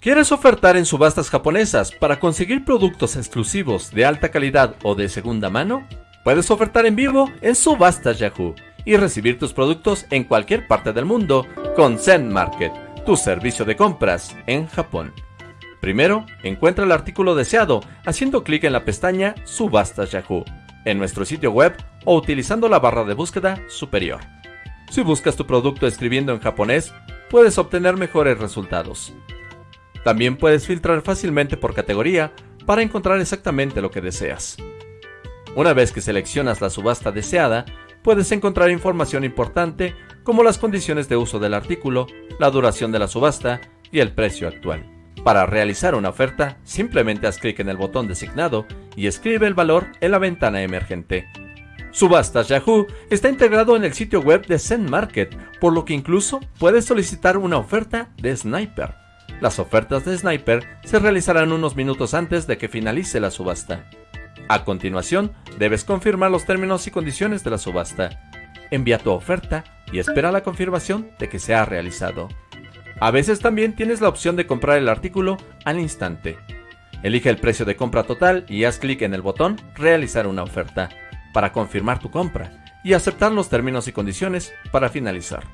¿Quieres ofertar en subastas japonesas para conseguir productos exclusivos de alta calidad o de segunda mano? Puedes ofertar en vivo en Subastas Yahoo y recibir tus productos en cualquier parte del mundo con Zen Market, tu servicio de compras en Japón. Primero, encuentra el artículo deseado haciendo clic en la pestaña Subastas Yahoo en nuestro sitio web o utilizando la barra de búsqueda superior. Si buscas tu producto escribiendo en japonés, puedes obtener mejores resultados. También puedes filtrar fácilmente por categoría para encontrar exactamente lo que deseas. Una vez que seleccionas la subasta deseada, puedes encontrar información importante como las condiciones de uso del artículo, la duración de la subasta y el precio actual. Para realizar una oferta, simplemente haz clic en el botón designado y escribe el valor en la ventana emergente. Subastas Yahoo está integrado en el sitio web de Zen Market, por lo que incluso puedes solicitar una oferta de Sniper las ofertas de Sniper se realizarán unos minutos antes de que finalice la subasta. A continuación, debes confirmar los términos y condiciones de la subasta. Envía tu oferta y espera la confirmación de que se ha realizado. A veces también tienes la opción de comprar el artículo al instante. Elige el precio de compra total y haz clic en el botón Realizar una oferta para confirmar tu compra y aceptar los términos y condiciones para finalizar.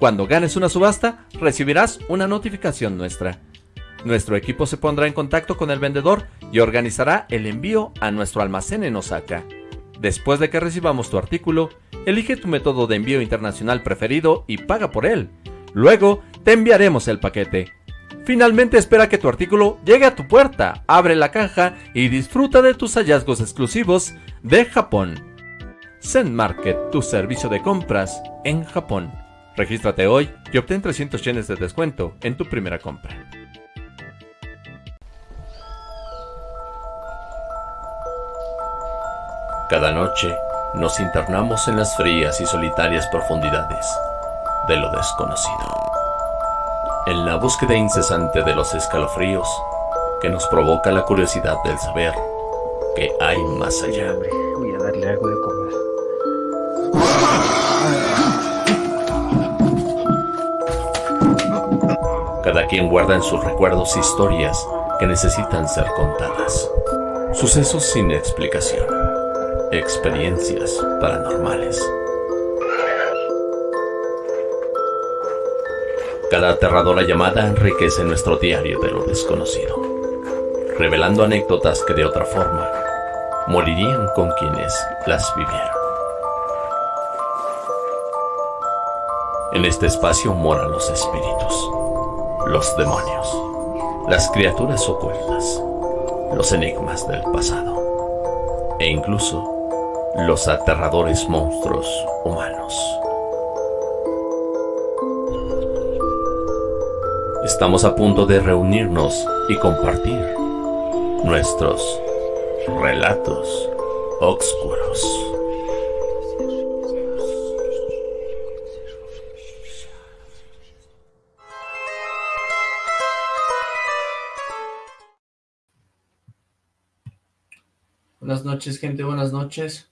Cuando ganes una subasta, recibirás una notificación nuestra. Nuestro equipo se pondrá en contacto con el vendedor y organizará el envío a nuestro almacén en Osaka. Después de que recibamos tu artículo, elige tu método de envío internacional preferido y paga por él. Luego, te enviaremos el paquete. Finalmente espera que tu artículo llegue a tu puerta, abre la caja y disfruta de tus hallazgos exclusivos de Japón. Zen Market, tu servicio de compras en Japón. Regístrate hoy y obtén 300 yenes de descuento en tu primera compra. Cada noche nos internamos en las frías y solitarias profundidades de lo desconocido. En la búsqueda incesante de los escalofríos que nos provoca la curiosidad del saber que hay más allá. Voy a darle algo de Cada quien guarda en sus recuerdos historias que necesitan ser contadas. Sucesos sin explicación. Experiencias paranormales. Cada aterradora llamada enriquece nuestro diario de lo desconocido, revelando anécdotas que de otra forma morirían con quienes las vivieron. En este espacio moran los espíritus los demonios, las criaturas ocultas, los enigmas del pasado e incluso los aterradores monstruos humanos. Estamos a punto de reunirnos y compartir nuestros relatos oscuros. Buenas noches, gente, buenas noches.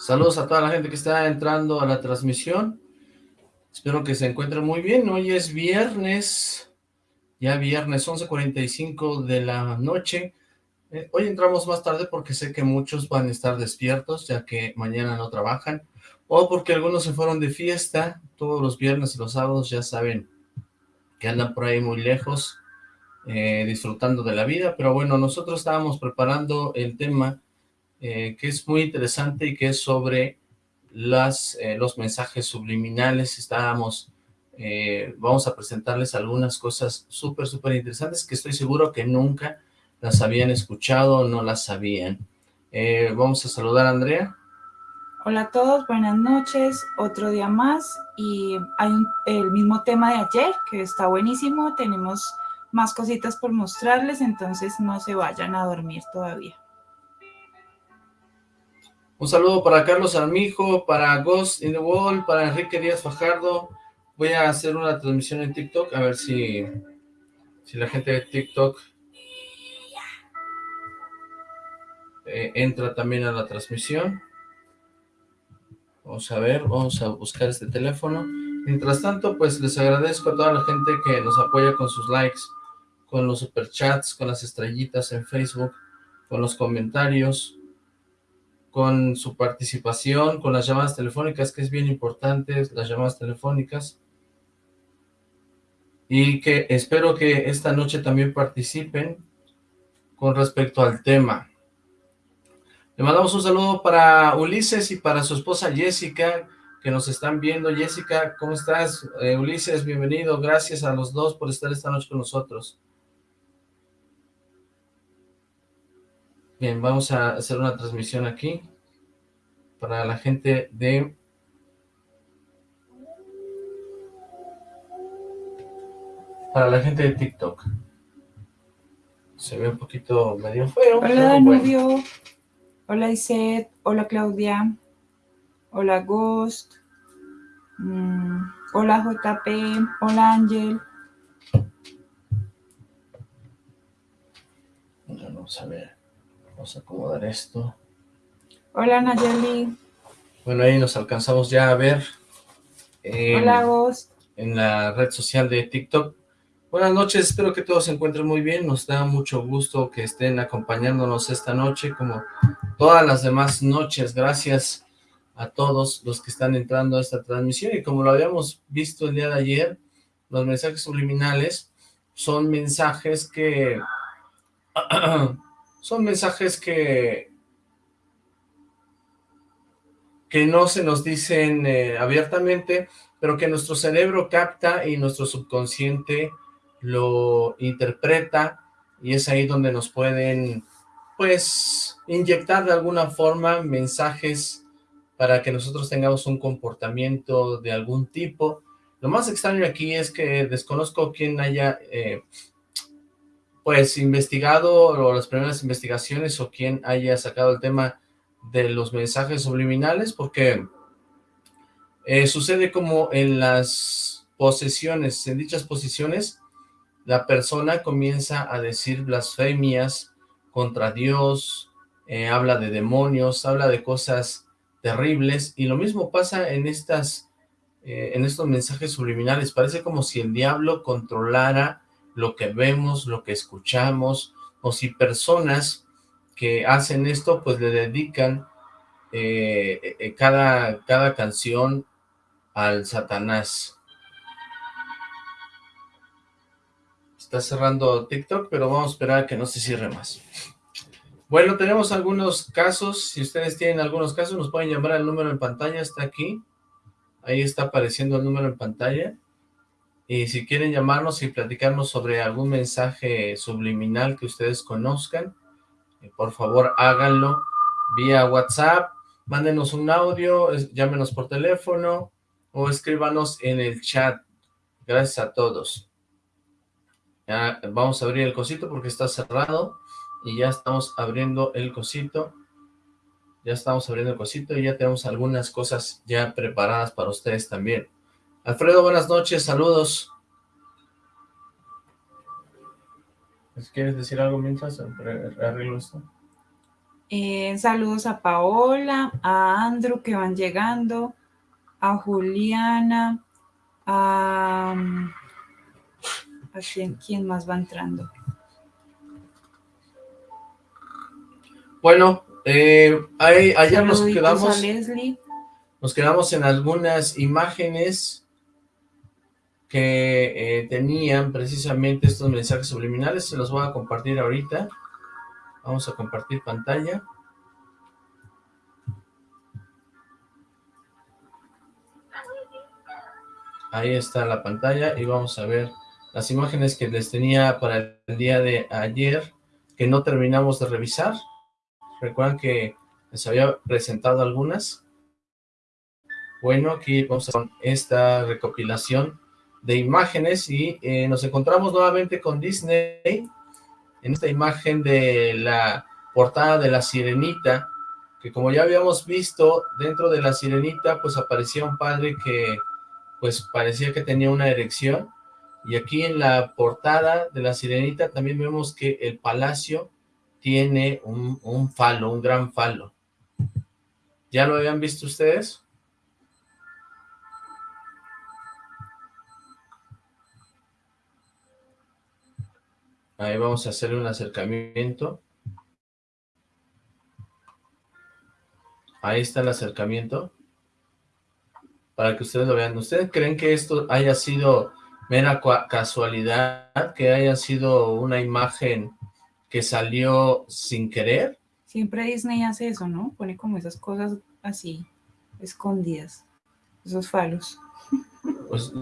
Saludos a toda la gente que está entrando a la transmisión. Espero que se encuentren muy bien. Hoy es viernes, ya viernes 11.45 de la noche. Eh, hoy entramos más tarde porque sé que muchos van a estar despiertos, ya que mañana no trabajan, o porque algunos se fueron de fiesta. Todos los viernes y los sábados, ya saben, que andan por ahí muy lejos, eh, disfrutando de la vida, pero bueno, nosotros estábamos preparando el tema eh, que es muy interesante y que es sobre las, eh, los mensajes subliminales, estábamos, vamos a presentarles algunas cosas súper, súper interesantes que estoy seguro que nunca las habían escuchado o no las sabían. vamos a saludar a Andrea. Hola a todos, buenas noches, otro día más y hay el mismo tema de ayer que está buenísimo, tenemos más cositas por mostrarles, entonces no se vayan a dormir todavía. Un saludo para Carlos Armijo, para Ghost in the Wall, para Enrique Díaz Fajardo. Voy a hacer una transmisión en TikTok, a ver si, si la gente de TikTok eh, entra también a la transmisión. Vamos a ver, vamos a buscar este teléfono. Mientras tanto, pues les agradezco a toda la gente que nos apoya con sus likes, con los superchats, con las estrellitas en Facebook, con los comentarios, con su participación, con las llamadas telefónicas, que es bien importante, las llamadas telefónicas. Y que espero que esta noche también participen con respecto al tema. Le mandamos un saludo para Ulises y para su esposa Jessica, que nos están viendo. Jessica, ¿cómo estás? Eh, Ulises, bienvenido. Gracias a los dos por estar esta noche con nosotros. Bien, vamos a hacer una transmisión aquí para la gente de... Para la gente de TikTok. Se ve un poquito medio feo. Hola, Danubio. Hola, Iset. Hola, Claudia. Hola, Ghost. Mm, hola, JP. Hola, Ángel. Vamos a ver. Vamos a acomodar esto. Hola, Nayeli. Bueno, ahí nos alcanzamos ya a ver. Hola, Ghost. En la red social de TikTok. Buenas noches, espero que todos se encuentren muy bien, nos da mucho gusto que estén acompañándonos esta noche, como todas las demás noches, gracias a todos los que están entrando a esta transmisión, y como lo habíamos visto el día de ayer, los mensajes subliminales son mensajes que, son mensajes que, que no se nos dicen eh, abiertamente, pero que nuestro cerebro capta y nuestro subconsciente lo interpreta y es ahí donde nos pueden, pues, inyectar de alguna forma mensajes para que nosotros tengamos un comportamiento de algún tipo. Lo más extraño aquí es que desconozco quién haya, eh, pues, investigado o las primeras investigaciones o quién haya sacado el tema de los mensajes subliminales, porque eh, sucede como en las posesiones, en dichas posiciones, la persona comienza a decir blasfemias contra Dios, eh, habla de demonios, habla de cosas terribles, y lo mismo pasa en estas eh, en estos mensajes subliminales, parece como si el diablo controlara lo que vemos, lo que escuchamos, o si personas que hacen esto, pues le dedican eh, cada, cada canción al Satanás. Está cerrando TikTok, pero vamos a esperar a que no se cierre más. Bueno, tenemos algunos casos. Si ustedes tienen algunos casos, nos pueden llamar al número en pantalla. Está aquí. Ahí está apareciendo el número en pantalla. Y si quieren llamarnos y platicarnos sobre algún mensaje subliminal que ustedes conozcan, eh, por favor háganlo vía WhatsApp, mándenos un audio, llámenos por teléfono o escríbanos en el chat. Gracias a todos. Ya vamos a abrir el cosito porque está cerrado y ya estamos abriendo el cosito. Ya estamos abriendo el cosito y ya tenemos algunas cosas ya preparadas para ustedes también. Alfredo, buenas noches, saludos. ¿Quieres decir algo mientras arreglo esto? Eh, saludos a Paola, a Andrew que van llegando, a Juliana, a... ¿A quién, más va entrando? Bueno, eh, ayer nos quedamos... Nos quedamos en algunas imágenes que eh, tenían precisamente estos mensajes subliminales. Se los voy a compartir ahorita. Vamos a compartir pantalla. Ahí está la pantalla y vamos a ver las imágenes que les tenía para el día de ayer, que no terminamos de revisar. Recuerdan que les había presentado algunas. Bueno, aquí vamos a esta recopilación de imágenes y eh, nos encontramos nuevamente con Disney en esta imagen de la portada de la sirenita, que como ya habíamos visto, dentro de la sirenita pues aparecía un padre que pues parecía que tenía una erección, y aquí en la portada de La Sirenita también vemos que el palacio tiene un, un falo, un gran falo. ¿Ya lo habían visto ustedes? Ahí vamos a hacer un acercamiento. Ahí está el acercamiento. Para que ustedes lo vean. ¿Ustedes creen que esto haya sido mera casualidad? ¿Que haya sido una imagen que salió sin querer? Siempre Disney hace eso, ¿no? Pone como esas cosas así, escondidas. Esos falos. Pues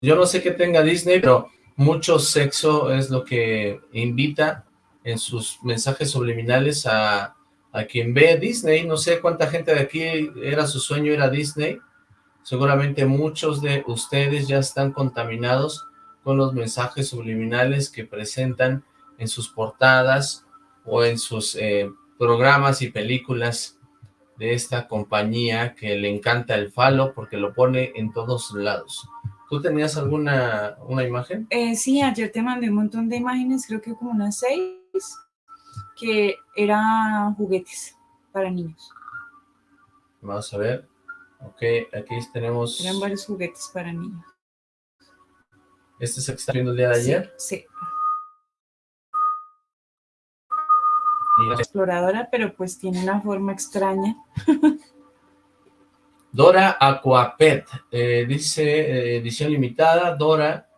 yo no sé qué tenga Disney, pero mucho sexo es lo que invita en sus mensajes subliminales a, a quien ve Disney. No sé cuánta gente de aquí era su sueño ir a Disney. Seguramente muchos de ustedes ya están contaminados con los mensajes subliminales que presentan en sus portadas o en sus eh, programas y películas de esta compañía que le encanta el falo porque lo pone en todos lados. ¿Tú tenías alguna una imagen? Eh, sí, ayer te mandé un montón de imágenes, creo que como unas seis, que eran juguetes para niños. Vamos a ver. Ok, aquí tenemos... Eran varios juguetes para niños. ¿Este es el que está viendo el día de ayer? Sí. Exploradora, pero pues tiene una forma extraña. Dora Aquapet, eh, dice eh, edición limitada, Dora.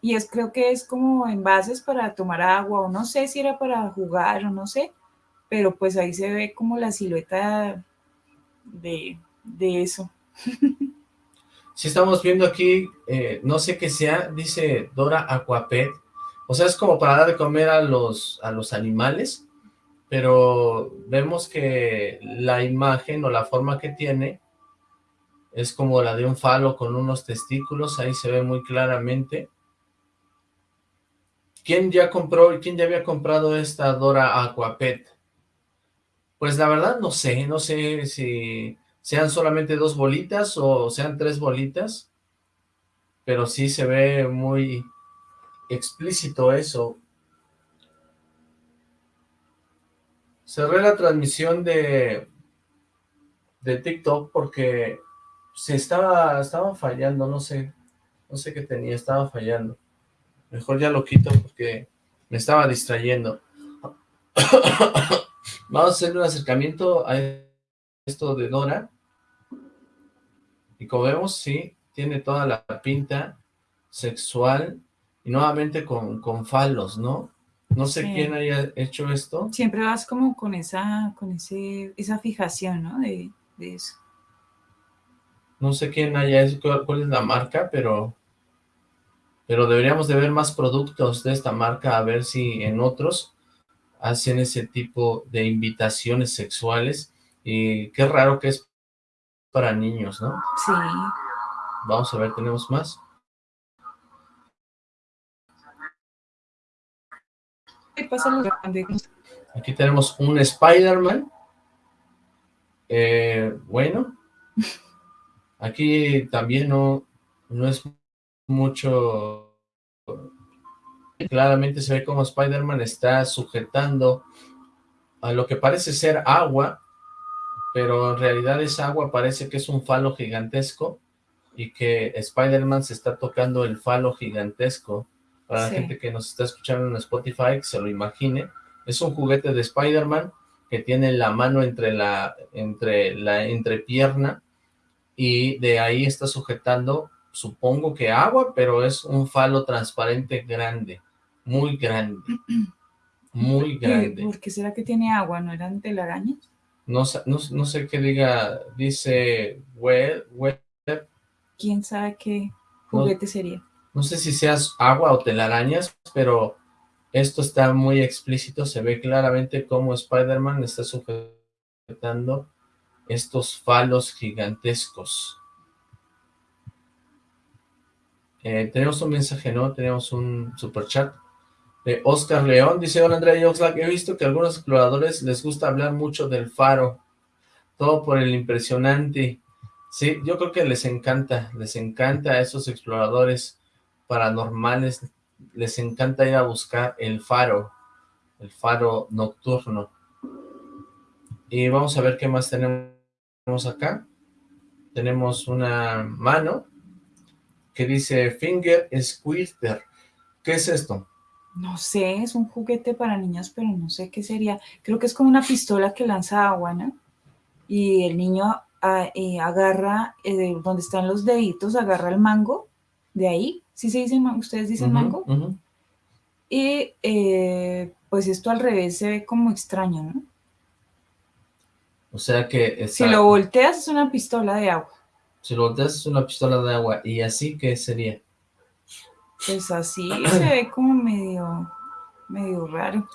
Y es creo que es como envases para tomar agua, o no sé si era para jugar, o no sé, pero pues ahí se ve como la silueta de, eso. Si estamos viendo aquí, eh, no sé qué sea, dice Dora Aquapet, o sea, es como para dar de comer a los, a los animales, pero vemos que la imagen o la forma que tiene es como la de un falo con unos testículos, ahí se ve muy claramente. ¿Quién ya compró quién ya había comprado esta Dora Aquapet? Pues la verdad no sé, no sé si sean solamente dos bolitas o sean tres bolitas, pero sí se ve muy explícito eso. Cerré la transmisión de, de TikTok porque se estaba, estaba fallando, no sé, no sé qué tenía, estaba fallando. Mejor ya lo quito porque me estaba distrayendo. Vamos a hacer un acercamiento a esto de Dora. Y como vemos, sí, tiene toda la pinta sexual y nuevamente con, con falos, ¿no? No sé quién haya hecho esto. Siempre vas como con esa, con ese, esa fijación, ¿no? De, de eso. No sé quién haya, cuál es la marca, pero pero deberíamos de ver más productos de esta marca, a ver si en otros hacen ese tipo de invitaciones sexuales, y qué raro que es para niños, ¿no? Sí. Vamos a ver, ¿tenemos más? Aquí tenemos un Spider-Man. Eh, bueno, Aquí también no, no es mucho... Claramente se ve como Spider-Man está sujetando a lo que parece ser agua, pero en realidad esa agua parece que es un falo gigantesco y que Spider-Man se está tocando el falo gigantesco. Para la gente que nos está escuchando en Spotify, que se lo imagine, es un juguete de Spider-Man que tiene la mano entre la, entre la entrepierna y de ahí está sujetando, supongo que agua, pero es un falo transparente grande, muy grande, muy grande. ¿Por qué será que tiene agua? ¿No eran telarañas? No, no, no sé qué diga, dice web, web. ¿Quién sabe qué juguete sería? No sé si seas agua o telarañas, pero esto está muy explícito, se ve claramente cómo Spider-Man está sujetando estos falos gigantescos. Eh, tenemos un mensaje, ¿no? Tenemos un super chat de Oscar León. Dice, hola Andrea Oxlack, he visto que a algunos exploradores les gusta hablar mucho del faro. Todo por el impresionante. Sí, yo creo que les encanta, les encanta a esos exploradores paranormales, les encanta ir a buscar el faro, el faro nocturno. Y vamos a ver qué más tenemos acá, tenemos una mano que dice Finger Squirter. ¿Qué es esto? No sé, es un juguete para niños, pero no sé qué sería. Creo que es como una pistola que lanza agua, ¿no? Y el niño ah, eh, agarra, eh, donde están los deditos, agarra el mango, de ahí, ¿sí se dice, ustedes dicen mango? Y eh, pues esto al revés se ve como extraño, ¿no? O sea que... Si lo volteas es una pistola de agua. Si lo volteas es una pistola de agua. ¿Y así qué sería? Pues así se ve como medio, medio raro.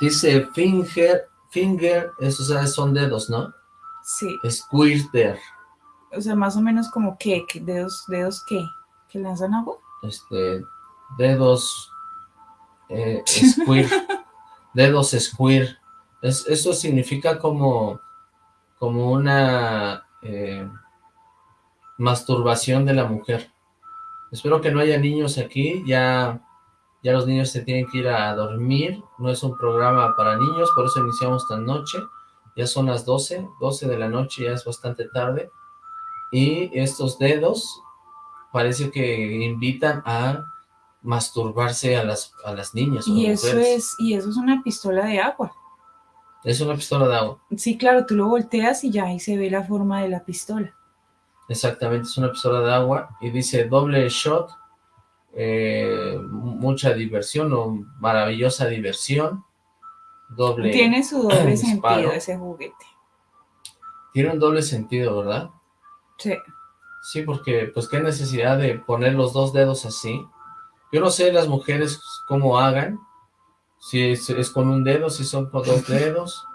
Dice finger, finger, eso son dedos, ¿no? Sí. Squirter. O sea, más o menos como qué, dedos, dedos qué, que lanzan agua. Este, dedos, eh, squir, dedos squir. Es, eso significa como, como una eh, masturbación de la mujer. Espero que no haya niños aquí, ya, ya los niños se tienen que ir a dormir, no es un programa para niños, por eso iniciamos tan noche, ya son las 12, 12 de la noche, ya es bastante tarde, y estos dedos parece que invitan a masturbarse a las, a las niñas. Y eso, es, y eso es una pistola de agua. Es una pistola de agua. Sí, claro, tú lo volteas y ya ahí se ve la forma de la pistola. Exactamente, es una pistola de agua y dice doble shot, eh, mucha diversión o maravillosa diversión. Doble Tiene su doble sentido ese juguete. Tiene un doble sentido, ¿verdad? Sí. Sí, porque pues qué necesidad de poner los dos dedos así. Yo no sé las mujeres cómo hagan, si es, es con un dedo, si son con dos dedos.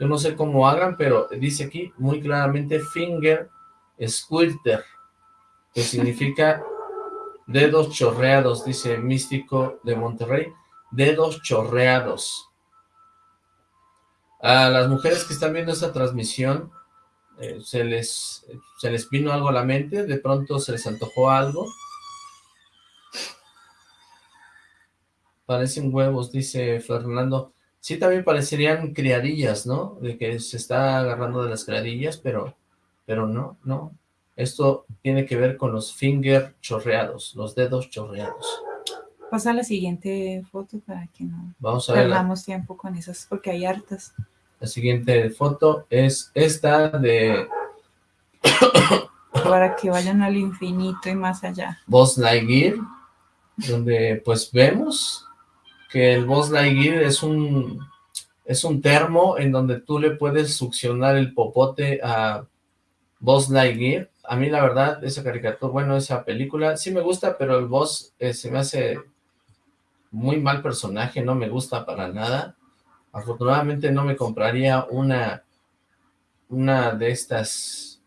Yo no sé cómo hagan, pero dice aquí muy claramente finger Squirter, que significa dedos chorreados, dice Místico de Monterrey, dedos chorreados. A las mujeres que están viendo esta transmisión, eh, se, les, se les vino algo a la mente, de pronto se les antojó algo. Parecen huevos, dice Fernando. Sí, también parecerían criadillas, ¿no? De que se está agarrando de las criadillas, pero pero no, no. Esto tiene que ver con los finger chorreados, los dedos chorreados. Pasa la siguiente foto para que no Vamos a perdamos tiempo con esas, porque hay hartas. La siguiente foto es esta de... para que vayan al infinito y más allá. Boss Lightyear, donde pues vemos que el Boss Lightyear es un, es un termo en donde tú le puedes succionar el popote a Boss Lightyear. A mí la verdad, esa caricatura, bueno, esa película, sí me gusta, pero el Boss eh, se me hace muy mal personaje, no me gusta para nada. Afortunadamente no me compraría una, una de estas,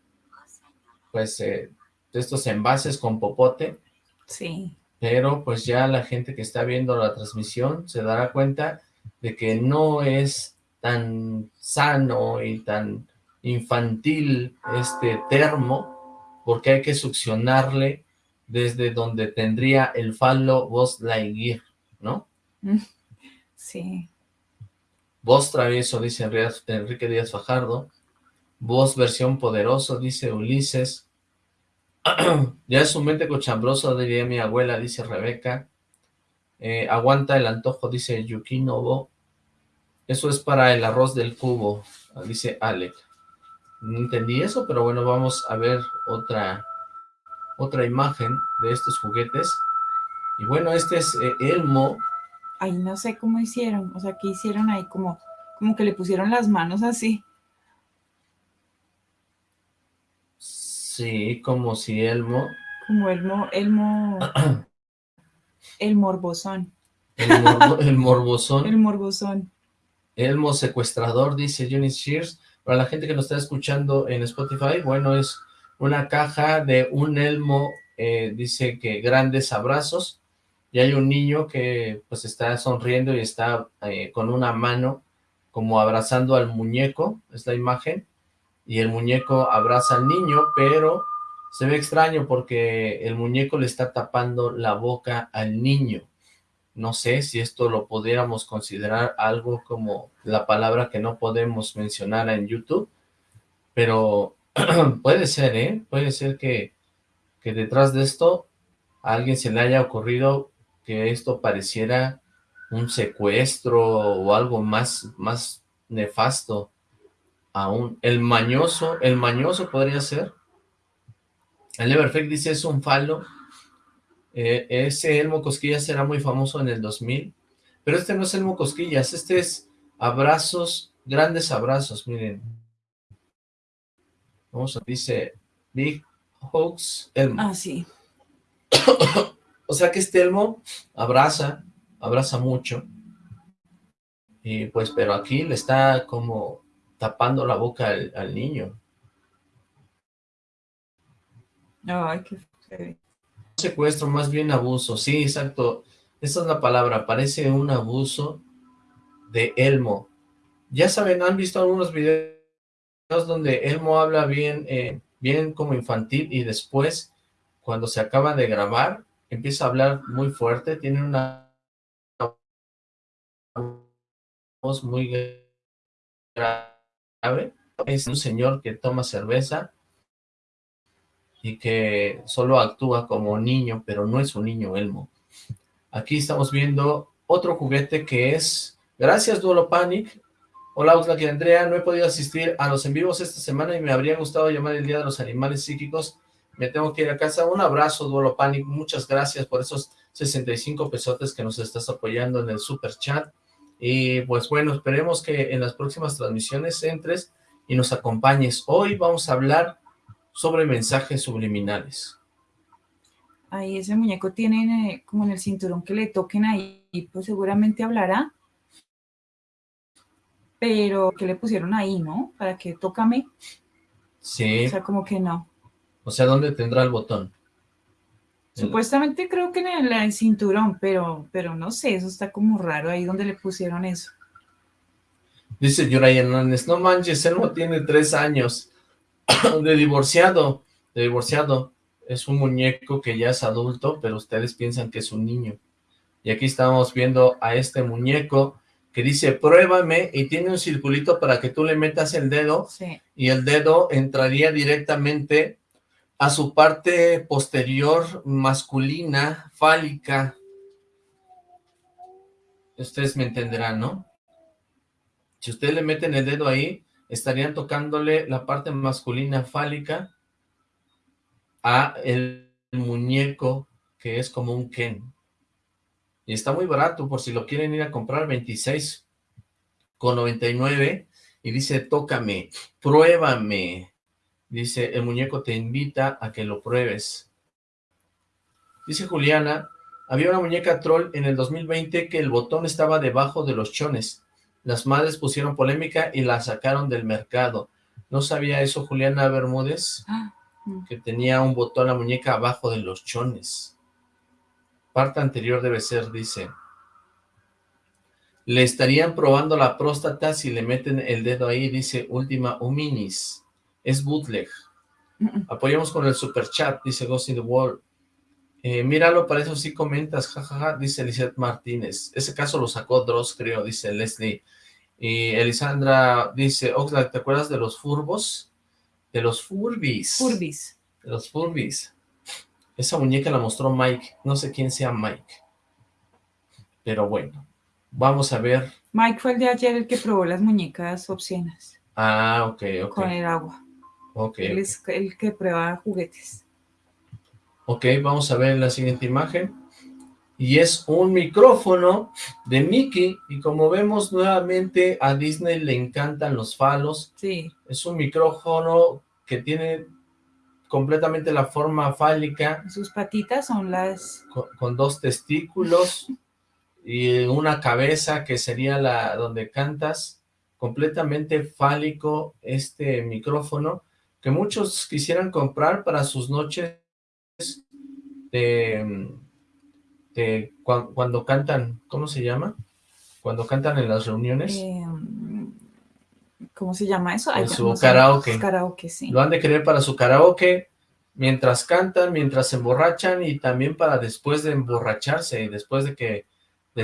pues, eh, de estos envases con popote. Sí. Pero pues ya la gente que está viendo la transmisión se dará cuenta de que no es tan sano y tan infantil este termo, porque hay que succionarle desde donde tendría el falo Voz Lightyear, ¿no? Sí. Voz travieso, dice Enrique Díaz Fajardo. Voz versión poderoso, dice Ulises. ya es un mente cochambroso, diría mi abuela, dice Rebeca. Eh, aguanta el antojo, dice Yuki Novo. Eso es para el arroz del cubo, dice Alec. No entendí eso, pero bueno, vamos a ver otra, otra imagen de estos juguetes. Y bueno, este es eh, Elmo. Ay, no sé cómo hicieron, o sea, ¿qué hicieron ahí? Como, como que le pusieron las manos así. Sí, como si Elmo... Como Elmo, Elmo... el morbosón. El, el morbosón. El morbosón. Elmo secuestrador, dice Johnny Shears. Para la gente que nos está escuchando en Spotify, bueno, es una caja de un elmo, eh, dice que grandes abrazos, y hay un niño que pues está sonriendo y está eh, con una mano como abrazando al muñeco, es la imagen, y el muñeco abraza al niño, pero se ve extraño porque el muñeco le está tapando la boca al niño. No sé si esto lo pudiéramos considerar algo como la palabra que no podemos mencionar en YouTube, pero puede ser, ¿eh? Puede ser que, detrás de esto a alguien se le haya ocurrido que esto pareciera un secuestro o algo más, más nefasto aún. El mañoso, el mañoso podría ser. El Everfect dice es un falo. Eh, ese Elmo Cosquillas será muy famoso en el 2000. Pero este no es Elmo Cosquillas, este es abrazos, grandes abrazos, miren. Vamos a, dice Big Hoax Elmo. Ah, sí. o sea que este Elmo abraza, abraza mucho. Y pues, pero aquí le está como tapando la boca al, niño. Ay, qué Secuestro, más bien abuso. Sí, exacto. Esa es la palabra. Parece un abuso de Elmo. Ya saben, han visto algunos videos donde Elmo habla bien, eh, bien como infantil y después, cuando se acaba de grabar, empieza a hablar muy fuerte. Tiene una voz muy grave. Es un señor que toma cerveza y que solo actúa como niño, pero no es un niño Elmo. Aquí estamos viendo otro juguete que es, gracias Duolo Panic, hola Oxlack y Andrea, no he podido asistir a los en vivos esta semana y me habría gustado llamar el Día de los Animales Psíquicos, me tengo que ir a casa, un abrazo Duolo Panic, muchas gracias por esos 65 pesotes que nos estás apoyando en el super chat, y pues bueno, esperemos que en las próximas transmisiones entres y nos acompañes. Hoy vamos a hablar sobre mensajes subliminales. Ahí ese muñeco tiene eh, como en el cinturón que le toquen ahí, pues seguramente hablará. Pero que le pusieron ahí, ¿no? Para que tócame. Sí. O sea, como que no. O sea, ¿dónde tendrá el botón? Supuestamente creo que en el, cinturón, pero, pero no sé, eso está como raro ahí donde le pusieron eso. Dice Yuraya Hernández, no manches, Elmo tiene tres años de divorciado, de divorciado. Es un muñeco que ya es adulto, pero ustedes piensan que es un niño. Y aquí estamos viendo a este muñeco que dice, pruébame, y tiene un circulito para que tú le metas el dedo, y el dedo entraría directamente a su parte posterior masculina, fálica. Ustedes me entenderán, ¿no? Si ustedes le meten el dedo ahí, estarían tocándole la parte masculina fálica a el muñeco que es como un Ken. Y está muy barato, por si lo quieren ir a comprar, 26 con 99. Y dice, tócame, pruébame, Dice, el muñeco te invita a que lo pruebes. Dice Juliana, había una muñeca troll en el 2020 que el botón estaba debajo de los chones. Las madres pusieron polémica y la sacaron del mercado. ¿No sabía eso Juliana Bermúdez? Ah, que tenía un botón la muñeca abajo de los chones. Parte anterior debe ser, dice. Le estarían probando la próstata si le meten el dedo ahí, dice Última Huminis es bootleg. Apoyamos con el super chat, dice Ghost in the World. Eh, míralo, para eso sí comentas, jajaja, dice Lizeth Martínez. Ese caso lo sacó Dross, creo, dice Leslie. Y Elisandra dice, Oxlack, ¿te acuerdas de los furbos? De los furbis. Furbis. De los furbis. Esa muñeca la mostró Mike. No sé quién sea Mike. Pero bueno, vamos a ver. Mike fue el de ayer el que probó las muñecas obscenas. Ah, ok, ok. Con el agua. Ok. Él es el que prueba juguetes. Ok, vamos a ver la siguiente imagen. Y es un micrófono de Mickey. Y como vemos nuevamente, a Disney le encantan los falos. Sí. Es un micrófono que tiene completamente la forma fálica. Sus patitas son las... Con, dos testículos y una cabeza que sería la donde cantas. Completamente fálico este micrófono que muchos quisieran comprar para sus noches de, cuando cantan, ¿cómo se llama? Cuando cantan en las reuniones. Em, ¿Cómo se llama eso? En su karaoke. Karaoke, sí. Lo han de querer para su karaoke, mientras cantan, mientras se emborrachan y también para después de emborracharse y después de que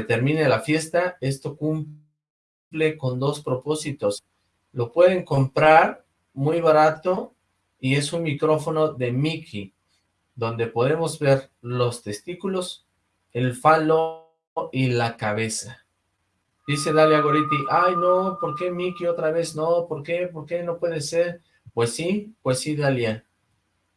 termine la fiesta, esto cumple con dos propósitos. Lo pueden comprar muy barato y es un micrófono de Mickey, donde podemos ver los testículos, el falo y la cabeza. Dice Dalia Goriti, ay no, ¿por qué Mickey otra vez no? ¿Por qué? ¿Por qué no puede ser? Pues sí, pues sí Dalia,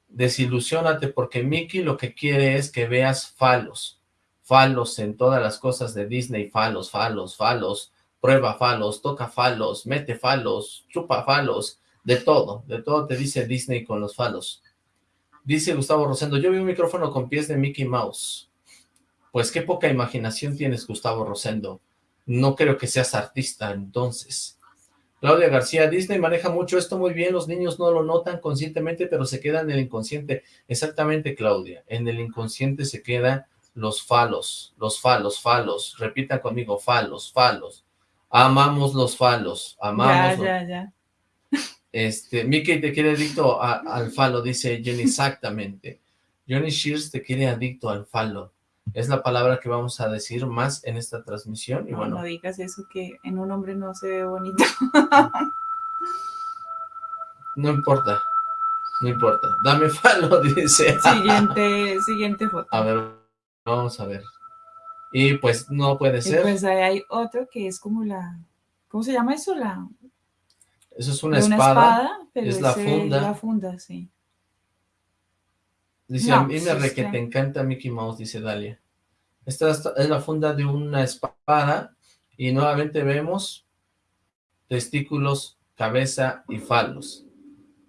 desilusionate porque Mickey lo que quiere es que veas falos, falos en todas las cosas de Disney, falos, falos, falos, prueba falos, toca falos, mete falos, chupa falos, de todo, de todo te dice Disney con los falos. Dice Gustavo Rosendo, yo vi un micrófono con pies de Mickey Mouse. Pues qué poca imaginación tienes, Gustavo Rosendo. No creo que seas artista, entonces. Claudia García, Disney maneja mucho esto muy bien, los niños no lo notan conscientemente, pero se queda en el inconsciente. Exactamente, Claudia, en el inconsciente se quedan los falos, los falos, falos. Repita conmigo, falos, falos. Amamos los falos, amamos. Ya, ya, ya. Este, Mickey te quiere adicto al falo, dice Jenny, exactamente. Johnny Shears te quiere adicto al falo. Es la palabra que vamos a decir más en esta transmisión. Y no, bueno, no digas eso, que en un hombre no se ve bonito. no importa, no importa. Dame falo, dice. Siguiente, siguiente foto. A ver, vamos a ver. Y pues no puede Y ser. pues ahí hay otro que es como la... ¿Cómo se llama eso? La, Eso es una de espada. pero es la funda. la funda, sí. Dice, No, a mí me es re que que- te encanta Mickey Mouse, dice Dalia. Esta es la funda de una espada y nuevamente vemos testículos, cabeza y falos.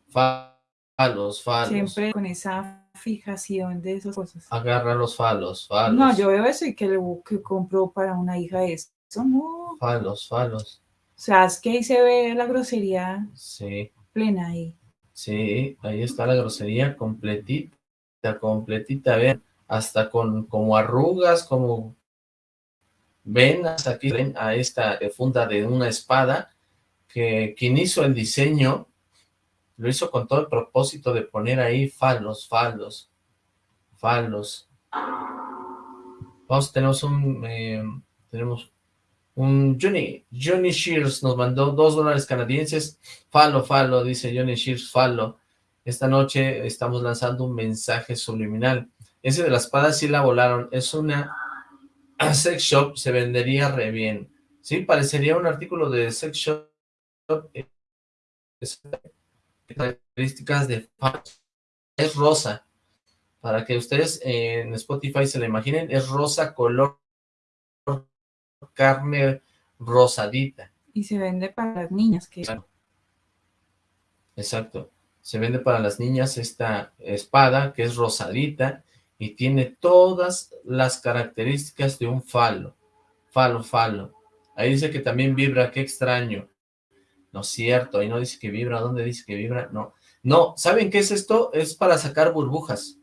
Fa- Falos, falos. Siempre con esa fijación de esas cosas. Agarra los falos, falos. No, yo veo eso y que, lo, que compró para una hija eso. No. Falos, falos. O sea, es que ahí se ve la grosería Sí, plena ahí. sí, ahí está la grosería completita, completita, vean, hasta con como arrugas, como venas, aquí ven a esta funda de una espada, que quien hizo el diseño, lo hizo con todo el propósito de poner ahí falos, falos, falos. Vamos, tenemos un, eh, tenemos un Johnny, Johnny Shears nos mandó dos dólares canadienses, falo, falo, dice Johnny Shears, falo. Esta noche estamos lanzando un mensaje subliminal. Ese de la espada sí la volaron, es una sex shop, se vendería re bien. Sí, parecería un artículo de sex shop. es- Características de. Es rosa. Para que ustedes en Spotify se la imaginen, es rosa color carne rosadita. Y se vende para las niñas. que. Exacto. Se vende para las niñas esta espada que es rosadita y tiene todas las características de un falo. Falo, falo. Ahí dice que también vibra, qué extraño. No es cierto, ahí no dice que vibra. ¿Dónde dice que vibra? No. No, ¿saben qué es esto? Es para sacar burbujas.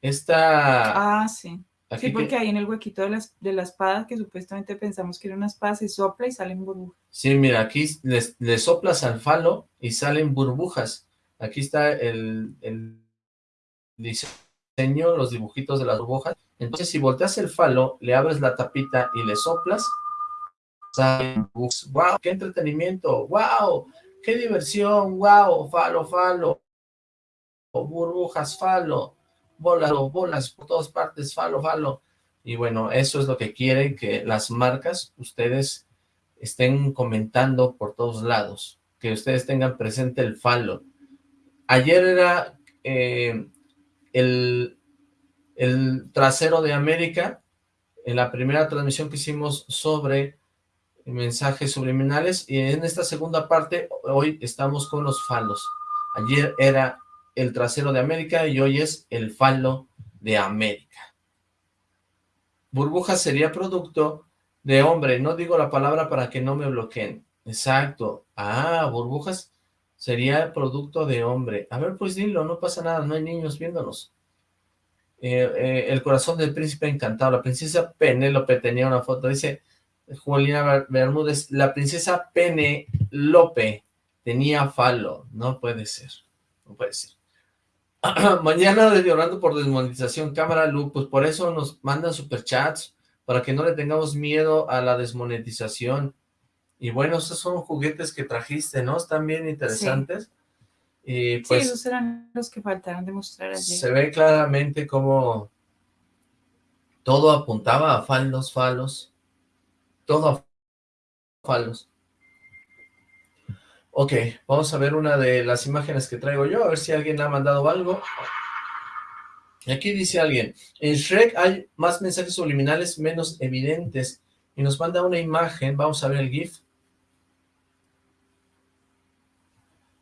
Esta... Ah, sí. aquí Sí, que- porque ahí en el huequito de, las, de la espada, que supuestamente pensamos que era una espada, se sopla y salen burbujas. Sí, mira, aquí le soplas al falo y salen burbujas. Aquí está el, diseño, los dibujitos de las burbujas. Entonces, si volteas el falo, le abres la tapita y le soplas. ¡Wow! ¡Qué entretenimiento! ¡Wow! ¡Qué diversión! ¡Wow! ¡Falo, falo! Burbujas, falo. Bolas, bolas por todas partes, falo, falo. Y bueno, eso es lo que quieren que las marcas, ustedes estén comentando por todos lados, que ustedes tengan presente el falo. Ayer era eh, el, trasero de América, en la primera transmisión que hicimos sobre mensajes subliminales, y en esta segunda parte, hoy estamos con los falos. Ayer era el trasero de América y hoy es el falo de América. Burbuja sería producto de hombre, no digo la palabra para que no me bloqueen. Exacto. Ah, burbujas sería producto de hombre. A ver, pues dilo, no pasa nada, no hay niños viéndonos. Eh, eh, el corazón del príncipe encantado. La princesa Penélope tenía una foto, dice Juliana Ber- Bermúdez, la princesa Penélope tenía falo. No puede ser, no puede ser. Mañana llorando por desmonetización, cámara Lu, pues por eso nos mandan superchats, para que no le tengamos miedo a la desmonetización. Y bueno, esos son juguetes que trajiste, ¿no? Están bien interesantes. Y sí, pues esos eran los que faltaron de mostrar se ve claramente cómo Todo apuntaba a falos, falos. Todo a falos. Ok, vamos a ver una de las imágenes que traigo yo, a ver si alguien ha mandado algo. Aquí dice alguien, en Shrek hay más mensajes subliminales menos evidentes. Y nos manda una imagen, vamos a ver el GIF.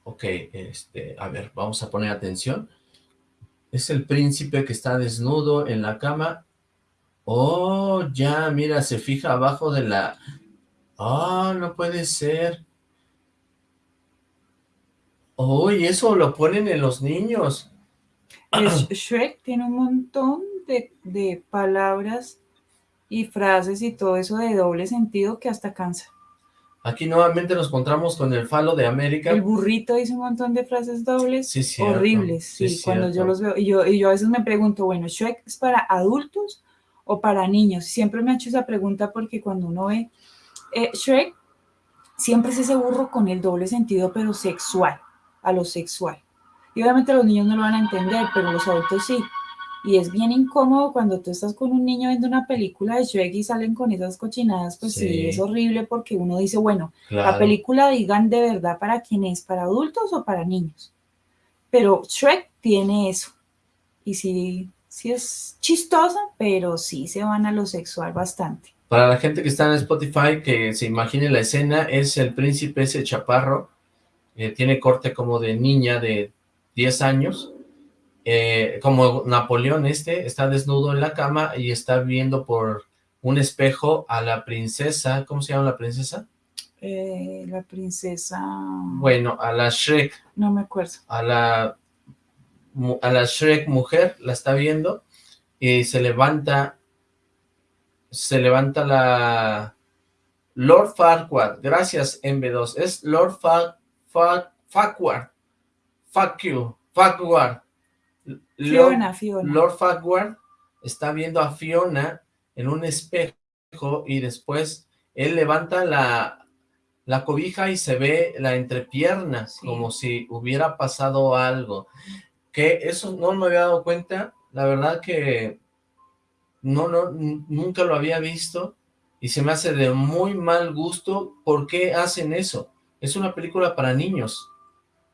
Ok, este, a ver, vamos a poner atención. Es el príncipe que está desnudo en la cama. Oh, ya, mira, se fija abajo de la... Ah, no puede ser. Oh, y eso lo ponen en los niños. Shrek tiene un montón de, de palabras y frases y todo eso de doble sentido que hasta cansa. Aquí nuevamente nos encontramos con el falo de América. El burrito dice un montón de frases dobles sí, horribles, sí, cuando yo los veo. Y yo, y yo a veces me pregunto, bueno, ¿Shrek es para adultos o para niños? Siempre me ha hecho esa pregunta porque cuando uno ve eh, Shrek, siempre es ese burro con el doble sentido, pero sexual, a lo sexual. Y obviamente los niños no lo van a entender, pero los adultos sí. Y es bien incómodo cuando tú estás con un niño viendo una película de Shrek y salen con esas cochinadas, pues sí, es horrible porque uno dice, bueno, la película digan de verdad para quién es, para adultos o para niños. Pero Shrek tiene eso. Y sí, sí es chistosa, pero sí se van a lo sexual bastante. Para la gente que está en Spotify, que se imagine la escena, es el príncipe ese chaparro, eh, tiene corte como de niña de 10 años, eh, como Napoleón este, está desnudo en la cama y está viendo por un espejo a la princesa, ¿cómo se llama la princesa? Eh, la princesa... Bueno, a la Shrek. No me acuerdo. A la, a la Shrek mujer, la está viendo y se levanta, se levanta la... Lord Farquaad, gracias MB2, es Lord Farquaad, fuck you, Farquaad, Fiona, Fiona. Lord Farquhar está viendo a Fiona en un espejo y después él levanta la, la cobija y se ve la entrepierna, como si hubiera pasado algo. Que eso no me había dado cuenta, la verdad que no, no, nunca lo había visto y se me hace de muy mal gusto. ¿Por qué hacen eso? Es una película para niños.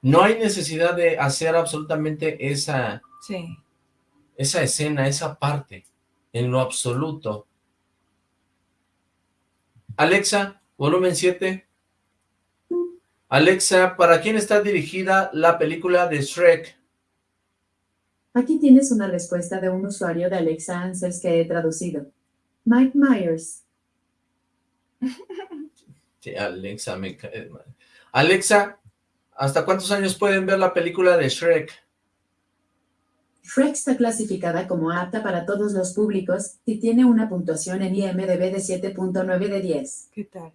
No hay necesidad de hacer absolutamente esa, esa escena, esa parte, en lo absoluto. Alexa, volumen 7. Alexa, ¿para quién está dirigida la película de Shrek? Aquí tienes una respuesta de un usuario de Alexa Answers que he traducido. Mike Myers. Sí, Alexa, me cae Alexa, ¿hasta cuántos años pueden ver la película de Shrek? Shrek está clasificada como apta para todos los públicos y tiene una puntuación en IMDB de 7.9 de 10. ¿Qué tal?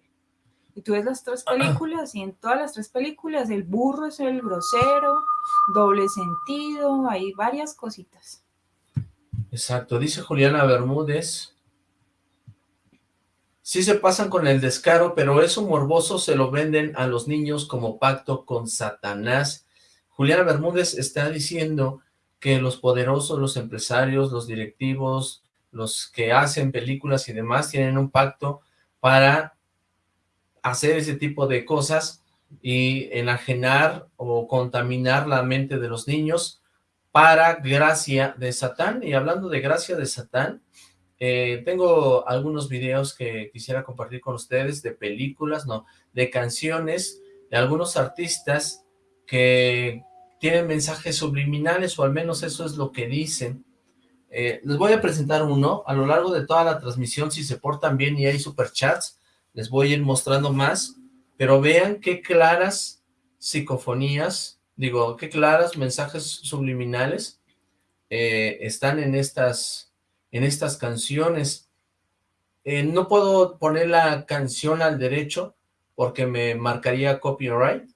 Y tú ves las tres películas y en todas las tres películas el burro es el grosero, doble sentido, hay varias cositas. Exacto, dice Juliana Bermúdez. Sí se pasan con el descaro, pero eso morboso se lo venden a los niños como pacto con Satanás. Juliana Bermúdez está diciendo que los poderosos, los empresarios, los directivos, los que hacen películas y demás tienen un pacto para hacer ese tipo de cosas y enajenar o contaminar la mente de los niños para gracia de Satán. Y hablando de gracia de Satán, eh, tengo algunos videos que quisiera compartir con ustedes de películas, no, de canciones de algunos artistas que tienen mensajes subliminales, o al menos eso es lo que dicen. Eh, les voy a presentar uno, a lo largo de toda la transmisión, si se portan bien y hay superchats, les voy a ir mostrando más, pero vean qué claras psicofonías, digo, qué claras mensajes subliminales eh, están en estas, en estas canciones. Eh, no puedo poner la canción al derecho porque me marcaría copyright,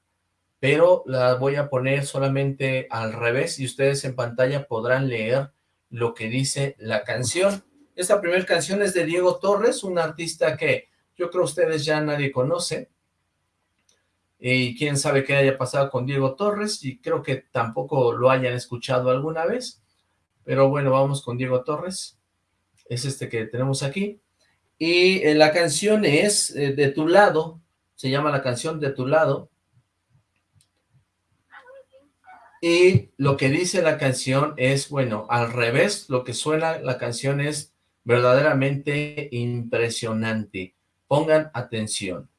pero la voy a poner solamente al revés y ustedes en pantalla podrán leer lo que dice la canción. Esta primera canción es de Diego Torres, un artista que yo creo ustedes ya nadie conoce, y quién sabe qué haya pasado con Diego Torres, y creo que tampoco lo hayan escuchado alguna vez, pero bueno, vamos con Diego Torres. Es este que tenemos aquí, y eh, la canción es eh, De tu lado, se llama la canción De tu lado, y lo que dice la canción es, bueno, al revés, lo que suena la canción es verdaderamente impresionante. Pongan atención.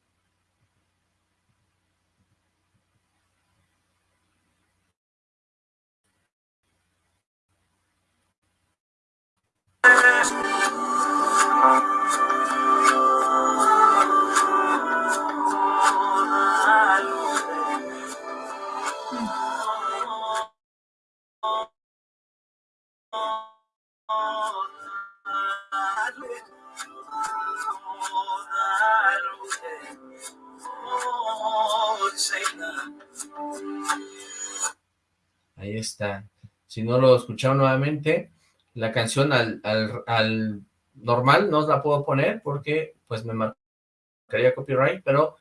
Ahí está. Si no lo escucharon nuevamente, la canción al, al, normal no la puedo poner porque pues me marcaría copyright, pero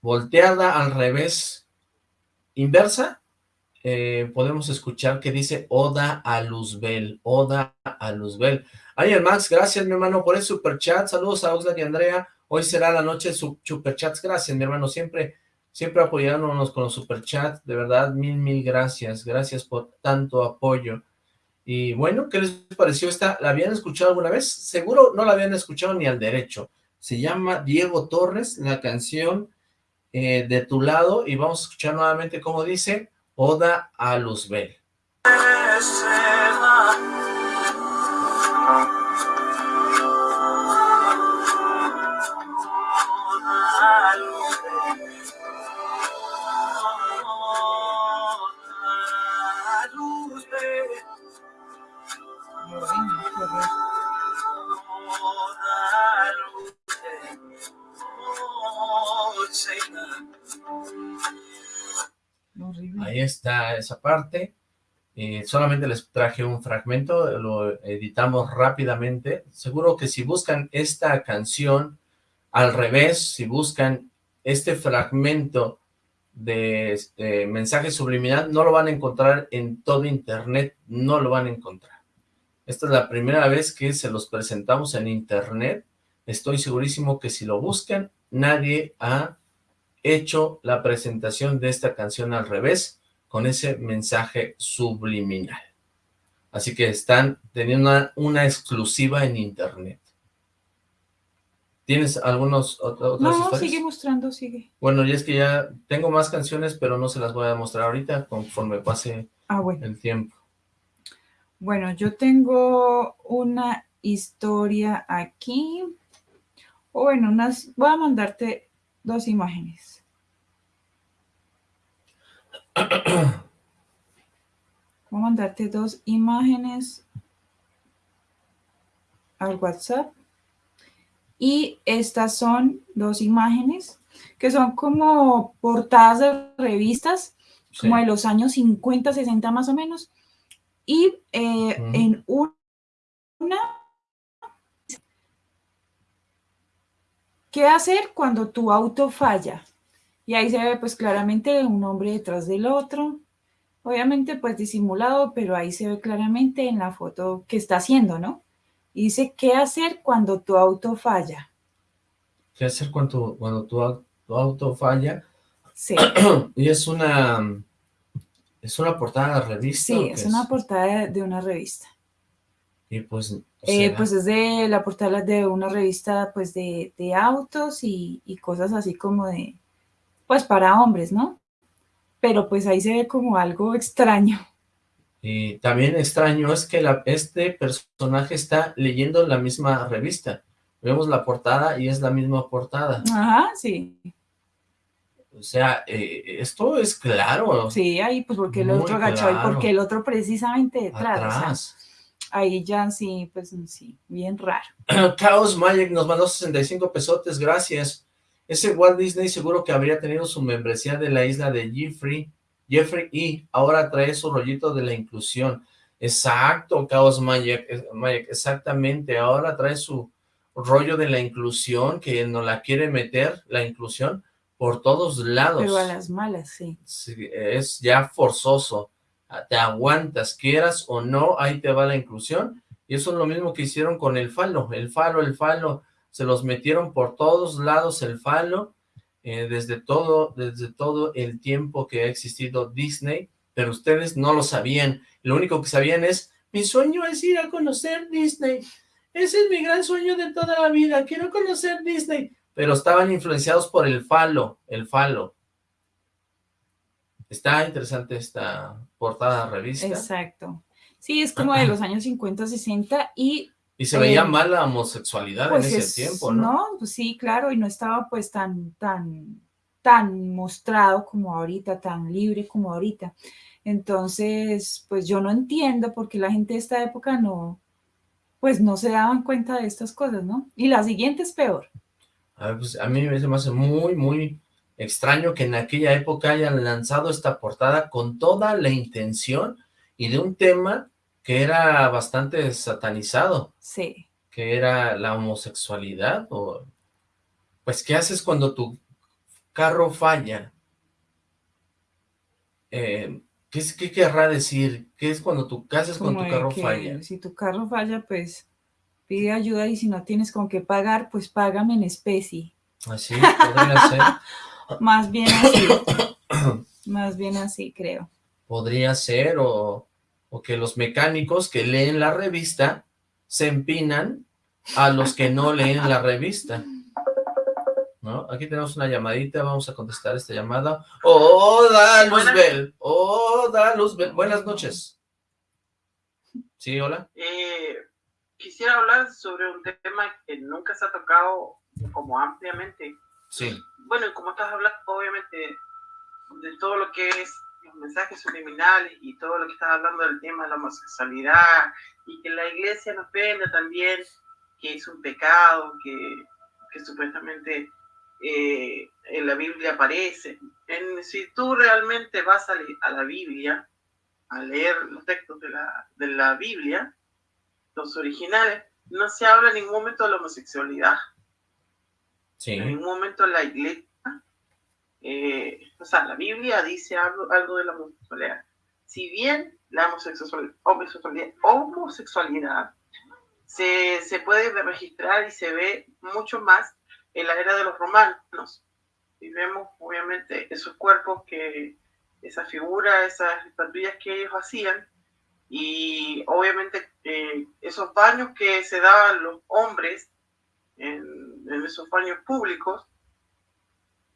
volteada al revés, inversa, eh, podemos escuchar que dice Oda a Luzbel, Oda a Luzbel. Ay, Max, gracias mi hermano por el super chat, saludos a Oxlack y Andrea, hoy será la noche de super chats, gracias mi hermano, siempre siempre apoyándonos con los superchats, de verdad, mil, mil gracias, gracias por tanto apoyo. Y bueno, ¿qué les pareció esta? ¿La habían escuchado alguna vez? Seguro no la habían escuchado ni al derecho. Se llama Diego Torres, la canción eh, De tu lado, y vamos a escuchar nuevamente cómo dice, Oda a Luzbel. Esa parte. Eh, solamente les traje un fragmento, lo editamos rápidamente. Seguro que si buscan esta canción al revés, si buscan este fragmento de este mensaje subliminal, no lo van a encontrar en todo internet, no lo van a encontrar. Esta es la primera vez que se los presentamos en internet. Estoy segurísimo que si lo buscan, nadie ha hecho la presentación de esta canción al revés, con ese mensaje subliminal. Así que están teniendo una, exclusiva en internet. ¿Tienes algunos otros No, sigue mostrando, sigue. Bueno, y es que ya tengo más canciones, pero no se las voy a mostrar ahorita conforme pase ah, el tiempo. Bueno, yo tengo una historia aquí. O bueno, unas, voy a mandarte dos imágenes. Voy a mandarte dos imágenes al WhatsApp. Y estas son dos imágenes que son como portadas de revistas, como de los años 50, 60 más o menos. Y eh, en una... ¿Qué hacer cuando tu auto falla? Y ahí se ve pues claramente un hombre detrás del otro, obviamente pues disimulado, pero ahí se ve claramente en la foto que está haciendo, ¿no? Y dice, ¿qué hacer cuando tu auto falla? ¿Qué hacer cuando, cuando tu, auto falla? Sí. y es una, es una portada de revista. Sí, es, una portada de una revista. Y pues... Eh, pues es de la portada de una revista pues de, autos y cosas así como de, pues para hombres, ¿no? Pero pues ahí se ve como algo extraño. Y también extraño es que la, este personaje está leyendo la misma revista. Vemos la portada y es la misma portada. Ajá, sí. O sea, eh, esto es claro. Sí, ahí pues porque el otro agachó y porque el otro precisamente detrás. ahí ya sí, pues sí, bien raro. Chaos Magic nos mandó 65 pesotes, gracias. Ese Walt Disney seguro que habría tenido su membresía de la isla de Jeffrey, Jeffrey y ahora trae su rollito de la inclusión. Exacto, Chaos Magic, exactamente, ahora trae su rollo de la inclusión, que no la quiere meter, la inclusión, por todos lados. Pero a las malas, sí. Es ya forzoso, te aguantas, quieras o no, ahí te va la inclusión, Y eso es lo mismo que hicieron con el falo, el falo, el falo, se los metieron por todos lados el falo, eh, desde, todo, desde todo el tiempo que ha existido Disney, pero ustedes no lo sabían, lo único que sabían es, mi sueño es ir a conocer Disney, ese es mi gran sueño de toda la vida, quiero conocer Disney, pero estaban influenciados por el falo, el falo. Está interesante esta portada revista. Exacto. Sí, es como de los años 50, 60 y... Y se veía eh, mal la homosexualidad en pues ese tiempo, ¿no? No, pues sí, claro, y no estaba pues tan, tan, tan mostrado como ahorita, tan libre como ahorita. Entonces, pues yo no entiendo por qué la gente de esta época no, pues no se daban cuenta de estas cosas, ¿no? Y la siguiente es peor. A, pues, a mí me hace muy, muy extraño que en aquella época hayan lanzado esta portada con toda la intención y de un tema que era bastante satanizado. Sí. Que era la homosexualidad o... Pues, ¿qué haces cuando tu carro falla? Eh, ¿qué, ¿qué, querrá decir? ¿Qué es cuando tu, ¿qué haces cuando tu carro falla? Si tu carro falla, pues pide ayuda y si no tienes con qué pagar, pues págame en especie. Así, podría ser. Más bien así. Más bien así, creo. Podría ser, o o que los mecánicos que leen la revista se empinan a los que no leen la revista. ¿No? Aquí tenemos una llamadita, vamos a contestar esta llamada. ¡Hola, Luzbel! ¡Hola, Luzbel! Buenas noches. ¿Sí, hola? Eh, quisiera hablar sobre un tema que nunca se ha tocado como ampliamente. Sí. Bueno, como estás hablando, obviamente, de todo lo que es mensajes subliminales y todo lo que estás hablando del tema de la homosexualidad y que la iglesia nos venda también que es un pecado, que, que supuestamente eh, en la Biblia aparece. En, si tú realmente vas a, a, la Biblia, a leer los textos de la, de la Biblia, los originales, no se habla en ningún momento de la homosexualidad. En ningún momento la iglesia eh, o sea, la Biblia dice algo, algo de la homosexualidad. Si bien la homosexualidad, homosexualidad, se, se, puede registrar y se ve mucho más en la era de los romanos. Y vemos, obviamente, esos cuerpos que, esa figura, esas estatuillas que ellos hacían, y obviamente eh, esos baños que se daban los hombres en, en esos baños públicos,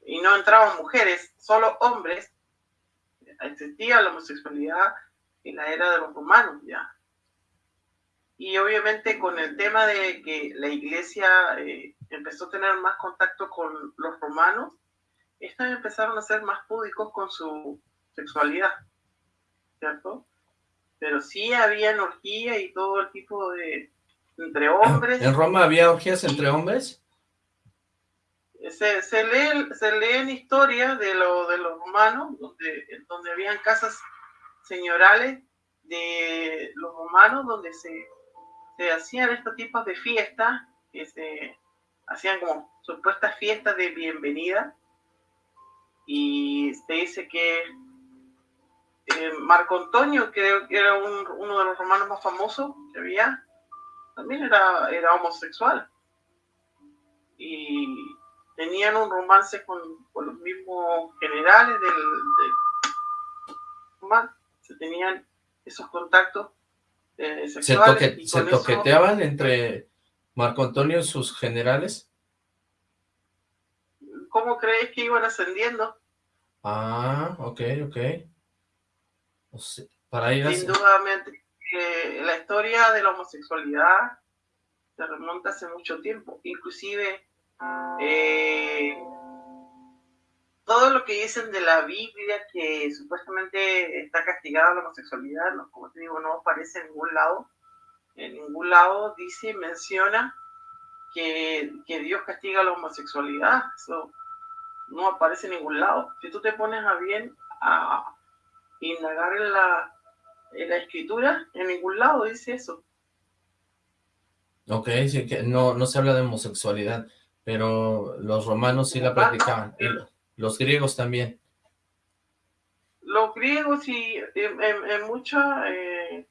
y no entraban mujeres, solo hombres, existía la homosexualidad en la era de los romanos ya. Y obviamente con el tema de que la iglesia eh, empezó a tener más contacto con los romanos, estos empezaron a ser más púdicos con su sexualidad, ¿cierto? Pero sí había orgía y todo el tipo de... entre hombres. ¿En Roma había orgías entre hombres? Se, se, lee, se leen historias de, lo, de los romanos, donde, donde habían casas señorales de los romanos, donde se, se hacían estos tipos de fiestas, que se hacían como supuestas fiestas de bienvenida, y se dice que eh, Marco Antonio, que era uno de los romanos más famosos que había, también era, era homosexual. Y tenían un romance con, los mismos generales del, del se tenían esos contactos eh, sexuales. ¿Se, toqueteaban entre Marco Antonio y sus generales? ¿Cómo crees que iban ascendiendo? Ah, ok, ok. para ir Sin duda, eh, la historia de la homosexualidad se remonta hace mucho tiempo. Inclusive eh, todo lo que dicen de la Biblia que supuestamente está castigada la homosexualidad, como te digo, no aparece en ningún lado. En ningún lado dice, menciona que, que Dios castiga la homosexualidad. Eso no aparece en ningún lado. Si tú te pones a bien a indagar en la, en la escritura, en ningún lado dice eso. Ok, sí, que no, no se habla de homosexualidad pero los romanos sí la practicaban, y los griegos también. Los griegos y en, en, mucha, eh,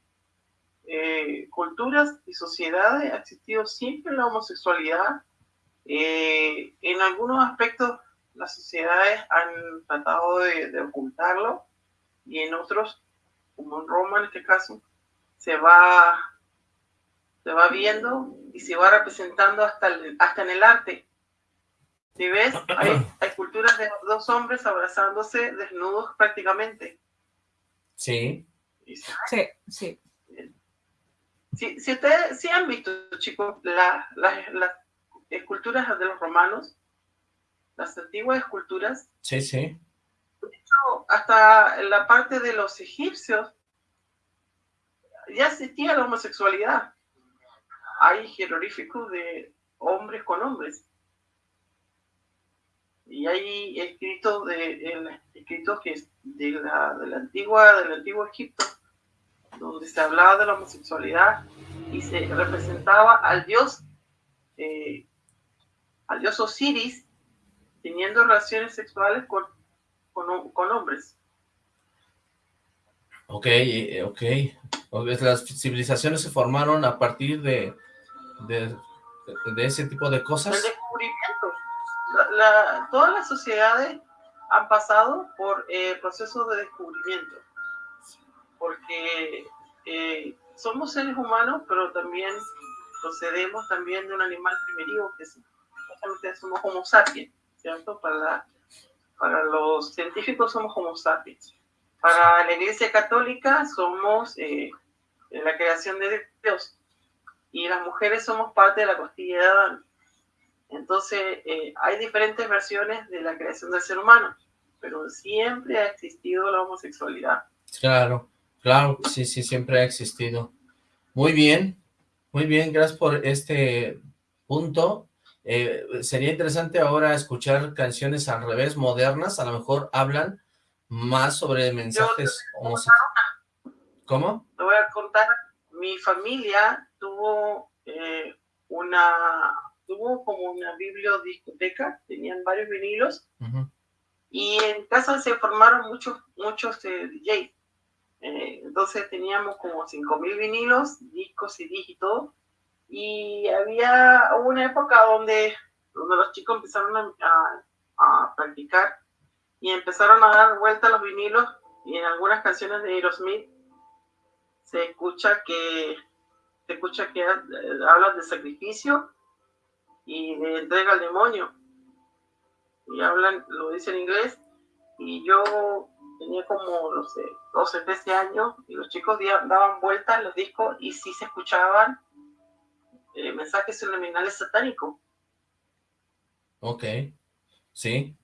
eh, culturas y sociedades ha existido siempre la homosexualidad. Eh, en algunos aspectos las sociedades han tratado de, ocultarlo y en otros, como en Roma en este caso, se va, se va viendo y se va representando hasta, hasta en el arte. Si ves, hay, hay culturas de dos hombres abrazándose desnudos prácticamente. Sí. Sí, sí. Si, si ustedes si han visto, chicos, las esculturas de los romanos, las antiguas esculturas. Sí, sí. hasta la parte de los egipcios ya existía la homosexualidad. Hay jeroglíficos de hombres con hombres. Y hay escritos de escritos que de la, de la antigua del antiguo Egipto donde se hablaba de la homosexualidad y se representaba al dios, eh, al dios Osiris teniendo relaciones sexuales con, con, hombres. Ok, eh, ok. Las civilizaciones se formaron a partir de, de, ese tipo de cosas. Descubrimiento. todas las sociedades han pasado por eh, procesos de descubrimiento porque eh, somos seres humanos, pero también procedemos también de un animal primitivo, que es, somos homo sapiens, ¿cierto? Para, para los científicos somos homo sapiens. Para la Iglesia Católica somos eh, la creación de Dios y las mujeres somos parte de la costilla de Adán. Entonces, eh, hay diferentes versiones de la creación del ser humano, pero siempre ha existido la homosexualidad. Claro. Claro, sí, sí, siempre ha existido. Muy bien, muy bien, gracias por este punto. Eh, sería interesante ahora escuchar canciones al revés, modernas, a lo mejor hablan más sobre mensajes homosexuales. ¿Cómo? Te voy a contar, mi familia tuvo eh, una, tuvo como una bibliodiscoteca, tenían varios vinilos, y en casa se formaron muchos, muchos eh, DJs. Eh, entonces teníamos como 5.000 vinilos, discos, y y todo. Y había una época donde, donde los chicos empezaron a, a, practicar y empezaron a dar vuelta los vinilos y en algunas canciones de Aerosmith se escucha que se escucha que eh, hablan de sacrificio y de entrega al demonio y hablan, lo dice en inglés y yo tenía como, no sé, 12, 13 años, y los chicos daban vueltas los discos y sí se escuchaban eh, mensajes subliminales satánicos. Ok, sí.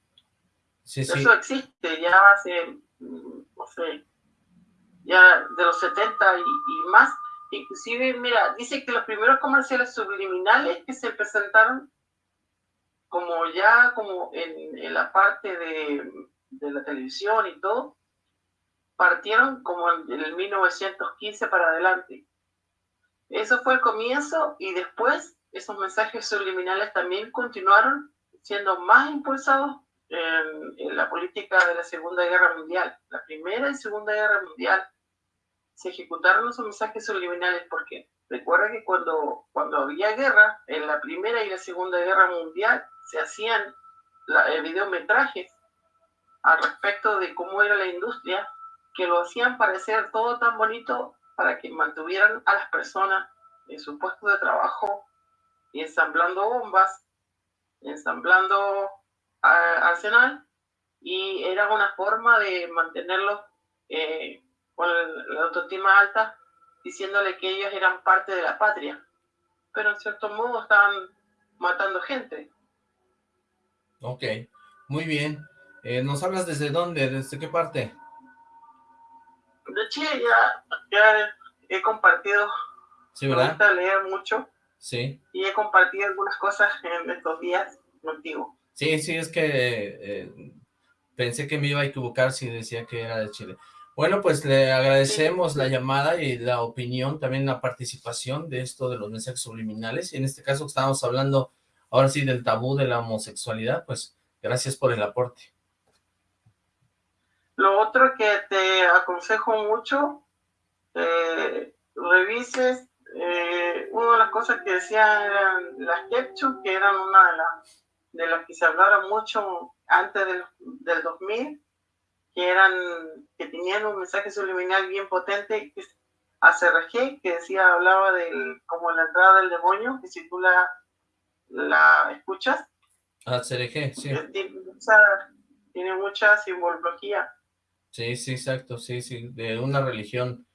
Sí, Eso existe ya hace, mm, no sé, ya de los 70 y, más. Inclusive, mira, dice que los primeros comerciales subliminales que se presentaron como ya como en, en la parte de de la televisión y todo, partieron como en el 1915 para adelante. Eso fue el comienzo y después esos mensajes subliminales también continuaron siendo más impulsados en, la política de la Segunda Guerra Mundial. La Primera y Segunda Guerra Mundial se ejecutaron esos mensajes subliminales porque recuerda que cuando, cuando había guerra, en la Primera y la Segunda Guerra Mundial se hacían la, eh, videometrajes al respecto de cómo era la industria, que lo hacían parecer todo tan bonito para que mantuvieran a las personas en su puesto de trabajo y ensamblando bombas, ensamblando arsenal, y era una forma de mantenerlos eh, con la autoestima alta, diciéndole que ellos eran parte de la patria, pero en cierto modo estaban matando gente. Ok, muy bien. Eh, ¿Nos hablas desde dónde? ¿Desde qué parte? De Chile ya, he compartido. Sí, ¿verdad? Me gusta leer mucho. Sí. Y he compartido algunas cosas en estos días contigo. Sí, sí, es que eh, pensé que me iba a equivocar si decía que era de Chile. Bueno, pues le agradecemos la llamada y la opinión, también la participación de esto de los mensajes subliminales. Y en este caso estábamos hablando ahora sí del tabú de la homosexualidad, pues gracias por el aporte. Lo otro que te aconsejo mucho, eh, revises, eh, una de las cosas que decían eran las ketchup, que eran una de las, de las que se hablaron mucho antes del, del 2000, que eran, que tenían un mensaje subliminal bien potente, que es ACRG, que decía, hablaba de como la entrada del demonio, que si tú la, la escuchas. ACRG, sí. Tiene mucha, tiene mucha simbología. Sí, sí, exacto, sí, sí, de una religión,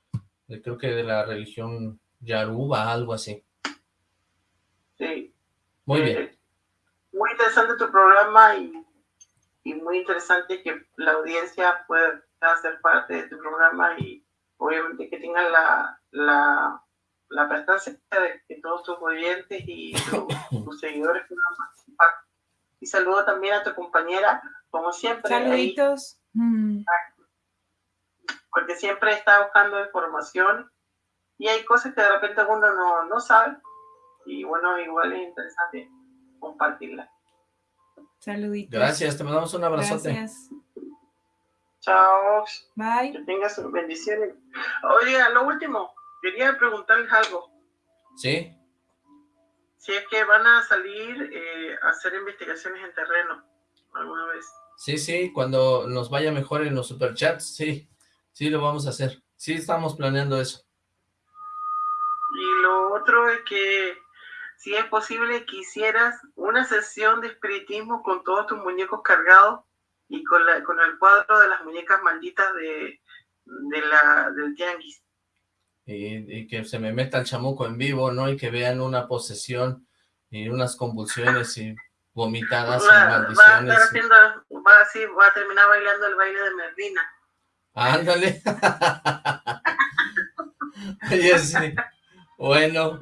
creo que de la religión Yaruba, algo así. Sí. Muy Eh, bien. Muy interesante tu programa y, y muy interesante que la audiencia pueda ser parte de tu programa y obviamente que tengan la, la, la prestancia de que todos tus oyentes y tu- tus seguidores puedan participar. Y saludo también a tu compañera, como siempre, Saluditos. Mm, porque siempre está buscando información y hay cosas que de repente uno no, no sabe y bueno, igual es interesante compartirla. Saluditos. Gracias, te mandamos un abrazote. Gracias. Chao, Bye. que tengas sus bendiciones. Oiga, lo último, quería preguntarles algo. ¿Sí? Si es que van a salir eh, a hacer investigaciones en terreno alguna vez. Sí, sí, cuando nos vaya mejor en los superchats, sí, sí lo vamos a hacer. Sí, estamos planeando eso. Y lo otro es que si es posible que hicieras una sesión de espiritismo con todos tus muñecos cargados y con, la, con el cuadro de las muñecas malditas de, de la, del tianguis. Y, y que se me meta el chamuco en vivo, ¿no? Y que vean una posesión y unas convulsiones y vomitadas y Va, va a maldiciones. haciendo, va así, va a terminar bailando el baile de Merlina. Ándale. Oye, sí. Bueno,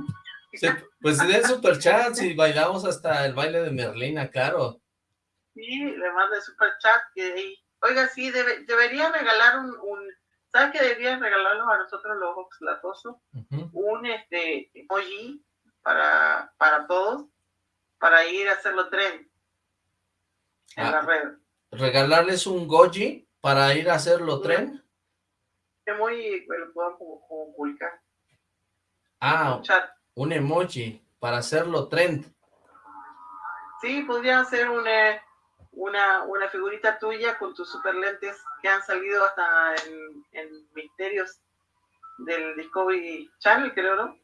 sí, pues den superchats y bailamos hasta el baile de Merlina, claro. Sí, le manda el super chat que oiga, sí, debe- debería regalar un, un ¿sabes qué debería regalarnos a nosotros los oxlatosos? Ujú. Un este emoji para, para todos, para ir a hacerlo tren en Ah. la red. Regalarles un goji para ir a hacerlo tren. Emoji pues, lo podemos pu- pu- publicar. Ah, Un chat. Un emoji para hacerlo trend. Sí, podría ser una, una, una figurita tuya con tus super lentes que han salido hasta en, en Misterios del Discovery Channel, creo, ¿no?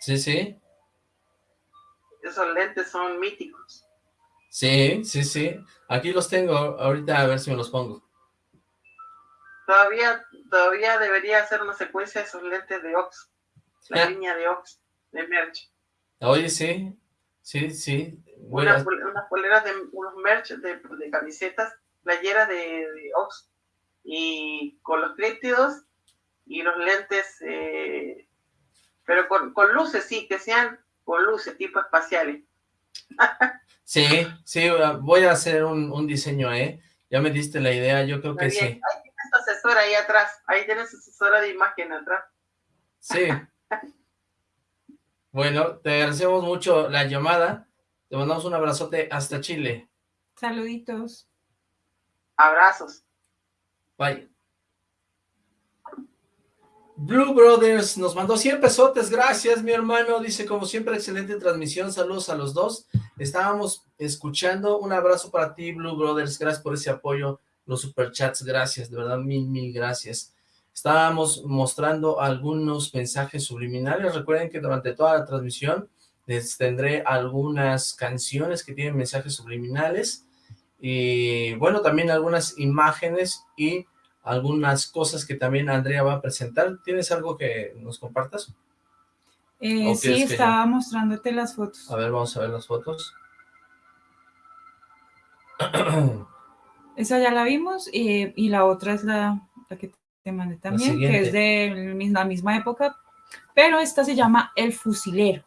Sí, sí. Esos lentes son míticos. Sí, sí, sí. Aquí los tengo. Ahorita a ver si me los pongo. Todavía, todavía debería hacer una secuencia de esos lentes de Ox, la línea de Ox, de merch. Oye, sí. Sí, sí. Voy Una unas poleras de unos merch de, de camisetas, playeras de, de Ox, y con los críptidos y los lentes, eh, pero con, con luces, sí, que sean con luces tipo espaciales. Sí, sí, voy a hacer un, un diseño, ¿eh? Ya me diste la idea, yo creo que bien. sí. Ahí tienes asesora ahí atrás, ahí tienes asesora de imagen atrás. Sí. Bueno, te agradecemos mucho la llamada. Te mandamos un abrazote hasta Chile. Saluditos. Abrazos. Bye. Blue Brothers nos mandó 100 pesotes, gracias mi hermano, dice como siempre excelente transmisión, saludos a los dos, estábamos escuchando, un abrazo para ti Blue Brothers, gracias por ese apoyo, los superchats, gracias, de verdad mil, mil gracias. Estábamos mostrando algunos mensajes subliminales, recuerden que durante toda la transmisión les tendré algunas canciones que tienen mensajes subliminales, y bueno, también algunas imágenes y algunas cosas que también Andrea va a presentar. ¿Tienes algo que nos compartas? Eh, ¿O sí, estaba mostrándote las fotos. A ver, vamos a ver las fotos. Esa ya la vimos eh, y la otra es la, la que te mandé también, que es de la misma época, pero esta se llama El Fusilero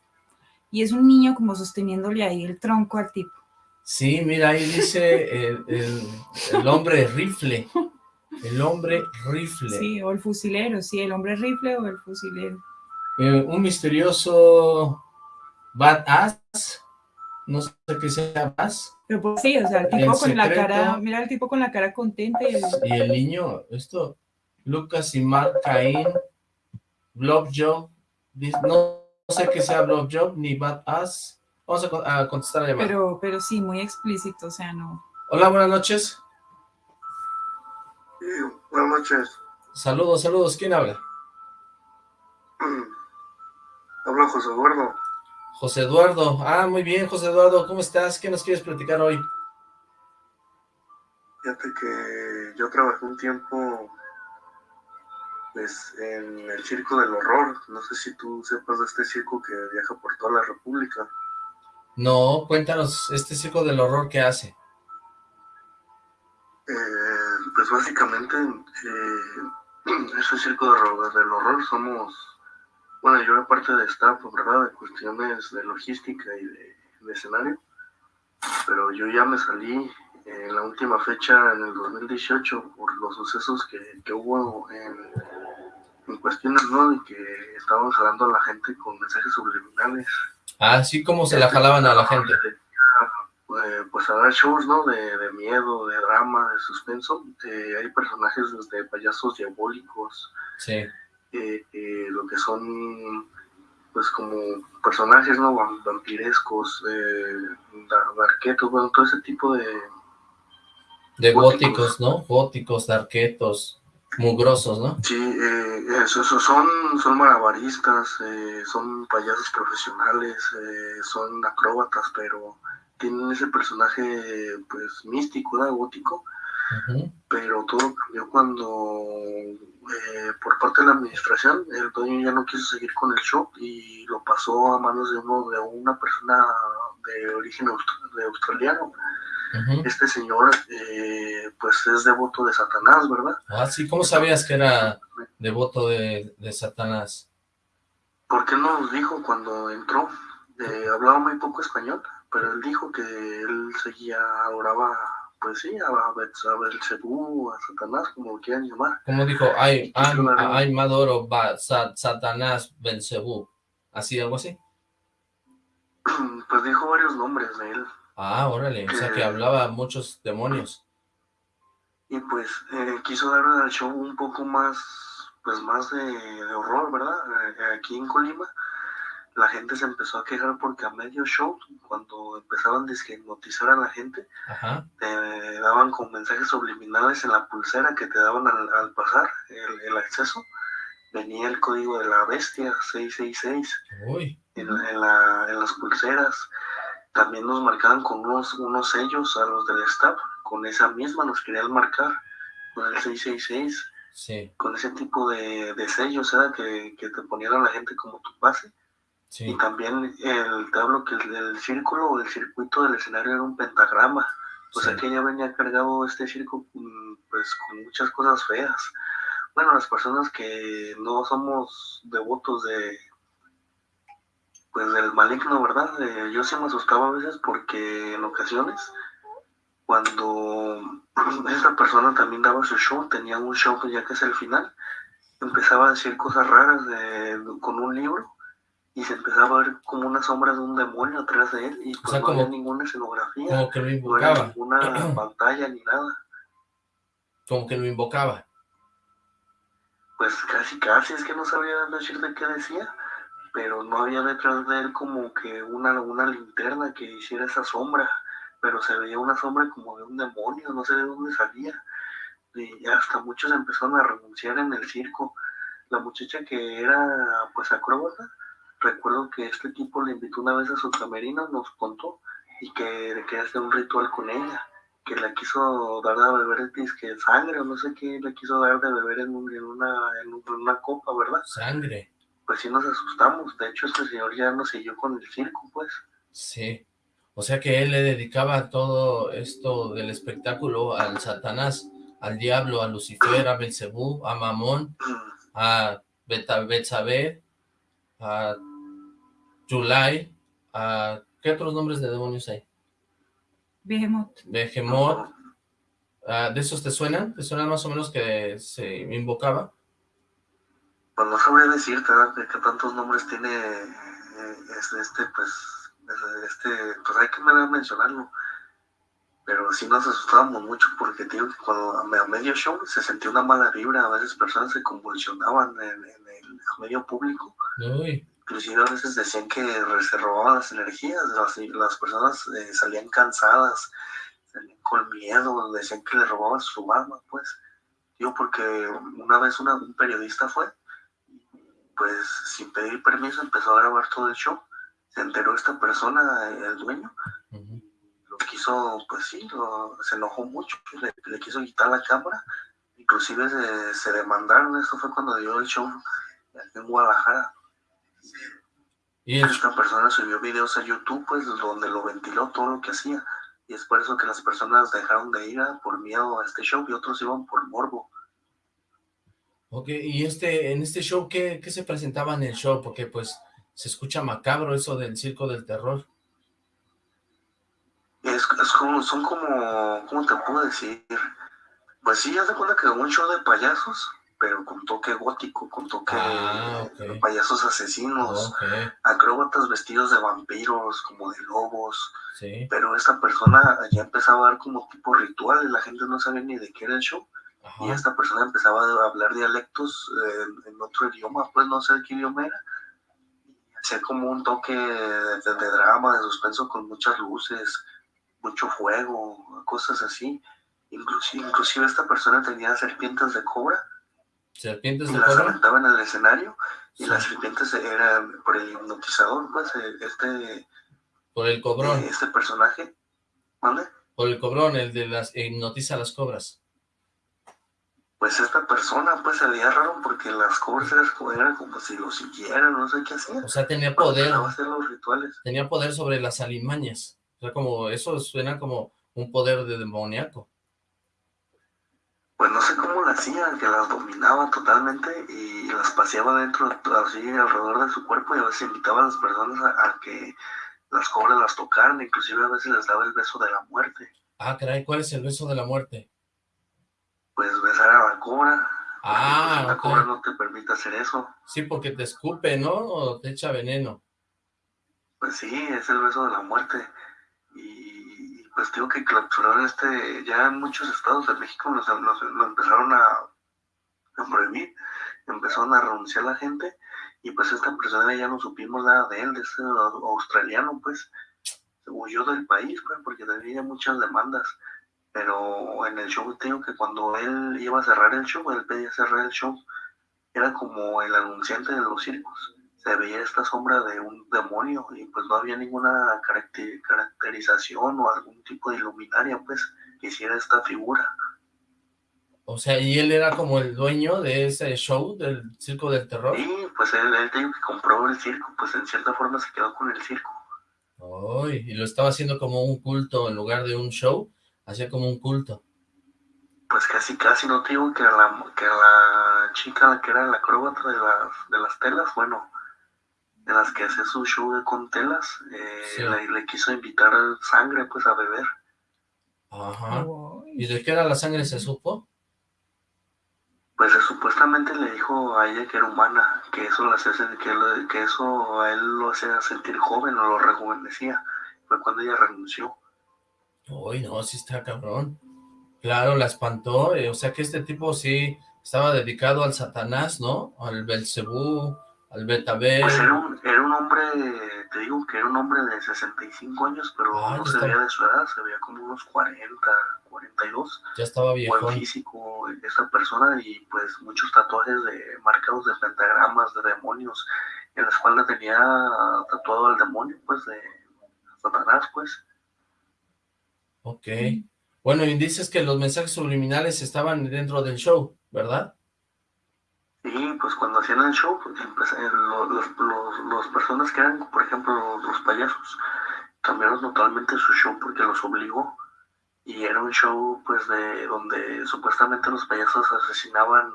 y es un niño como sosteniéndole ahí el tronco al tipo. Sí, mira, ahí dice el, el- el hombre rifle. El hombre rifle. Sí, o el fusilero, sí, el hombre rifle o el fusilero. Eh, un misterioso badass. No sé qué sea badass. Pero pues sí, o sea, el El tipo con la cara, mira el tipo con la cara contenta y el- Y el niño, esto, Lucas y Mark Caín. Blob Job, no, sé qué sea Blob Job ni Bad Ass. Vamos a, contestar la llamada. Pero, pero sí, muy explícito, o sea, no. Hola, buenas noches. Sí, buenas noches. Saludos, saludos. ¿Quién habla? Habla José Eduardo. José Eduardo. Ah, muy bien, José Eduardo. ¿Cómo estás? ¿Qué nos quieres platicar hoy? Fíjate que yo trabajé un tiempo pues, en el Circo del Horror. No sé si tú sepas de este circo que viaja por toda la República. No, cuéntanos, ¿este Circo del Horror qué hace? Eh, pues básicamente, eh, ese Circo del Horror somos, bueno, yo aparte de staff, ¿verdad? De cuestiones de logística y de escenario, pero yo ya me salí en la última fecha, en el 2018, por los sucesos que, hubo en, en, cuestiones, ¿no? De que estaban jalando a la gente con mensajes subliminales. Ah, sí, ¿cómo se la jalaban a la gente? Eh, pues a dar shows, ¿no? De, de, miedo, de drama, de suspenso. Eh, hay personajes desde payasos diabólicos. Sí. Eh, lo que son pues como personajes no vampirescos eh, darquetos bueno todo ese tipo de de góticos, ¿no? Góticos, darquetos, mugrosos, ¿no? Sí, eh, eso, son, son malabaristas, eh, son payasos profesionales, eh, son acróbatas, pero tienen ese personaje, pues, místico, ¿no? Gótico. Pero todo cambió cuando, eh, por parte de la administración, el dueño ya no quiso seguir con el show y lo pasó a manos de uno de una persona de origen de australiano este señor, eh, pues es devoto de Satanás, ¿verdad? Ah, sí, ¿cómo sabías que era devoto de, de Satanás? Porque no nos dijo cuando entró, eh, hablaba muy poco español, pero él dijo que él seguía, adoraba, pues sí, a, a Belcebú, a Satanás, como lo quieran llamar. ¿Cómo dijo? Ay, ay, Madoro, Satanás, Belcebú, ¿así, algo así? Pues dijo varios nombres de él. Ah, órale, o sea que hablaba muchos demonios. Y pues eh, quiso dar al show un poco más, pues más de, horror, ¿verdad? Eh, aquí en Colima la gente se empezó a quejar porque a medio show, cuando empezaban a hipnotizar a la gente, te daban con mensajes subliminales en la pulsera que te daban al, pasar el, acceso. Venía el código de la bestia, 666, Uy. En, en, la, en las pulseras también nos marcaban con unos, unos sellos a los del staff, con esa misma nos querían marcar, con el 666, sí. con ese tipo de, de sellos, ¿verdad? Que, que, te ponían a la gente como tu base. Sí. Y también el, te hablo que el, el círculo o el circuito del escenario era un pentagrama, o sea que ya venía cargado este circo mm, pues con muchas cosas feas. Bueno, las personas que no somos devotos de, pues del maligno, ¿verdad? Eh, yo sí me asustaba a veces porque en ocasiones, cuando esa persona también daba su show, tenía un show ya que es el final, empezaba a decir cosas raras de, con un libro y se empezaba a ver como una sombra de un demonio atrás de él y pues no había ninguna escenografía, como que lo invocaba. no había ninguna pantalla ni nada. Como que lo invocaba. Pues casi, casi, es que no sabía decirte qué decía pero no había detrás de él como que una, una linterna que hiciera esa sombra, pero se veía una sombra como de un demonio, no sé de dónde salía. Y hasta muchos empezaron a renunciar en el circo. La muchacha que era pues acróbata, recuerdo que este tipo le invitó una vez a su camerino, nos contó, y que quería hacer un ritual con ella, que le quiso dar a beber que sangre o no sé qué le quiso dar de beber en, en, una, en una copa, ¿verdad? Sangre pues sí nos asustamos. De hecho, este señor ya no siguió con el circo, pues. Sí. O sea que él le dedicaba todo esto del espectáculo al Satanás, al diablo, a Lucifer, a Belcebú, a Mamón, a Betsabe, a Julai, a... ¿Qué otros nombres de demonios hay? Behemoth. Behemoth. Ah, ¿De esos te suenan? ¿Te suenan más o menos que se invocaba? Pues no sabría decirte qué tantos nombres tiene este, este, pues, este, pues hay que mencionarlo. pero sí nos asustábamos mucho porque digo que cuando a medio show se sentía una mala vibra, a veces personas se convulsionaban en, el medio público. Inclusive a veces decían que se robaban las energías, las, las personas eh, salían cansadas, salían con miedo, decían que le robaban su alma, pues. Digo, porque una vez una, un periodista fue, pues sin pedir permiso empezó a grabar todo el show, se enteró esta persona, el dueño, quiso, pues sí, se enojó mucho, le, quiso quitar la cámara, inclusive se, demandaron, esto fue cuando dio el show en Guadalajara. ¿Y Esta persona subió videos a YouTube, pues, donde lo ventiló todo lo que hacía, y es por eso que las personas dejaron de ir por miedo a este show, y otros iban por morbo. Ok, y este, en este show, ¿qué, ¿qué se presentaba en el show? Porque, pues, se escucha macabro eso del circo del terror. Es, es como, son como, ¿cómo te puedo decir? Pues sí, haz de cuenta que un show de payasos, pero con toque gótico, con toque ah, payasos asesinos, acróbatas vestidos de vampiros, como de lobos. Pero esta persona ya empezaba a dar como tipo ritual y la gente no sabía ni de qué era el show. Y esta persona empezaba a hablar dialectos en, otro idioma, pues no sé qué idioma era. Hacía como un toque de, de drama, de suspenso con muchas luces mucho fuego, cosas así. Inclusive, inclusive esta persona tenía serpientes de cobra. ¿Serpientes de y las aventaba en el escenario y las serpientes eran por el hipnotizador, pues, eh, este... Por el cobrón. Eh, este personaje. ¿Vale? Por el cobrón, el de las hipnotiza las cobras. Pues esta persona, pues, se veía raro porque las cobras eran como, si lo siguieran, no sé qué hacía. O sea, tenía poder. Hacer los rituales. Tenía poder sobre las alimañas como, eso suena como un poder de demoníaco. Pues no sé cómo la hacía, que las dominaba totalmente y las paseaba dentro, así alrededor de su cuerpo y a veces invitaba a las personas a, que las cobras las tocaran, inclusive a veces les daba el beso de la muerte. Ah, caray, ¿cuál es el beso de la muerte? Pues besar a la cobra. Ah, pues, la cobra no te permite hacer eso. Sí, porque te escupe, ¿no? O te echa veneno. Pues sí, es el beso de la muerte y pues digo que clausuraron este, ya en muchos estados de México nos, lo empezaron a, a, prohibir, empezaron a renunciar la gente y pues esta persona ya no supimos nada de él, de ese australiano pues, se huyó del país pues porque tenía muchas demandas, pero en el show tengo que cuando él iba a cerrar el show, él pedía cerrar el show, era como el anunciante de los circos se veía esta sombra de un demonio y pues no había ninguna caracterización o algún tipo de iluminaria pues que hiciera esta figura. O sea, ¿y él era como el dueño de ese show del Circo del Terror? Sí, pues él, él que compró el circo, pues en cierta forma se quedó con el circo. Ay, y lo estaba haciendo como un culto en lugar de un show, hacía como un culto. Pues casi, casi, no te digo que la, que la chica que era la acróbata de las, de las telas, bueno, de las que hace su show con telas, eh, le, quiso invitar sangre pues a beber. Ajá. ¿Y de qué era la sangre se supo? Pues supuestamente le dijo a ella que era humana, que eso lo hacía, que, que eso a él lo hacía sentir joven o lo rejuvenecía. Fue cuando ella renunció. Uy, no, sí está cabrón. Claro, la espantó, eh, o sea que este tipo sí estaba dedicado al Satanás, ¿no? Al Belcebú, al Betabel. Pues era un, era un hombre, te digo que era un hombre de 65 años, pero ah, no se veía de su edad, se veía como unos 40, 42. Ya estaba viejo. Buen físico esa persona y pues muchos tatuajes de marcados de pentagramas, de demonios. En la espalda tenía tatuado al demonio, pues, de Satanás, pues. Ok. Bueno, y dices que los mensajes subliminales estaban dentro del show, ¿verdad? Sí, pues cuando hacían el show, pues, los, personas que eran, por ejemplo, los, payasos, cambiaron totalmente su show porque los obligó. Y era un show, pues, de donde supuestamente los payasos asesinaban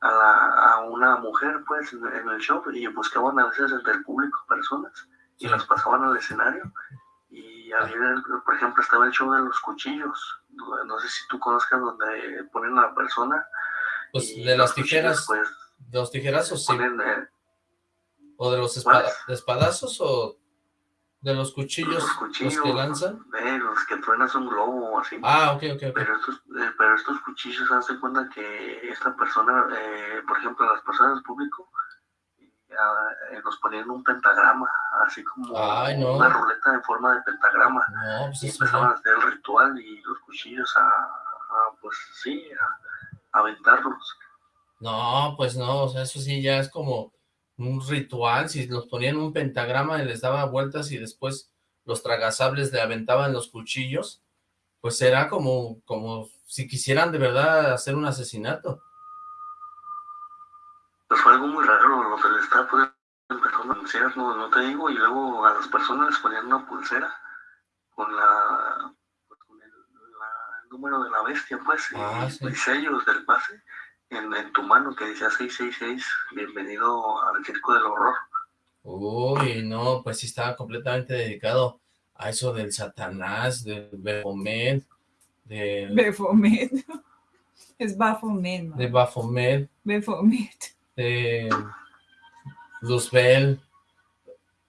a, la, a una mujer, pues, en, el show y buscaban a veces entre el público personas y las pasaban al escenario. Y había, por ejemplo, estaba el show de los cuchillos. No sé si tú conozcas donde ponen a la persona pues de las tijeras, pues, de los tijerazos, sí. Eh, ¿O de los espadazos o De los cuchillos, los cuchillos, que lanzan. Eh, los que truenas un globo o así. Ah, ok, ok, Pero estos, eh, pero estos cuchillos, hace cuenta que esta persona, eh, por ejemplo, las personas del público, eh, nos ponían un pentagrama, así como una ruleta en forma de pentagrama. No, pues y empezaban a hacer el ritual y los cuchillos a, pues sí, a, aventarlos. No, pues no, o sea, eso sí ya es como un ritual, si los ponían un pentagrama y les daba vueltas y después los tragasables le aventaban los cuchillos, pues era como, como si quisieran de verdad hacer un asesinato. Pues fue algo muy raro lo del staff, pues, empezó a anunciar, no, no te digo, y luego a las personas les ponían una pulsera con la pues, con el, número de la bestia, pues, ah, y, sellos del pase en, en, tu mano que decía 666, bienvenido al circo del horror. Uy, no, pues sí estaba completamente dedicado a eso del Satanás, del Baphomet, de... Baphomet. Es Baphomet, De Baphomet. Baphomet de Luzbel,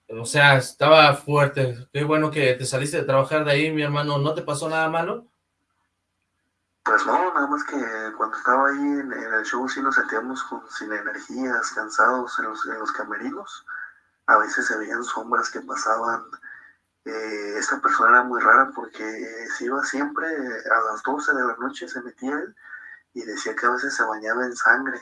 o sea, estaba fuerte, qué bueno que te saliste de trabajar de ahí, mi hermano, ¿no te pasó nada malo? Pues no, nada más que cuando estaba ahí en, el show sí nos sentíamos sin energías, cansados en los, en los camerinos, a veces se veían sombras que pasaban, eh, esta persona era muy rara porque se iba siempre a las 12 de la noche, se metía y decía que a veces se bañaba en sangre,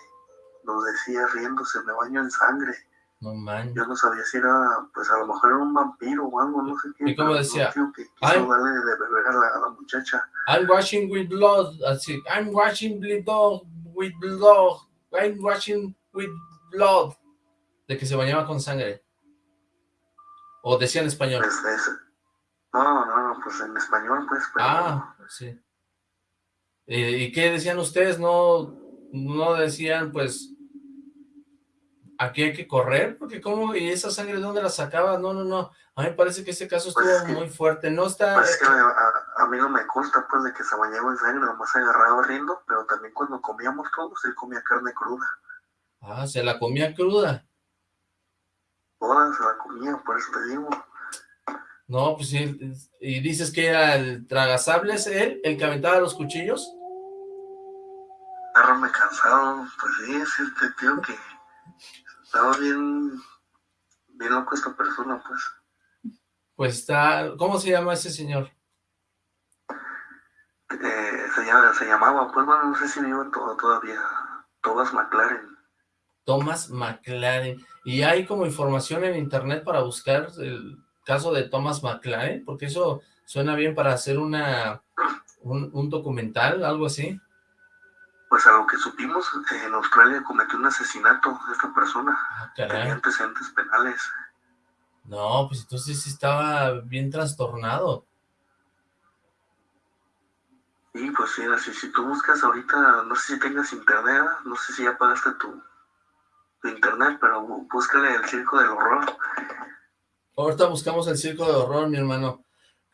nos decía riéndose, me baño en sangre. No man. Yo no sabía si era, pues a lo mejor era un vampiro o algo, no sé qué. ¿Y cómo decía? que quiso darle de beber a la, a la, muchacha. I'm washing with blood, así, I'm washing blood with blood, I'm washing with blood. De que se bañaba con sangre. ¿O decía en español? Pues no, no, no, pues en español, pues. Pero... Ah, sí. ¿Y qué decían ustedes? ¿No, no decían, pues, aquí hay que correr, porque cómo, y esa sangre, ¿dónde la sacaba? No, no, no, a mí me parece que ese caso pues estuvo muy fuerte, no está... Pues es que a, mí no me consta, pues, de que se bañaba en sangre, nomás se agarraba riendo, pero también cuando comíamos todos, él comía carne cruda. Ah, ¿se la comía cruda? Toda se la comía, por eso te digo. No, pues sí, y dices que era el tragasables, él, el que aventaba los cuchillos. me cansado, pues sí, es este tío que estaba bien, bien loco esta persona, pues. Pues está, ¿cómo se llama ese señor? Eh, se, llama, se, llamaba, pues bueno, no sé si vive todo, todavía, Thomas McLaren. Thomas McLaren. ¿Y hay como información en internet para buscar el caso de Thomas McLaren? Porque eso suena bien para hacer una un, un documental, algo así pues a lo que supimos, en Australia cometió un asesinato esta persona. Ah, Tenía antecedentes penales. No, pues entonces sí estaba bien trastornado. Sí, pues sí, así, si tú buscas ahorita, no sé si tengas internet, no sé si ya pagaste tu, tu internet, pero búscale el circo del horror. Ahorita buscamos el circo del horror, mi hermano.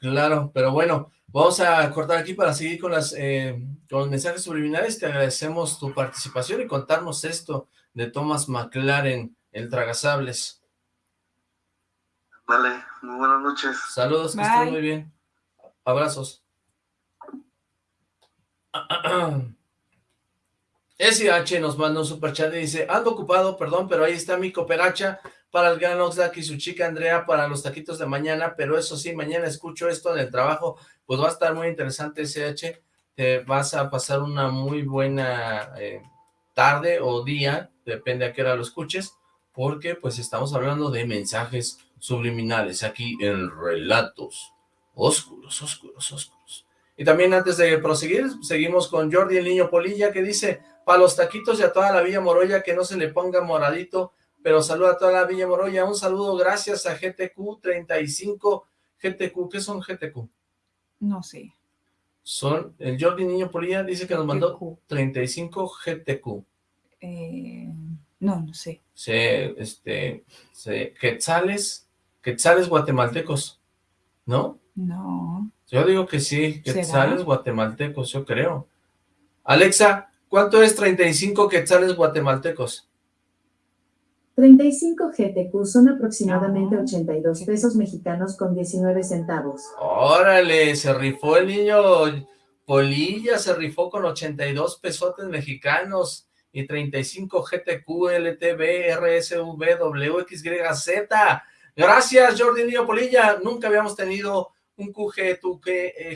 Claro, pero bueno, Vamos a cortar aquí para seguir con, las, eh, con los mensajes subliminales. Te agradecemos tu participación y contarnos esto de Thomas McLaren, el Tragasables. Vale, muy buenas noches. Saludos, que estén muy bien. Abrazos. SH nos manda un superchat y dice, ando ocupado, perdón, pero ahí está mi cooperacha para el gran Oxlack y su chica Andrea para los taquitos de mañana, pero eso sí, mañana escucho esto en el trabajo, pues va a estar muy interesante SH, te vas a pasar una muy buena eh, tarde o día, depende a qué hora lo escuches, porque pues estamos hablando de mensajes subliminales aquí en Relatos Oscuros, Oscuros, Oscuros. Y también antes de proseguir, seguimos con Jordi el Niño Polilla que dice, para los taquitos y a toda la Villa Moroya que no se le ponga moradito, pero saluda a toda la Villa Moroya, un saludo gracias a GTQ 35, GTQ, ¿qué son GTQ? No sé. Son, el Jordi Niño Polilla dice que nos mandó 35 GTQ. Eh, no, no sé. Se, este, se, quetzales, quetzales guatemaltecos, ¿no? No. Yo digo que sí, quetzales guatemaltecos, yo creo. Alexa, ¿cuánto es 35 quetzales guatemaltecos? 35 GTQ son aproximadamente Ah, 82 ok. pesos mexicanos con 19 centavos. Órale, se rifó el niño Polilla, se rifó con 82 pesotes mexicanos y 35 GTQ, LTB, RSV, WXYZ. Gracias, Jordi Niño Polilla. Nunca habíamos tenido un QG,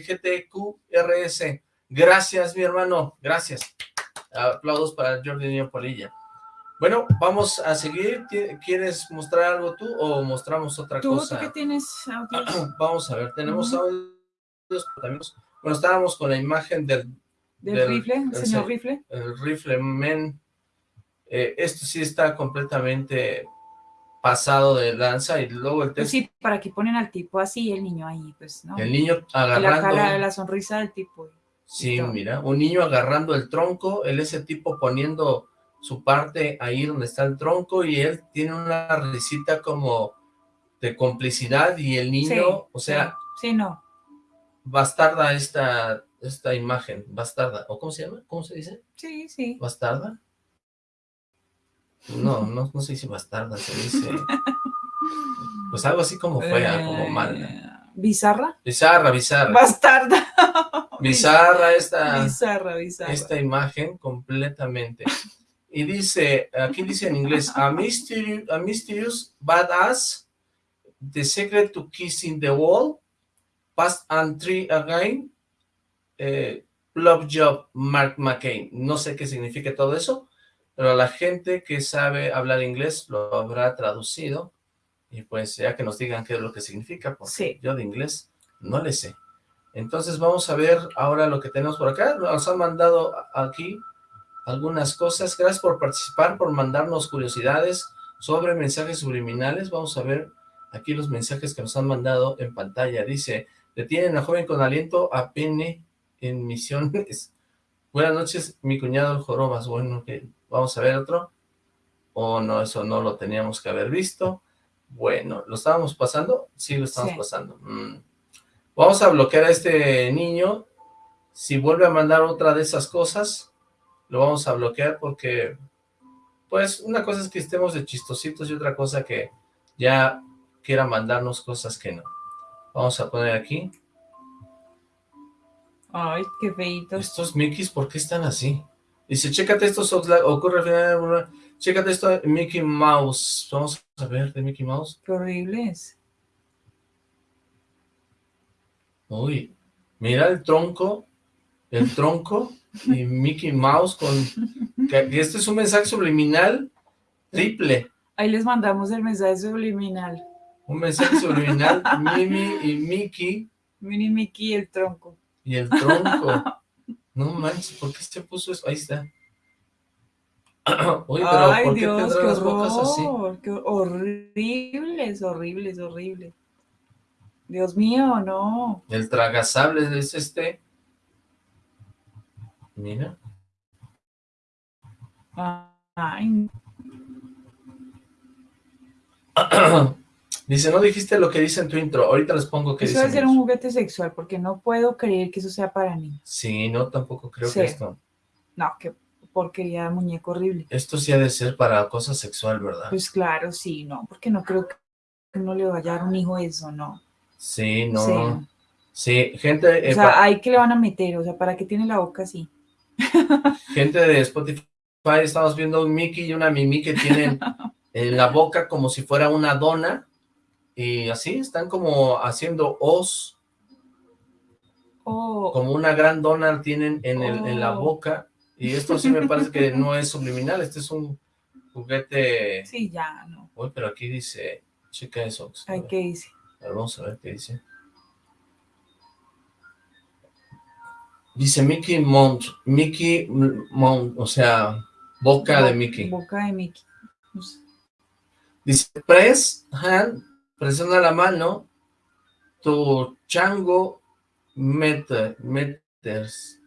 GTQ, RS. Gracias, mi hermano. Gracias. Aplausos para Jordi Niño Polilla. Bueno, vamos a seguir. ¿Qui- ¿Quieres mostrar algo tú o mostramos otra ¿Tú, cosa? tú que tienes audios Vamos a ver, tenemos audios, pero también, bueno, estábamos con la imagen del, del, del- rifle, el señor se- rifle? el rifle men. Eh, esto sí está completamente pasado de lanza y luego el Pues texto, sí, para que ponen al tipo así, el niño ahí, pues, ¿no? el niño Y la agarrando, cara, la sonrisa del tipo. Sí, mira, un niño agarrando el tronco, él ese tipo poniendo su parte ahí donde está el tronco y él tiene una risita como de complicidad y el niño, Sí, o sea, Sí, no. bastarda esta, esta imagen, bastarda, ¿o cómo se llama? ¿Cómo se dice? Sí, sí. ¿Bastarda? No, no, no se dice bastarda, se dice, pues algo así como fea, como mala. Eh, ¿Bizarra? Bizarra, bizarra, Bastarda. bizarra esta, Bizarra, bizarra. esta imagen completamente. Y dice, aquí dice en inglés, a mysterious, a mysterious badass, the secret to kissing the wall, past and three again, eh, love job, Mark McCain. No sé qué significa todo eso, pero la gente que sabe hablar inglés lo habrá traducido, y pues ya que nos digan qué es lo que significa, porque Sí. yo de inglés no le sé. Entonces vamos a ver ahora lo que tenemos por acá. Nos han mandado aquí algunas cosas. Gracias por participar, por mandarnos curiosidades sobre mensajes subliminales. Vamos a ver aquí los mensajes que nos han mandado en pantalla. Dice, detienen a joven con aliento a pene en misiones. Buenas noches, mi cuñado el Jorobas. Bueno, que vamos a ver otro. Oh, no, eso no lo teníamos que haber visto. Bueno, ¿lo estábamos pasando? Sí, lo estamos Sí. pasando. Mm. Vamos a bloquear a este niño. Si vuelve a mandar otra de esas cosas, lo vamos a bloquear porque, pues, una cosa es que estemos de chistositos y otra cosa que ya quiera mandarnos cosas que no. Vamos a poner aquí. Ay, qué feitos. Estos Mickeys, ¿por qué están así? Dice, chécate estos ocurre al final, chécate esto Mickey Mouse. Vamos a ver de Mickey Mouse. Qué horribles. Uy, mira el tronco, el tronco y Mickey Mouse con... Que, este es un mensaje subliminal triple. Ahí les mandamos el mensaje subliminal. Un mensaje subliminal, Mimi y Mickey Mini Mickey y el tronco. y el tronco. No manches, ¿por qué se puso eso? Ahí está. Uy, pero Ay, ¿por qué Dios, qué las bocas así? horror. Qué horribles, horribles, horribles. Dios mío, no. El tragasable es este. Mira. Ay, Dice, no dijiste lo que dice en tu intro. Ahorita les pongo qué eso dice. debe ser un eso. juguete sexual, porque no puedo creer que eso sea para mí. Sí, no, tampoco creo Sí. que esto. No, qué porquería de muñeco horrible. Esto sí ha de ser para cosa sexual, ¿verdad? Pues claro, sí, no, porque no creo que uno le vaya a dar un hijo eso, no. Sí, no. Sí. Sí, gente, eh, O sea, pa- ahí que le van a meter, o sea, ¿para qué tiene la boca así? gente de Spotify, estamos viendo un Mickey y una Mimi que tienen en la boca como si fuera una dona. Y así están como haciendo os, Oh, como una gran dona tienen en, el, en la Oh. boca. Y esto sí me parece que no es subliminal, este es un juguete... sí, ya, no. Uy, pero aquí dice, checa eso. Ay, ¿qué dice? A ver, vamos a ver qué dice. Dice Mickey Mount, Mickey Mount, o sea, boca de Mickey. Boca de Mickey. Dice, press hand, presiona la mano, tu chango meter, meters.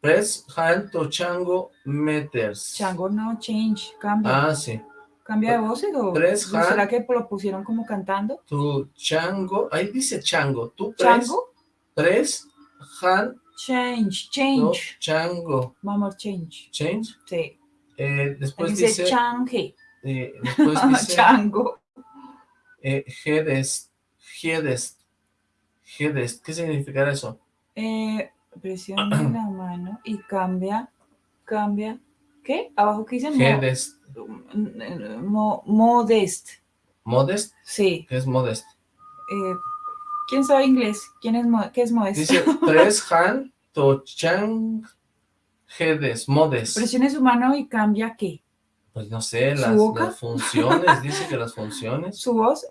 Press hand, tu chango meters. Chango no, change, cambia. Ah, sí. ¿Cambia de voz o Tres, será que lo pusieron como cantando? Tu chango, ahí dice chango. Press, ¿Chango? press hand, Change, change. chango. Vamos, change. Change. Sí. Eh, después dice, dice change. eh, después dice... Chango. Eh, Gedest, Gedest, ¿qué significará eso? Eh, presiona la mano y cambia, cambia. ¿Qué? Abajo que dice mo- Gedest, mo- modest. Modest, Sí. ¿qué es Modest? Eh, ¿Quién sabe inglés? ¿Quién es ¿Qué es modest? Dice tres Han Tochang Gedest, Modest. Presione su mano y cambia qué? Pues no sé, ¿Su las, funciones, dice que las funciones. Su voz.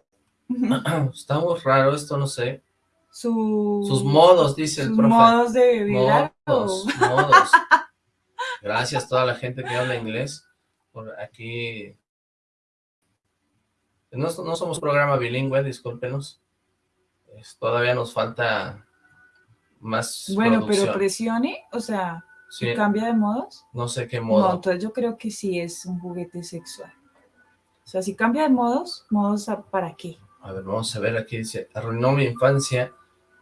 Está muy raro esto, no sé. Su, Sus modos, dice el sus profe. modos de vibrar. Modos, modos. Gracias a toda la gente que habla inglés. Por aquí. No, no somos programa bilingüe, discúlpenos. Es- todavía nos falta más Bueno, pero presione, o sea, Sí, cambia de modos. no sé qué No, modo. entonces yo creo que sí es un juguete sexual. O sea, si cambia de modos, modos para qué? A ver, vamos a ver, aquí dice, arruinó mi infancia.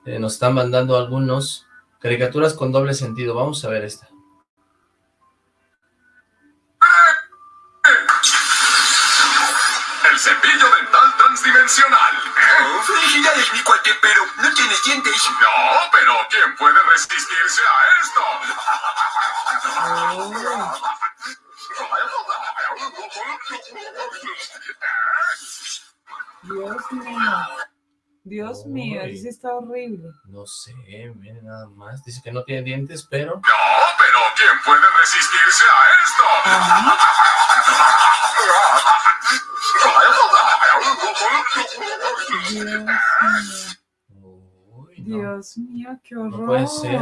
Eh, nos están mandando algunos caricaturas con doble sentido. Vamos a ver esta. Transdimensional. Felicidades, mi cuate, pero no tienes dientes. No, pero ¿quién puede resistirse a esto? Dios mío. Dios mío, Uy. eso está horrible. No sé, miren nada más. Dice que no tiene dientes, pero... No, pero ¿quién puede resistirse a esto? Ajá. Dios mío. Uy, no. Dios mío, qué horror. puede ser.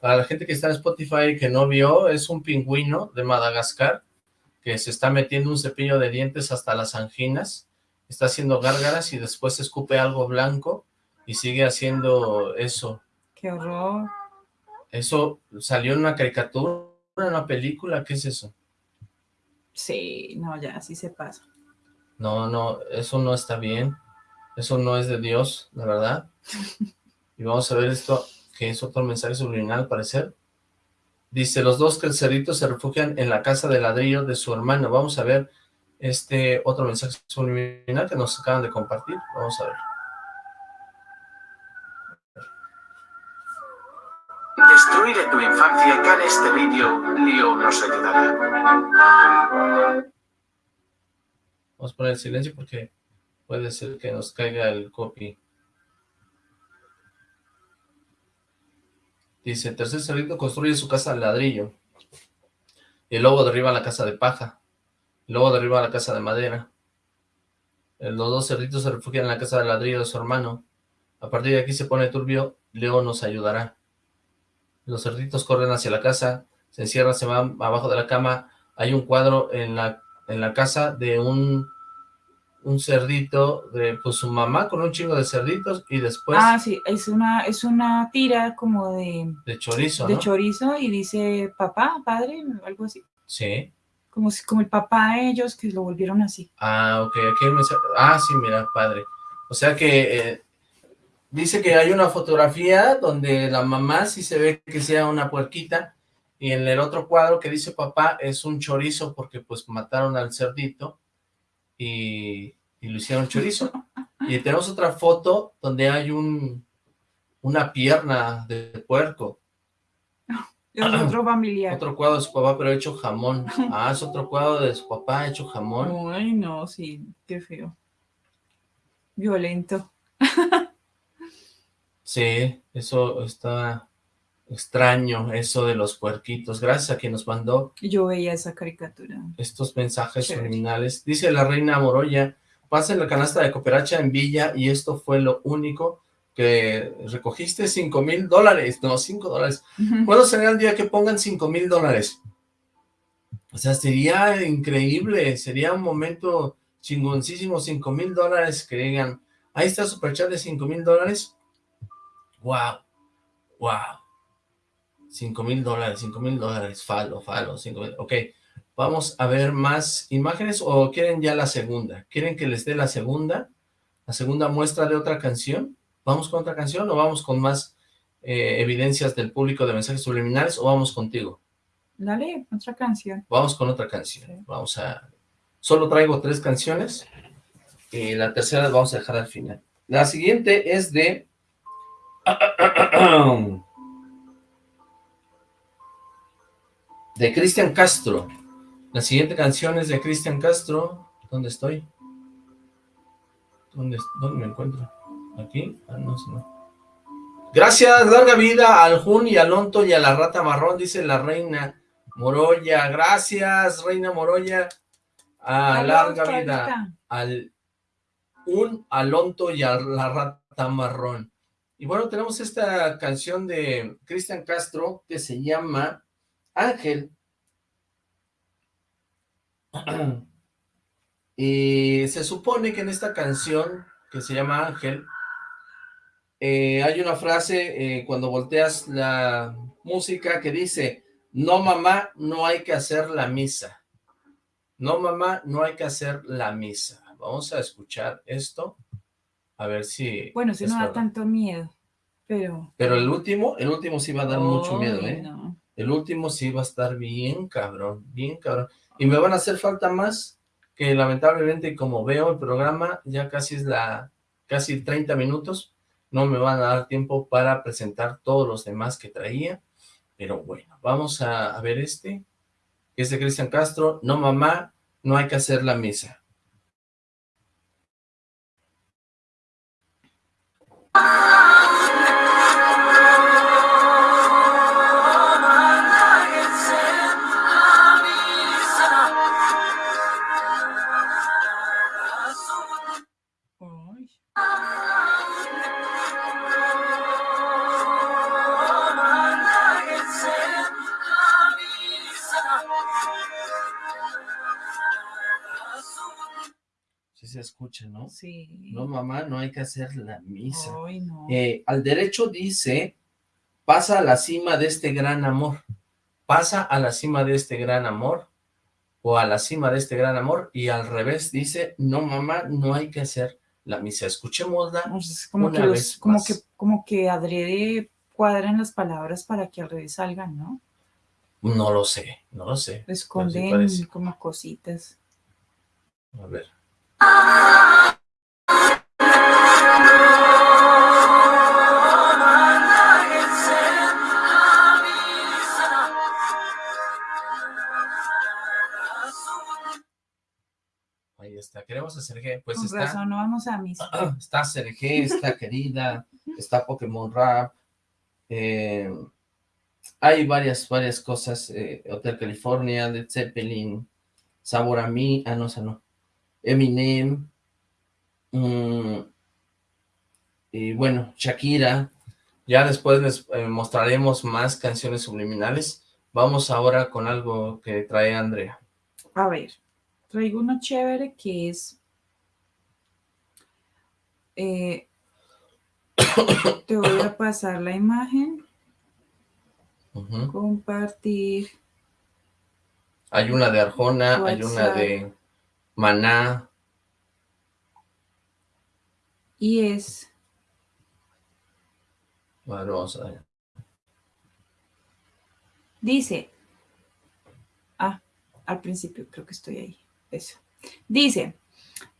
Para la gente que está en Spotify y que no vio, es un pingüino de Madagascar que se está metiendo un cepillo de dientes hasta las anginas, está haciendo gárgaras y después escupe algo blanco y sigue haciendo eso. Qué horror. Eso salió en una caricatura, en una película, ¿qué es eso? Sí, no, ya, así se pasa. No, no, eso no está bien. Eso no es de Dios, la verdad. Y vamos a ver esto, que es otro mensaje subliminal, al parecer. Dice, los dos cerditos se refugian en la casa de ladrillo de su hermano. Vamos a ver este otro mensaje subliminal que nos acaban de compartir. Vamos a ver. Destruiré tu infancia con este vídeo. Leo nos ayudará. Vamos a poner silencio porque puede ser que nos caiga el copy. Dice, tercer cerdito construye su casa de ladrillo. Y el lobo derriba la casa de paja. El lobo derriba la casa de madera. Los dos cerditos se refugian en la casa de ladrillo de su hermano. A partir de aquí se pone turbio, Leo nos ayudará. Los cerditos corren hacia la casa, se encierran, se van abajo de la cama. Hay un cuadro en la, en la casa de un, un cerdito, de pues su mamá con un chingo de cerditos y después ah, sí, es una, es una tira como de, de chorizo, de ¿no? chorizo y dice papá, padre, algo así. Sí. Como, si, como el papá de ellos que lo volvieron así. Ah, ok, aquí hay mensaje. Ah, sí, mira, padre. O sea que eh, dice que hay una fotografía donde la mamá sí se ve que sea una puerquita y en el otro cuadro que dice papá es un chorizo porque pues mataron al cerdito y, y lo hicieron chorizo. Y tenemos otra foto donde hay un una pierna de puerco. Es otro familiar. Otro cuadro de su papá pero hecho jamón. Ah, es otro cuadro de su papá hecho jamón. Ay, no, sí, qué feo. Violento. Sí, eso está extraño, eso de los puerquitos. Gracias a quien nos mandó Yo veía esa caricatura. estos mensajes Chévere. subliminales. Dice la reina Moroya, pasa en la canasta de cooperacha en Villa y esto fue lo único que recogiste, cinco mil dólares, no, cinco dólares. ¿Cuándo será el día que pongan cinco mil dólares? O sea, sería increíble, sería un momento chingoncísimo, cinco mil dólares que digan, ahí está superchat de cinco mil dólares. Wow, wow. Cinco mil dólares, cinco mil dólares, falo, falo, cinco mil, ok. Vamos a ver más imágenes o quieren ya la segunda. ¿Quieren que les dé la segunda? La segunda muestra de otra canción. ¿Vamos con otra canción o vamos con más eh, evidencias del público de mensajes subliminales o vamos contigo? Dale, otra canción. Vamos con otra canción. Sí. Vamos a Solo traigo tres canciones. Y la tercera la vamos a dejar al final. La siguiente es de... De Cristian Castro. La siguiente canción es de Cristian Castro. ¿Dónde estoy? ¿Dónde, ¿Dónde me encuentro? ¿Aquí? Ah, no, no. Gracias, larga vida al Jun y al Onto y a la rata marrón, dice la reina Moroya. Gracias, reina Moroya. A larga vida al un Alonto y a la rata marrón. Y bueno, tenemos esta canción de Cristian Castro que se llama Ángel. Y se supone que en esta canción, que se llama Ángel, eh, hay una frase eh, cuando volteas la música que dice, no mamá, no hay que hacer la misa. No mamá, no hay que hacer la misa. Vamos a escuchar esto, a ver si... Bueno, si no da tanto miedo, pero... Pero el último, el último sí va a dar mucho miedo, ¿eh? El último sí va a estar bien cabrón, bien cabrón. Y me van a hacer falta más que lamentablemente como veo el programa, ya casi es la, casi 30 minutos, no me van a dar tiempo para presentar todos los demás que traía, pero bueno, vamos a, ver este, que es de Cristian Castro, no mamá, no hay que hacer la misa. Escucha, ¿no? Sí. No, mamá, no hay que hacer la misa. Eh, al derecho dice, pasa a la cima de este gran amor. Pasa a la cima de este gran amor. O a la cima de este gran amor. Y al revés dice, no, mamá, no hay que hacer la misa. Escuchémosla como una que vez como que Como que adrede cuadran las palabras para que al revés salgan, ¿no? No lo sé, no lo sé. Esconden como cositas. A ver. Ahí está, queremos a Sergé, pues está... no vamos a Está Sergé, está Querida, está Pokémon Rap, eh, hay varias, varias cosas, eh, Hotel California, Led Zeppelin, Sabor a mí, ah no, o no, Eminem, mm, y bueno, Shakira, ya después les eh, mostraremos más canciones subliminales. Vamos ahora con algo que trae Andrea. A ver, traigo uno chévere que es... Eh, te voy a pasar la imagen. Compartir. Hay una de Arjona, hay una de Maná. Y es... Bueno, vamos a ver. Dice... Ah, al principio creo que estoy ahí. Eso. Dice...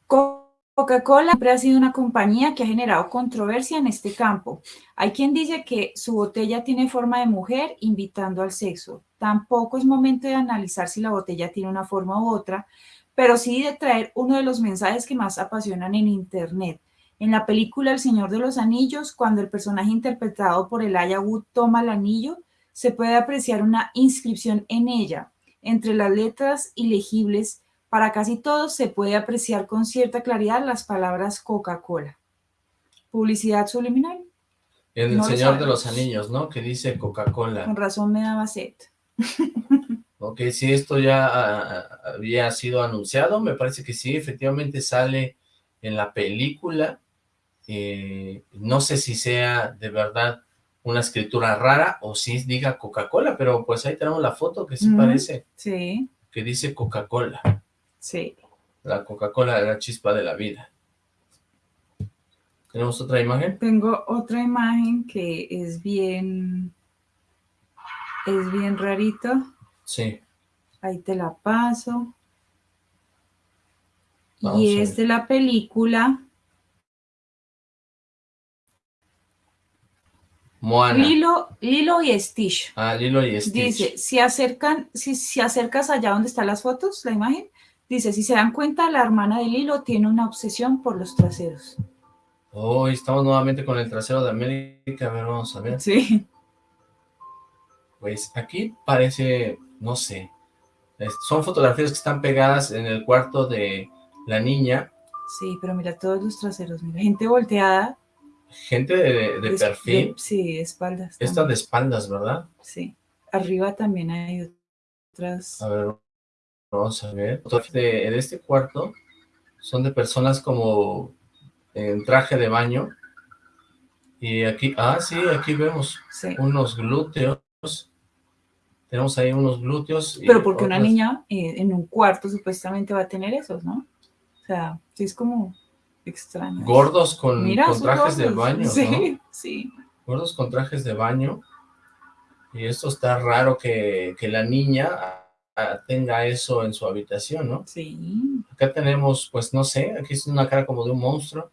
Coca-Cola siempre ha sido una compañía que ha generado controversia en este campo. Hay quien dice que su botella tiene forma de mujer invitando al sexo. Tampoco es momento de analizar si la botella tiene una forma u otra, pero sí de traer uno de los mensajes que más apasionan en Internet. En la película El Señor de los Anillos, cuando el personaje interpretado por Elijah Wood toma el anillo, se puede apreciar una inscripción en ella. Entre las letras ilegibles, para casi todos se puede apreciar con cierta claridad las palabras Coca-Cola. ¿Publicidad subliminal? En El Señor de los Anillos, ¿no? Que dice Coca-Cola. Con razón me daba sed. Ok, si esto ya ah, había sido anunciado, me parece que sí, efectivamente sale en la película. Eh, no sé si sea de verdad una escritura rara o si diga Coca-Cola, pero pues ahí tenemos la foto que sí parece. Sí. Que dice Coca-Cola. Sí. La Coca-Cola de la chispa de la vida. ¿Tenemos otra imagen? Tengo otra imagen que es bien... Es bien rarito. Sí. Ahí te la paso. Vamos y es de la película Moana. Lilo, Lilo y Stitch. Ah, Lilo y Stitch. Dice, si acercan, si, si acercas allá donde están las fotos, la imagen, dice, si se dan cuenta, la hermana de Lilo tiene una obsesión por los traseros. Oh, estamos nuevamente con el trasero de América. A ver, vamos a ver. Sí. Pues aquí parece, no sé, son fotografías que están pegadas en el cuarto de la niña, Sí, pero mira todos los traseros, mira, gente volteada. gente de, de es- perfil, de- sí, de espaldas. esta también. de espaldas, ¿verdad? Sí. Arriba también hay otras. A ver, vamos a ver. Fotografías De, en este cuarto son de personas como en traje de baño. Y aquí, ah, sí, aquí vemos Sí. unos glúteos. Tenemos ahí unos glúteos. Pero porque una niña eh, en un cuarto supuestamente va a tener esos, ¿no? O sea, sí es como extraño. Gordos con, Mira, con sus trajes de baño, ¿no? Sí, sí. gordos con trajes de baño. Y esto está raro que, que la niña ah, tenga eso en su habitación, ¿no? Sí. Acá tenemos, pues no sé, aquí es una cara como de un monstruo.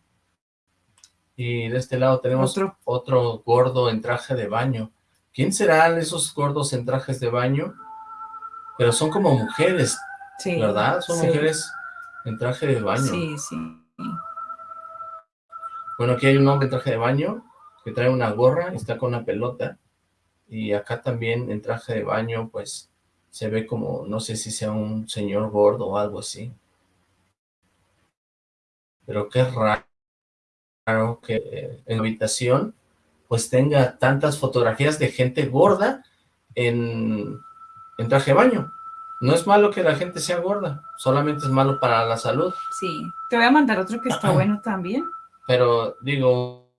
Y de este lado tenemos Otro. otro gordo en traje de baño. ¿Quién serán esos gordos en trajes de baño? Pero son como mujeres, Sí. ¿verdad? Son sí, mujeres en traje de baño. Sí, sí. Bueno, aquí hay un hombre en traje de baño que trae una gorra y está con una pelota. Y acá también en traje de baño, pues, se ve como, no sé si sea un señor gordo o algo así. Pero qué raro que en la habitación, pues, tenga tantas fotografías de gente gorda en, en traje de baño. No es malo que la gente sea gorda, solamente es malo para la salud. Sí. Te voy a mandar otro que está bueno también. Pero digo,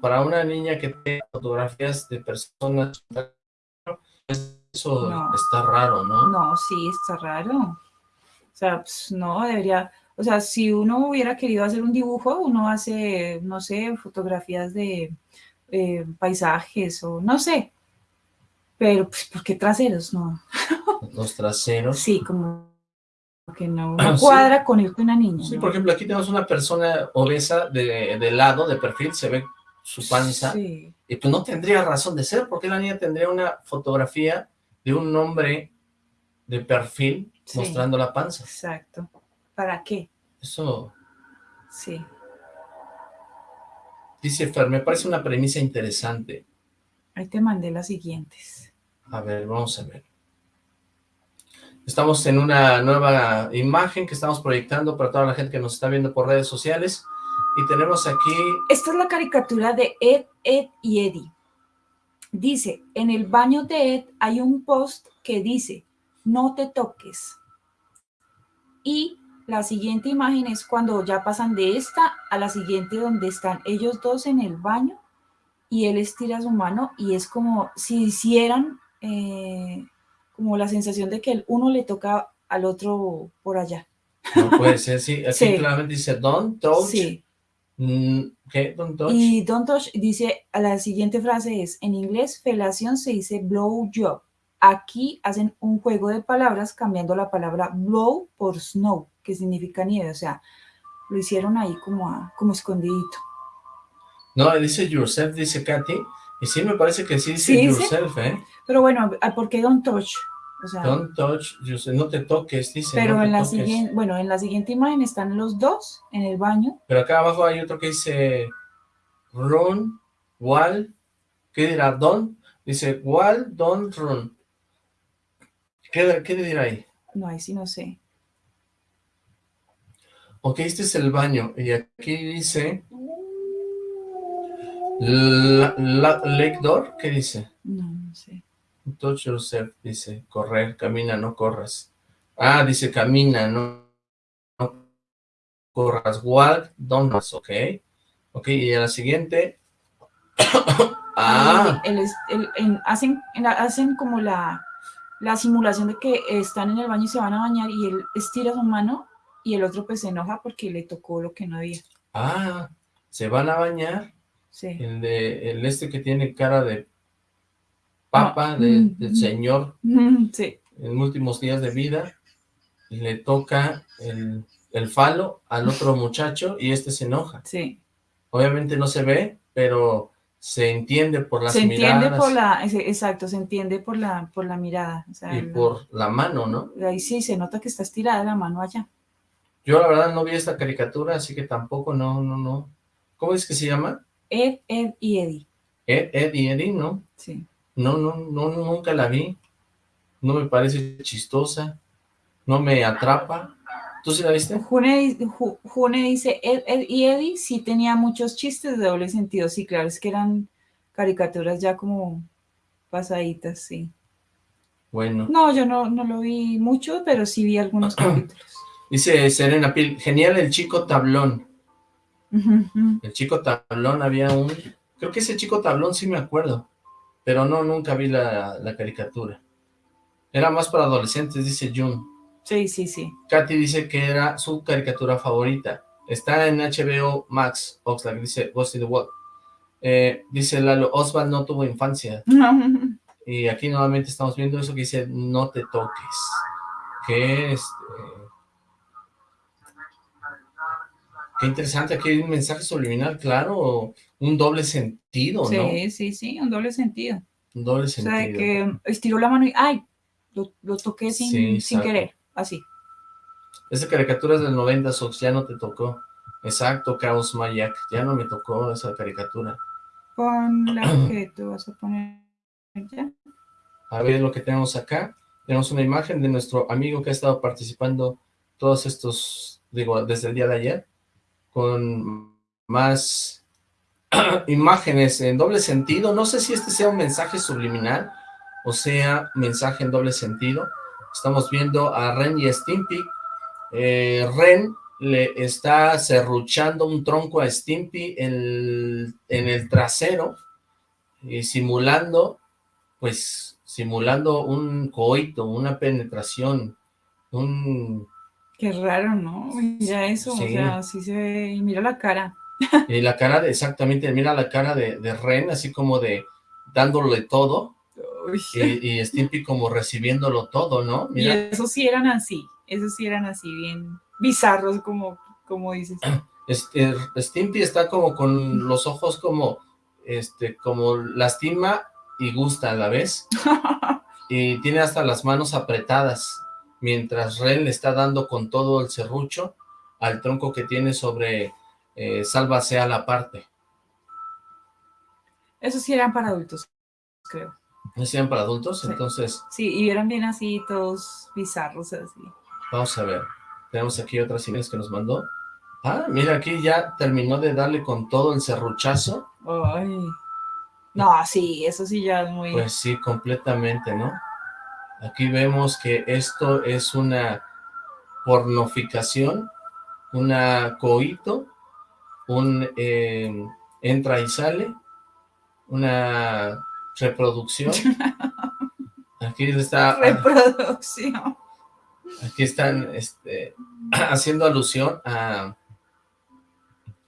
para una niña que tiene fotografías de personas, eso No. está raro, ¿no? No, sí, está raro. O sea, pues, no, debería, o sea, si uno hubiera querido hacer un dibujo, uno hace, no sé, fotografías de eh, paisajes o no sé. Pero, pues, ¿por qué traseros? No. Los traseros. Sí, como que no, Ah, sí. cuadra con el de una niña. Sí, ¿no? por ejemplo, aquí tenemos una persona obesa de, de lado, de perfil, se ve su panza, Sí, y pues no tendría razón de ser, porque la niña tendría una fotografía de un hombre de perfil Sí. mostrando la panza. exacto. ¿Para qué? Eso, Sí. Dice Fer, me parece una premisa interesante. Ahí te mandé las siguientes. A ver, vamos a ver. Estamos en una nueva imagen que estamos proyectando para toda la gente que nos está viendo por redes sociales. Y tenemos aquí, Esta es la caricatura de Ed, Ed y Eddie. Dice, en el baño de Ed hay un post que dice, no te toques. Y la siguiente imagen es cuando ya pasan de esta a la siguiente donde están ellos dos en el baño y él estira su mano y es como si hicieran eh, como la sensación de que el uno le toca al otro por allá. no puede ser, sí, aquí Sí. claramente dice, don't touch, Sí. mm, ¿qué? Don't touch, Y Don't Touch dice, la siguiente frase es, en inglés, felación se dice blow job. Aquí hacen un juego de palabras cambiando la palabra blow por snow, que significa nieve. O sea, lo hicieron ahí como, a- como escondidito. no, dice yourself, dice Katy, y sí me parece que sí dice Sí, dice. yourself, ¿eh? Pero bueno, ¿por qué Don't Touch? O sea, Don't touch yourself, no te toques, dice, pero no en la toques. siguiente, bueno, en la siguiente imagen están los dos en el baño. Pero acá abajo hay otro que dice run, wall, ¿qué dirá? Don't, dice wall, don't run. ¿Qué, qué dirá ahí? No, ahí sí no sé. Ok, este es el baño, y aquí dice la, la- lake door, ¿qué dice? No, no sé. Touch yourself, dice, correr, camina, no corras. Ah, dice camina, no, no corras. Walk, run, ok. Ok, y a la siguiente. ah, el- el- el- en- hacen, en la- hacen como la, la simulación de que están en el baño y se van a bañar y él estira su mano y el otro pues se enoja porque le tocó lo que no había. ah, se van a bañar. Sí. El de, el este que tiene cara de papa, Ah, de- mm, del mm. señor Mm, Sí, en últimos días de vida, y le toca el, el falo al otro muchacho y este se enoja. Sí. Obviamente no se ve, pero se entiende por las se entiende miradas por la, exacto, se entiende por la, por la mirada. o sea, y por la mano, ¿no? Ahí sí, se nota que está estirada la mano allá. Yo la verdad no vi esta caricatura, así que tampoco, no, no, no. ¿Cómo es que se llama? Ed, Ed y Eddie. Ed, Ed y Eddie, ¿no? Sí. No, no, no, nunca la vi. No me parece chistosa. No me atrapa. ¿Tú sí la viste? June, Ju- June dice, Ed, Ed y Eddie sí tenía muchos chistes de doble sentido. Sí, claro, es que eran caricaturas ya como pasaditas, sí. Bueno. No, yo no, no lo vi mucho, pero sí vi algunos capítulos. Dice Serena Pil, genial el chico tablón. El chico tablón había un... Creo que ese chico tablón sí me acuerdo. Pero no, nunca vi la, la caricatura. Era más para adolescentes, dice Jun. Sí, sí, sí. Katy dice que era su caricatura favorita. Está en HBO Max. Oxlack dice Ghost in the World. Eh, dice Lalo, Oswald no tuvo infancia. Y aquí nuevamente estamos viendo eso que dice no te toques. Que este... Qué interesante, aquí hay un mensaje subliminal, claro, un doble sentido, ¿no? Sí, sí, sí, un doble sentido. Un doble O sentido. sea, que estiró la mano y ¡ay! Lo, lo toqué sin, Sí, sin querer, así. Esa caricatura es del 90, Sox, ya no te tocó. Exacto, Chaos Mayak, ya no me tocó esa caricatura. Pon la que tú vas a poner ya. A ver lo que tenemos acá. Tenemos una imagen de nuestro amigo que ha estado participando todos estos, digo, desde el día de ayer, con más imágenes en doble sentido. No sé si este sea un mensaje subliminal o sea mensaje en doble sentido. Estamos viendo a Ren y Stimpy. Eh, Ren le está serruchando un tronco a Stimpy en en el trasero y simulando, pues, simulando un coito, una penetración, un... Qué raro, ¿no? Mira eso, Sí. o sea, así se ve, y mira la cara. Y la cara de, exactamente, mira la cara de, de Ren, así como de dándole todo, y, y Stimpy como recibiéndolo todo, ¿no? Y esos sí eran así, esos sí eran así, bien bizarros, como, como dices. este, Stimpy está como con los ojos como, este, como lastima y gusta a la vez, y tiene hasta las manos apretadas, mientras Ren le está dando con todo el serrucho al tronco que tiene sobre eh, Sálvase a la parte. Esos sí eran para adultos, creo. ¿No sean para adultos? Sí. Entonces, Sí, y eran bien así, todos bizarros, así. vamos a ver. Tenemos aquí otras imágenes que nos mandó. Ah, mira, aquí ya terminó de darle con todo el serruchazo. Ay. No, sí, eso sí ya es muy... Pues sí, completamente, ¿no? Aquí vemos que esto es una pornoficación, una coito, un eh, entra y sale, una reproducción. Aquí está, reproducción. aquí están este, haciendo alusión a,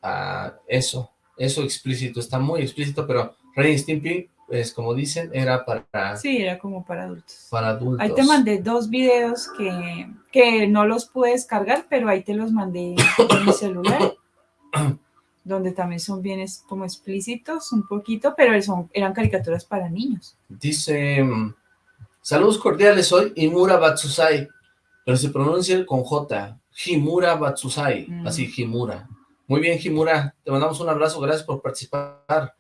a eso, eso explícito, está muy explícito, pero Ren Stimpy, pues como dicen, era para, Sí, era como para adultos. para adultos. Ahí te mandé dos videos que, que no los pude descargar, pero ahí te los mandé en mi celular, donde también son bien como explícitos un poquito, pero son, eran caricaturas para niños. Dice, mm, saludos cordiales, soy Himura Batsusai, pero se pronuncia con J, Himura Batsusai, Mm. así Himura. Muy bien, Himura, te mandamos un abrazo, gracias por participar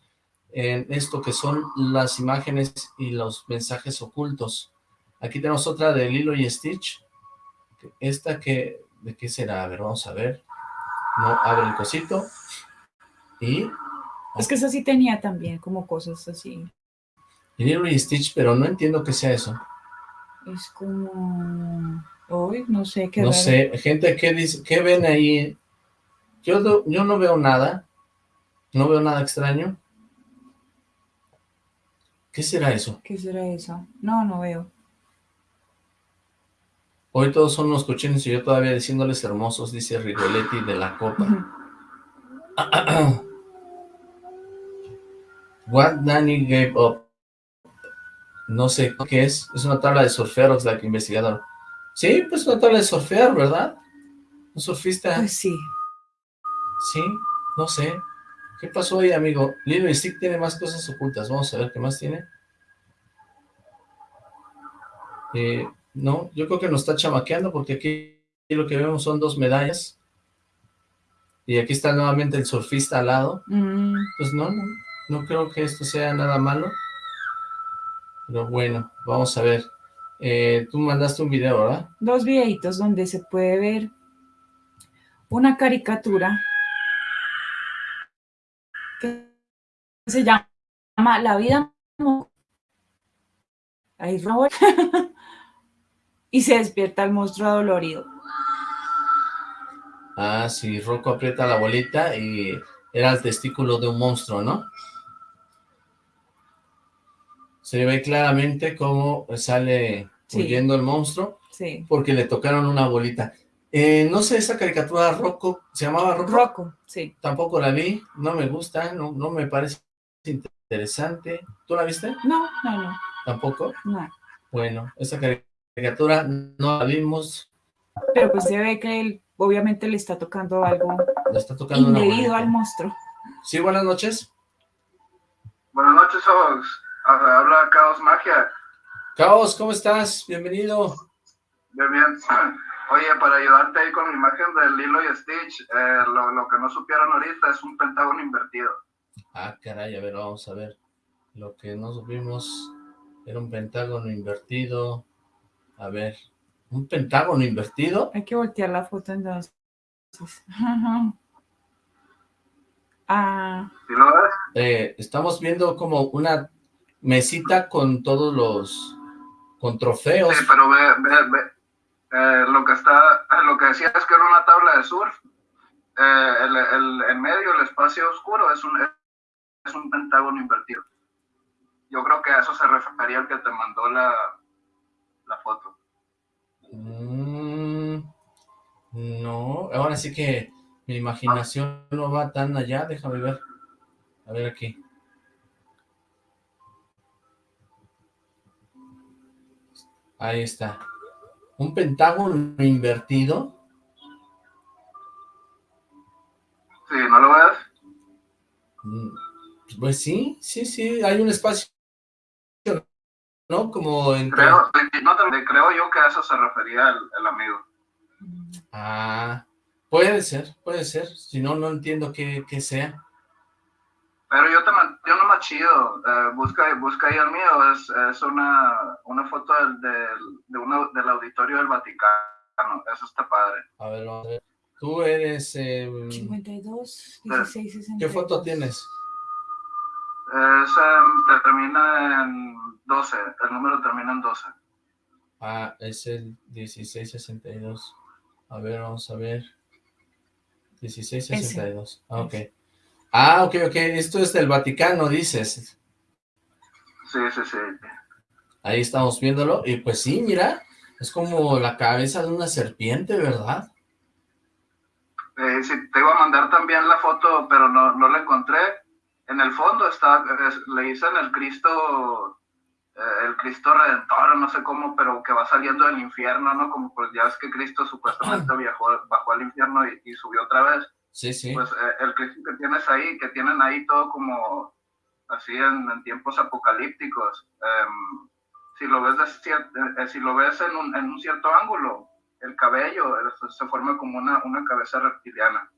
en esto que son las imágenes y los mensajes ocultos. Aquí tenemos otra de Lilo y Stitch. Esta que, ¿de qué será? A ver, vamos a ver. No, abre el cosito. Y Es que eso sí tenía también como cosas así. Lilo y Stitch, pero no entiendo qué sea eso. Es como... Hoy no sé qué No sé, gente, ¿qué, dice, ¿qué ven ahí? Yo, yo no veo nada, no veo nada extraño. ¿Qué será eso? ¿Qué será eso? No, no veo. Hoy todos son unos cochinos y yo todavía diciéndoles hermosos, dice Rigoletti de la Copa. What Danny gave up. No sé qué es, es una tabla de surfear, la que investigador. Sí, pues una tabla de surfear, ¿verdad? ¿Un surfista? Pues sí. Sí, no sé. ¿Qué pasó ahí, amigo? Lilo y Stick tiene más cosas ocultas. Vamos a ver qué más tiene. Eh, no, yo creo que nos está chamaqueando porque aquí lo que vemos son dos medallas. Y aquí está nuevamente el surfista al lado. Mm, Pues no, no, no creo que esto sea nada malo. Pero bueno, vamos a ver. Eh, tú mandaste un video, ¿verdad? dos videitos donde se puede ver una caricatura se llama La vida ahí Raúl. y se despierta el monstruo adolorido. Ah, sí, Rocco aprieta la bolita y era el testículo de un monstruo, ¿no? Se ve claramente cómo sale Sí. huyendo el monstruo Sí. porque le tocaron una bolita. Eh, no sé, esa caricatura Rocco, ¿se llamaba Rocco? Rocco, sí. Tampoco la vi, no me gusta, no, no me parece interesante. ¿Tú la viste? No, no, no, ¿Tampoco? no. Bueno, esa caricatura no la vimos, Pero pues se ve que él obviamente le está tocando algo le está tocando indebido al monstruo. Sí, buenas noches. Buenas noches, Ox. Habla Caos Magia. Caos, ¿cómo estás? Bienvenido. Bien, bien. Oye, para ayudarte ahí con la imagen del Lilo y Stitch, eh, lo, lo que no supieron ahorita es un pentágono invertido. Ah, caray, a ver, vamos a ver. Lo que no supimos era un pentágono invertido. A ver, ¿un pentágono invertido? Hay que voltear la foto entonces. Ah, ¿Sí lo ves? Eh, estamos viendo como una mesita con todos los... con trofeos. Sí, pero ve, ve, ve. Eh, lo que está, lo que decía es que era una tabla de surf. Eh, el, el, en medio, el espacio oscuro, es un, es un pentágono invertido. Yo creo que a eso se refería el que te mandó la, la foto. Mm, no, ahora sí que mi imaginación no va tan allá, déjame ver. A ver aquí. Ahí está. Un pentágono invertido. Sí, ¿no lo ves? Mm, Pues sí, sí, sí, hay un espacio, ¿no? Como entre... Creo, no te- creo yo que a eso se refería el, el amigo. Ah, puede ser, puede ser. Si no, no entiendo qué, qué sea. Pero yo, te, yo no más chido. eh, busca, busca ahí el mío. Es, es una, una foto del, del, de una- del auditorio del Vaticano. Eso está padre. A ver, vamos a ver. Tú eres... eh, 52, 16, 62. ¿Qué foto tienes? Es, te termina en 12. El número termina en 12. Ah, es el 1662. A ver, vamos a ver. 1662. Ah, ok. Ah, ok, ok. Esto es del Vaticano, dices. Sí, sí, sí. Ahí estamos viéndolo. Y pues sí, mira. Es como la cabeza de una serpiente, ¿verdad? Eh, sí, te iba a mandar también la foto, pero no, no la encontré. En el fondo está, es- le dicen el Cristo, eh, el Cristo Redentor, no sé cómo, pero que va saliendo del infierno, ¿no? Como pues ya es que Cristo supuestamente viajó, bajó al infierno y, y subió otra vez. Sí, sí. Pues eh, el Cristo que tienes ahí, que tienen ahí todo como así en, en tiempos apocalípticos. em, si lo ves de cier- eh, si lo ves en un, en un cierto ángulo, el cabello se- se forma como una, una cabeza reptiliana.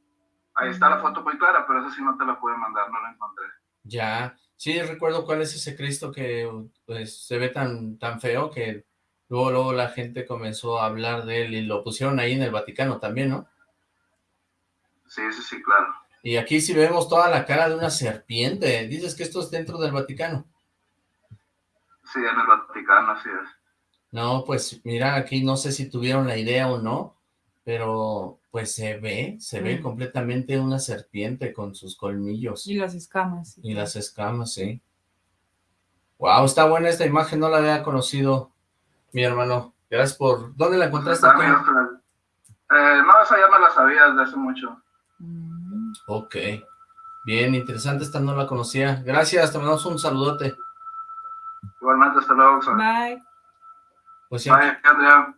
Ahí está la foto muy clara, pero esa sí no te la puedo mandar, no la encontré. Ya. Sí, recuerdo cuál es ese Cristo que pues se ve tan, tan feo que luego, luego la gente comenzó a hablar de él y lo pusieron ahí en el Vaticano también, ¿no? Sí, sí, sí, claro. Y aquí sí vemos toda la cara de una serpiente. Dices que esto es dentro del Vaticano. Sí, en el Vaticano, así es. No, pues mira, aquí no sé si tuvieron la idea o no, pero pues se ve, se ve completamente una serpiente con sus colmillos Y las escamas. y las escamas, sí. Wow, está buena esta imagen, no la había conocido mi hermano. Gracias por... ¿Dónde la encontraste extraño. Eh, no, esa ya me la sabía desde hace mucho. Mm, Ok, bien, interesante, esta no la conocía. Gracias, te mandamos un saludote. Igualmente, hasta luego. Bye. Pues ya, Bye, Adrián.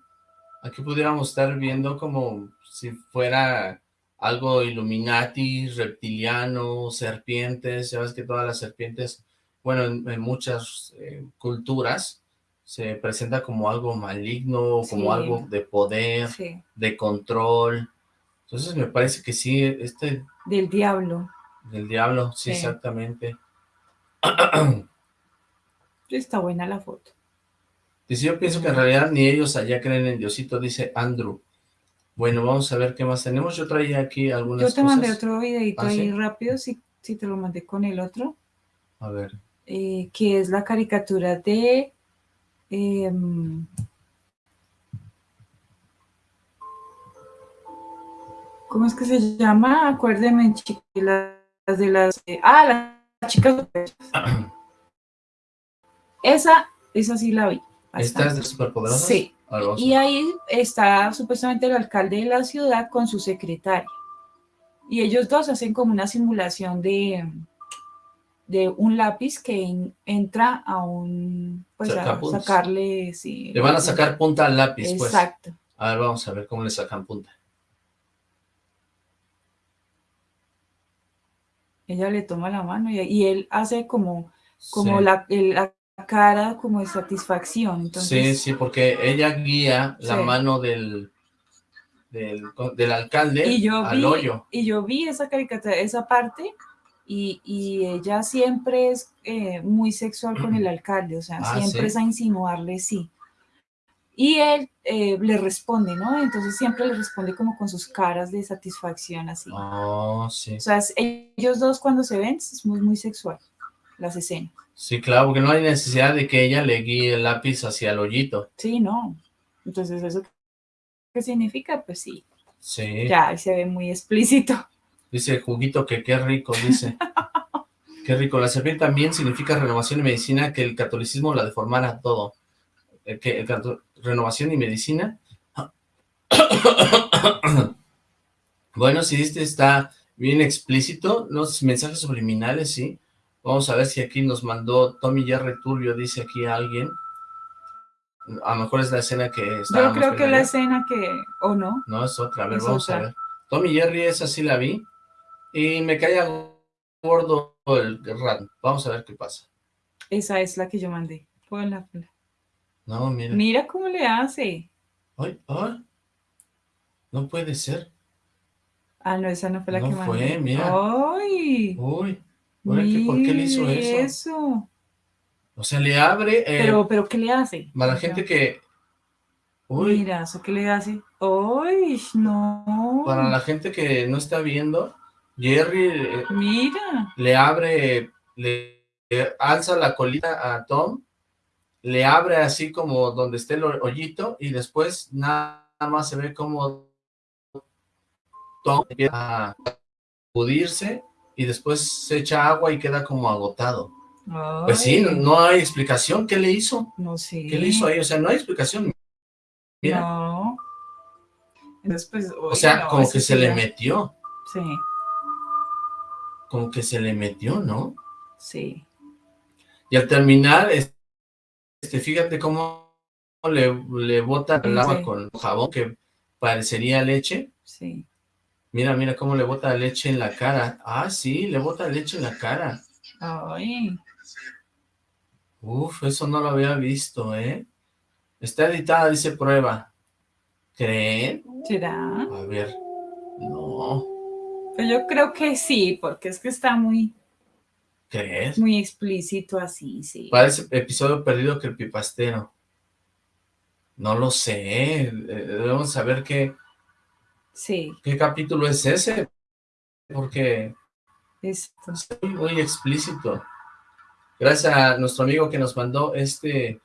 Aquí pudiéramos estar viendo como si fuera algo Illuminati, reptiliano, serpientes, ya ves que todas las serpientes, bueno, en, muchas eh, culturas se presenta como algo maligno, como algo de poder, de control. Entonces me parece que sí, este... Del diablo. Del diablo, sí, exactamente. Está buena la foto. Dice, yo pienso que en realidad ni ellos allá creen en Diosito, dice Andrew. Bueno, vamos a ver qué más tenemos. Yo traía aquí algunas Yo te mandé otro videito ¿Ah, ahí rápido, si, si te lo mandé con el otro. A ver. Eh, que es la caricatura de... Em, ¿Cómo es que se llama? Acuérdeme, las de las... ah, las chicas Esa, esa sí la vi. ¿Esta es de Superpoderosa? Sí. Y ahí está supuestamente el alcalde de la ciudad con su secretaria. Y ellos dos hacen como una simulación de, de un lápiz que entra a un... Pues a sacarle... Sí, le van a sacar punta al lápiz, pues. Exacto. A ver, vamos a ver cómo le sacan punta. Ella le toma la mano y, él hace como, como la, la cara como de satisfacción. Entonces, sí, sí, porque ella guía la mano del, del, alcalde y yo al hoyo. Y yo vi esa caricatura, esa parte, y, ella siempre es eh, muy sexual con el alcalde, o sea, ah, siempre es a insinuarle sí. Y él eh, le responde, ¿no? Entonces siempre le responde como con sus caras de satisfacción, así. Oh, sí. O sea, ellos dos cuando se ven es muy, muy sexual, las escenas. Sí, claro, porque no hay necesidad de que ella le guíe el lápiz hacia el hoyito. Sí, no. Entonces, ¿eso qué significa? Pues sí. Sí. Ya, se ve muy explícito. Dice juguito que qué rico, dice. qué rico. La serpiente también significa renovación y medicina, que el catolicismo la deformara todo. Eh, que renovación y medicina. bueno, si este está bien explícito, los mensajes subliminales, sí. Vamos a ver si aquí nos mandó Tommy Jerry Turbio, dice aquí alguien. A lo mejor es la escena que está. Yo creo que la escena que... ¿O no? No, es otra. A ver, vamos a ver. Tommy Jerry, esa sí la vi. Y me caía gordo el rat. Vamos a ver qué pasa. Esa es la que yo mandé. Ponla, No, mira. Mira cómo le hace. Ay, ay. No puede ser. Ah, no, esa no fue la que mandé. No fue, mira. Ay. Uy. ¿Por qué le hizo eso? O sea, le abre... Eh, pero, pero, ¿qué le hace? A la gente que... Uy. Mira, ¿eso qué le hace? ¡Uy, no! Para la gente que no está viendo, Jerry... Eh, Mira. Le abre... Le, alza la colita a Tom, le abre así como donde esté el hoyito, y después nada más se ve como Tom empieza a pudirse y después se echa agua y queda como agotado. Pues sí, no, hay explicación. ¿Qué le hizo? No sé. ¿Qué le hizo ahí? O sea, no hay explicación. No. Después, o sea, como que se le metió. Sí. Como que se le metió, ¿no? Sí. Y al terminar, este, fíjate cómo le, le bota el agua con jabón que parecería leche. Sí. Mira, mira cómo le bota leche en la cara. Ah, sí, le bota leche en la cara. Ay. Uf, eso no lo había visto, ¿eh? Está editada, dice prueba. ¿Creen? ¿Será? A ver. No. Pues yo creo que sí, porque es que está muy... ¿Crees? Muy explícito así, sí. Parece episodio perdido que el pipastero. No lo sé. Eh, debemos saber qué Sí. ¿Qué capítulo es ese? Porque es muy, explícito. Gracias a nuestro amigo que nos mandó este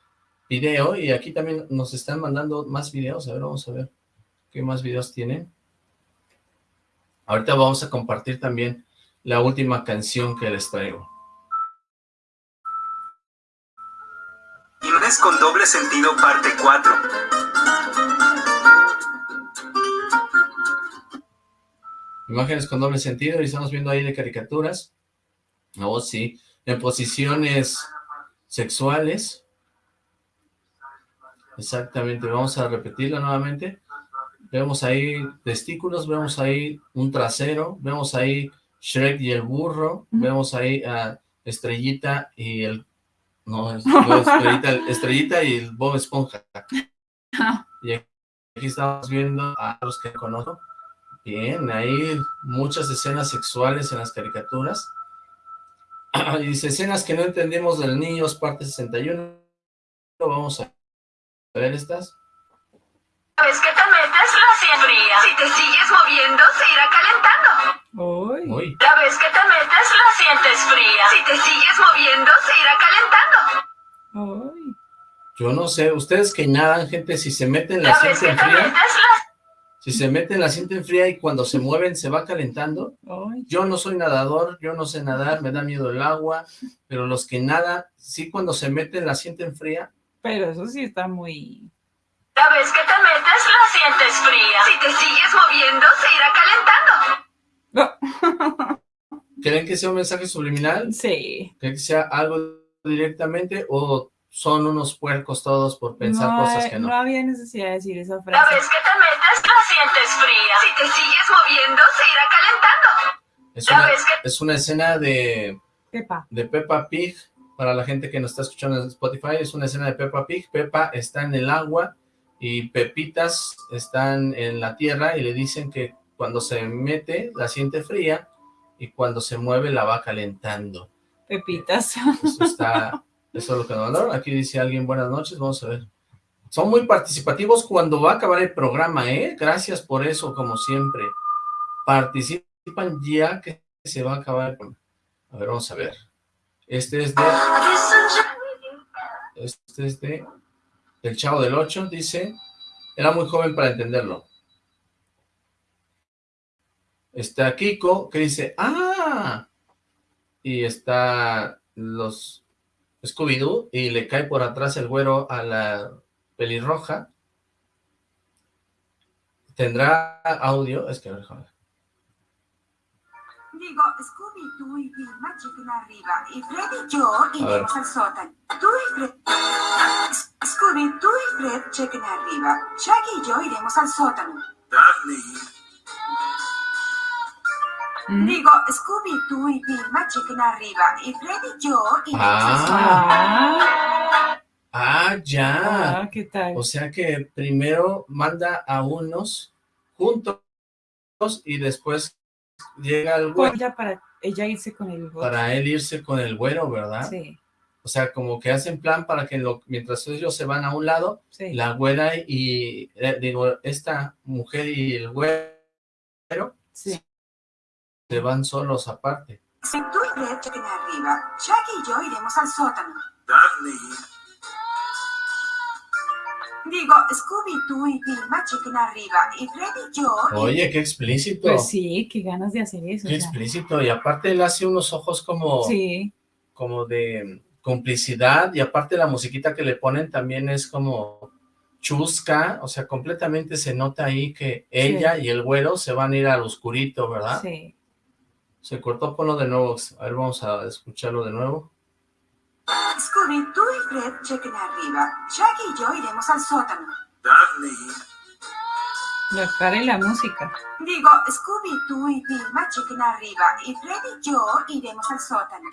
video y aquí también nos están mandando más videos. A ver, vamos a ver qué más videos tienen. Ahorita vamos a compartir también la última canción que les traigo. Con doble sentido parte 4. Imágenes con doble sentido y estamos viendo ahí de caricaturas. Oh, sí. En posiciones sexuales. Exactamente, vamos a repetirla nuevamente. Vemos ahí testículos, vemos ahí un trasero, vemos ahí Shrek y el burro, vemos ahí a Estrellita y el... No, Estrellita, Estrellita y el Bob Esponja. Y aquí estamos viendo a los que conozco. Bien, hay muchas escenas sexuales en las caricaturas. Y dice, escenas que no entendemos del niños, parte 61. Vamos a ver estas. ¿Sabes que te metes la sien fría? Si te sigues moviendo, se irá calentando. Uy. Uy, La vez que te metes la sientes fría. Si te sigues moviendo, se irá calentando. Uy. yo no sé, ustedes que nadan, gente, si se meten la La vez que sienten te fría, metes la si se meten la sienten fría y cuando se mueven se va calentando. Yo no soy nadador, yo no sé nadar, me da miedo el agua, pero los que nadan, sí cuando se meten la sienten fría. Pero eso sí está muy... La vez que te metes la sientes fría. Si te sigues moviendo, se irá calentando. ¿Creen que sea un mensaje subliminal? Sí. ¿Creen que sea algo directamente o son unos puercos todos por pensar no, cosas que no? no había necesidad de decir esa La frase. vez que te metes la sientes fría. Si te sigues moviendo, se irá calentando. Es una, que es una escena de, Pepa. de Peppa Pig, para la gente que nos está escuchando en Spotify, es una escena de Peppa Pig. Peppa está en el agua y Pepitas están en la tierra y le dicen que cuando se mete la siente fría y cuando se mueve la va calentando. Pepitas. Eso está, eso es lo que nos mandaron. Aquí dice alguien, buenas noches, vamos a ver. Son muy participativos cuando va a acabar el programa, ¿eh? Gracias por eso, como siempre. Participan ya que se va a acabar. A ver, vamos a ver. Este es de... Este es de... El Chavo del 8, dice... Era muy joven para entenderlo. Está Kiko, que dice... ¡Ah! Y está los Scooby-Doo y le cae por atrás el güero a la pelirroja. ¿Tendrá audio? Es que, a ver, joder. Digo, Scooby, tú y Vilma chequen arriba y Fred y yo iremos al sótano. Tú y Fred... Scooby, tú y Fred chequen arriba. Shaggy y yo iremos al sótano. Daphne, Mm. Digo, Scooby, tú y Vilma chequen arriba y Fred y yo sótano. Ah, Ah, ya. ah, ¿qué tal? O sea que primero manda a unos juntos y después llega el Con güero ella para ella irse con el otro. para él irse con el güero, ¿verdad? Sí, O sea, como que hacen plan para que lo- mientras ellos se van a un lado, sí. la güera y, eh, digo, esta mujer y el güero sí. Se van solos aparte. Si tú y Fred chequen arriba, Shaggy y yo iremos al sótano. Daphne, Digo, Scooby, tú y Vilma chequen arriba y Fred y yo... Oye, qué explícito. Pues sí, qué ganas de hacer eso. Qué o sea. explícito. Y aparte él hace unos ojos como, Sí, como de complicidad y aparte la musiquita que le ponen también es como chusca, o sea, completamente se nota ahí que ella y el güero se van a ir al oscurito, ¿verdad? sí. Se cortó, ponlo de nuevo, a ver, vamos a escucharlo de nuevo. Scooby, tú y Fred chequen arriba. Shaggy y yo iremos al sótano. Daphne, y la música. Digo, Scooby, tú y Vilma chequen arriba y Fred y yo iremos al sótano.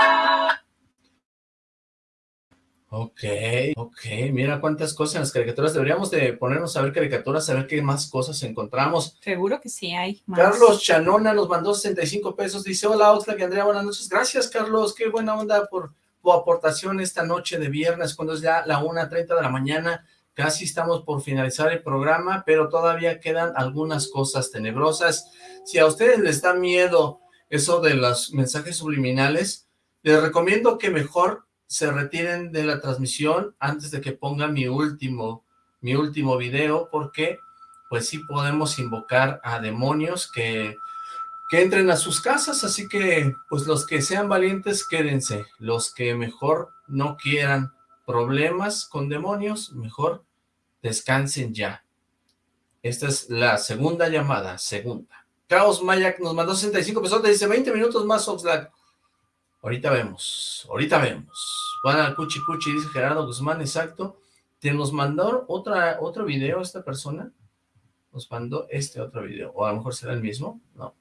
Ok, ok, mira cuántas cosas en las caricaturas, deberíamos de ponernos a ver caricaturas, a ver qué más cosas encontramos. Seguro que sí hay más. Carlos Chanona nos mandó 65 pesos, dice, hola Oxlack y Andrea, buenas noches, gracias Carlos, qué buena onda por tu aportación esta noche de viernes, cuando es ya la 1.30 de la mañana, casi estamos por finalizar el programa, pero todavía quedan algunas cosas tenebrosas. Si a ustedes les da miedo eso de los mensajes subliminales, les recomiendo que mejor se retiren de la transmisión antes de que ponga mi último, mi último video, porque pues sí podemos invocar a demonios que, que entren a sus casas, así que pues los que sean valientes quédense, los que mejor no quieran problemas con demonios, mejor descansen ya. Esta es la segunda llamada, segunda. Caos Mayak nos mandó 65 pesos, dice 20 minutos más Oxlack. Ahorita vemos, ahorita vemos. Van al cuchi cuchi, dice Gerardo Guzmán, exacto. ¿Te nos mandó otra, otro video esta persona? Nos mandó este otro video, o a lo mejor será el mismo, ¿no?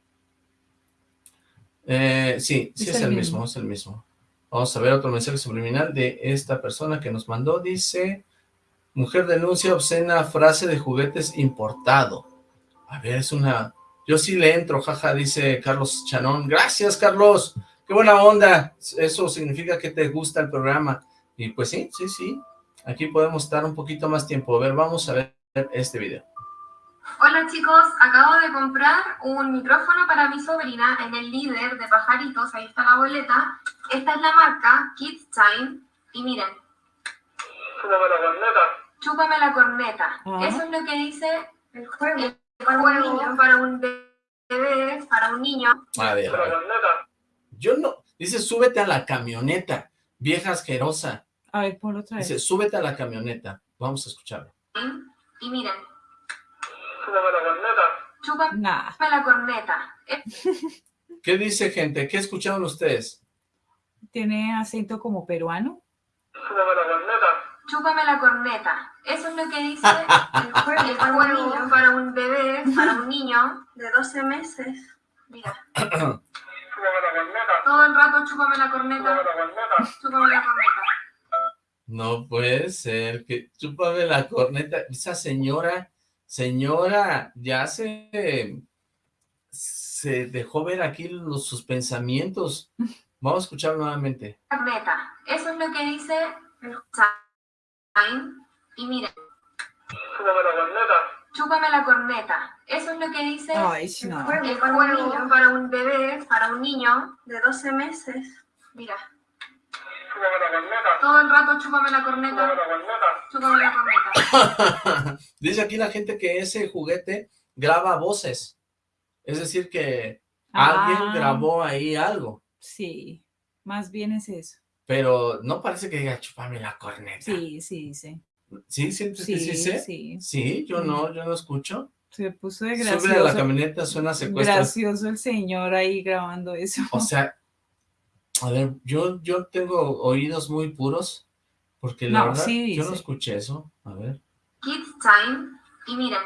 Eh, sí, sí es, el mismo. es el mismo. Vamos a ver otro mensaje subliminal de esta persona que nos mandó, dice, mujer denuncia obscena frase de juguetes importado. A ver, es una... Yo sí le entro, jaja, dice Carlos Chanón. Gracias, Carlos. Qué buena onda. Eso significa que te gusta el programa. Y pues sí, sí, sí. Aquí podemos estar un poquito más tiempo. A ver, vamos a ver este video. Hola chicos, acabo de comprar un micrófono para mi sobrina en el líder de pajaritos, ahí está la boleta. Esta es la marca Kids Time y miren. Chúpame la corneta. Chúpame la corneta. Ah. Eso es lo que dice el juego. El juego para un bebé, para un niño. A ver, a ver. Yo no... Dice, súbete a la camioneta, vieja asquerosa. A ver, ponlo otra vez. Dice, súbete a la camioneta. Vamos a escucharlo. Y miren, Chúpame la corneta. chúpame Nah. la corneta. ¿Qué dice, gente? ¿Qué escucharon ustedes? Tiene acento como peruano. Chúpame la corneta. Chúpame la corneta. Eso es lo que dice el juego, el juego para un bebé, para un niño de 12 meses. Mira, Chúpame la corneta. todo el rato chúpame la corneta, Chúpame la corneta. chúpame la corneta. No puede ser, que chúpame la corneta. Esa señora, señora, ya se, se dejó ver aquí los, sus pensamientos. Vamos a escuchar nuevamente. Corneta. Eso es lo que dice. Y mira, Chúpame la corneta. Chúpame la corneta. Eso es lo que dice Ay, no. juego, el juego para un bebé, para un niño de 12 meses. Mira, Chúpame la corneta. todo el rato chúpame la Chúpame corneta, la corneta. chúpame la corneta. Dice aquí la gente que ese juguete graba voces. Es decir que alguien Ah. grabó ahí algo. Sí, más bien es eso. Pero no parece que diga chúpame la corneta. Sí, sí, sí. ¿Sí? ¿Sientes Sí, que sí sé? sí. Sí, yo no, yo no escucho. Se puso de Sube a la gracioso. camioneta, suena secuestro. Gracioso el señor ahí grabando eso. O sea, a ver, yo, yo tengo oídos muy puros, porque la No, verdad, sí yo no escuché eso. A ver. Kids Time. Y miren.